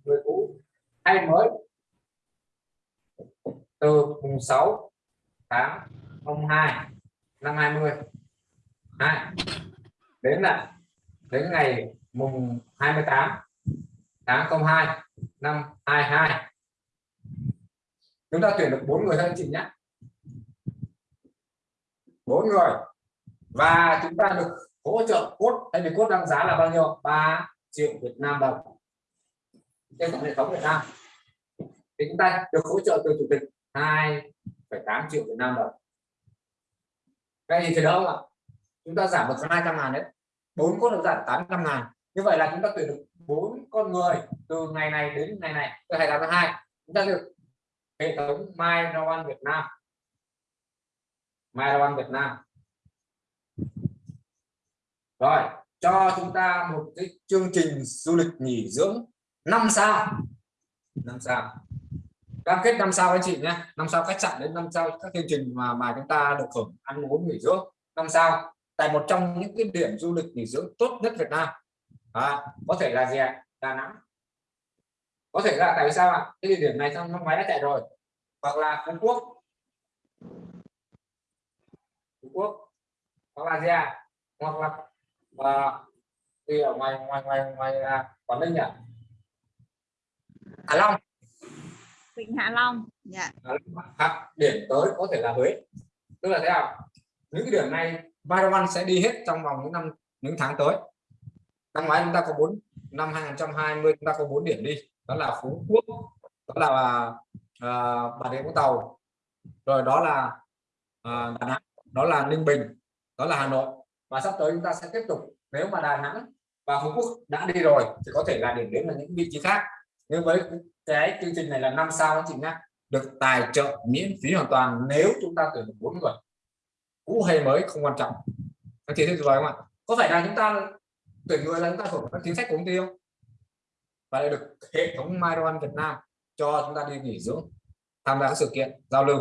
Người cũ. Hay mới. Từ mùng 6 tháng 02 năm 20 hai. Đến là đến ngày mùng 28 tháng 02 năm 22 chúng ta tuyển được bốn người thôi anh chị nhé bốn người. Và chúng ta được hỗ trợ cốt tại vì cốt đang giá là bao nhiêu? 3 triệu Việt Nam đồng. Trên hệ thống Việt Nam. Thì chúng ta được hỗ trợ từ chủ tịch 2,8 triệu Việt Nam đồng. Cái gì thì đâu ạ? Chúng ta giảm một hai trăm ngàn đấy. Bốn cốt được giảm 800 ngàn. Như vậy là chúng ta tuyển được bốn con người từ ngày này đến ngày này. Từ 28 tháng 2 chúng ta được hệ thống My Noan Việt Nam. Marathon Việt Nam. Rồi cho chúng ta một cái chương trình du lịch nghỉ dưỡng năm sao. Năm sao. Cam kết năm sao anh chị nhé. Năm sao khách sạn đến năm sao các chương trình mà mà chúng ta được hưởng ăn uống nghỉ dưỡng năm sao. Tại một trong những cái điểm du lịch nghỉ dưỡng tốt nhất Việt Nam. À, có thể là gì ạ? Đà Nẵng. Có thể là tại sao ạ? Cái địa điểm này trong năm ngoái đã chạy rồi. Hoặc là Phú Quốc Trung Quốc hoặc là gì à hoặc là và thì ở ngoài ngoài ngoài ngoài là Quảng Ninh nhỉ? Hạ Long. Vịnh Hạ Long dạ. Yeah. điểm tới có thể là Huế. Tức là thế nào? Những cái điểm này Varavan sẽ đi hết trong vòng những năm những tháng tới. Năm ngoái chúng ta có bốn năm 2020 chúng ta có bốn điểm đi. Đó là Phú Quốc đó là uh, Bà Rịa Vũng Tàu. Rồi đó là uh, Đà Nẵng đó là Ninh Bình, đó là Hà Nội. Và sắp tới chúng ta sẽ tiếp tục, nếu mà Đà Nẵng và Phú Quốc đã đi rồi thì có thể là điểm đến là những vị trí khác. Nhưng với cái chương trình này là năm sao anh chị nhá, được tài trợ miễn phí hoàn toàn nếu chúng ta tuyển được bốn người. Cũ hay mới không quan trọng. Anh chị thấy rồi không ạ? Có phải là chúng ta tuyển người là chúng ta hưởng các chính sách của công ty không? Và lại được hệ thống Myron Việt Nam cho chúng ta đi nghỉ dưỡng, tham gia các sự kiện giao lưu.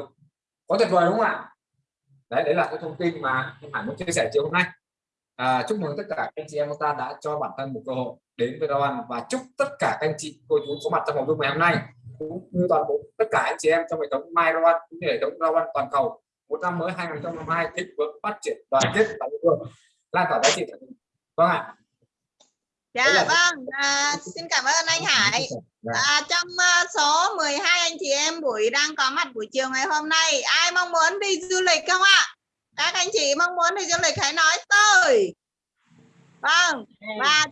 Có tuyệt vời đúng không ạ? Đấy đấy là cái thông tin mà em Hải muốn chia sẻ chiều hôm nay. À, chúc mừng tất cả các anh chị em chúng ta đã cho bản thân một cơ hội đến với Đoàn và chúc tất cả các anh chị cô chú có mặt trong phòng Zoom ngày hôm nay cũng như toàn bộ tất cả anh chị em trong hệ thống My Rowan cũng như hệ thống Rowan toàn cầu. Một năm mới 2022 thịnh vượng phát triển đoàn kết và địa phương lan tỏa giá trị vâng ạ. Dạ là- vâng, à, xin cảm ơn anh Hải. Dạ. À, trong à, số 12 anh chị em buổi đang có mặt buổi chiều ngày hôm nay, ai mong muốn đi du lịch không ạ? Các anh chị mong muốn đi du lịch hãy nói tôi. Vâng, và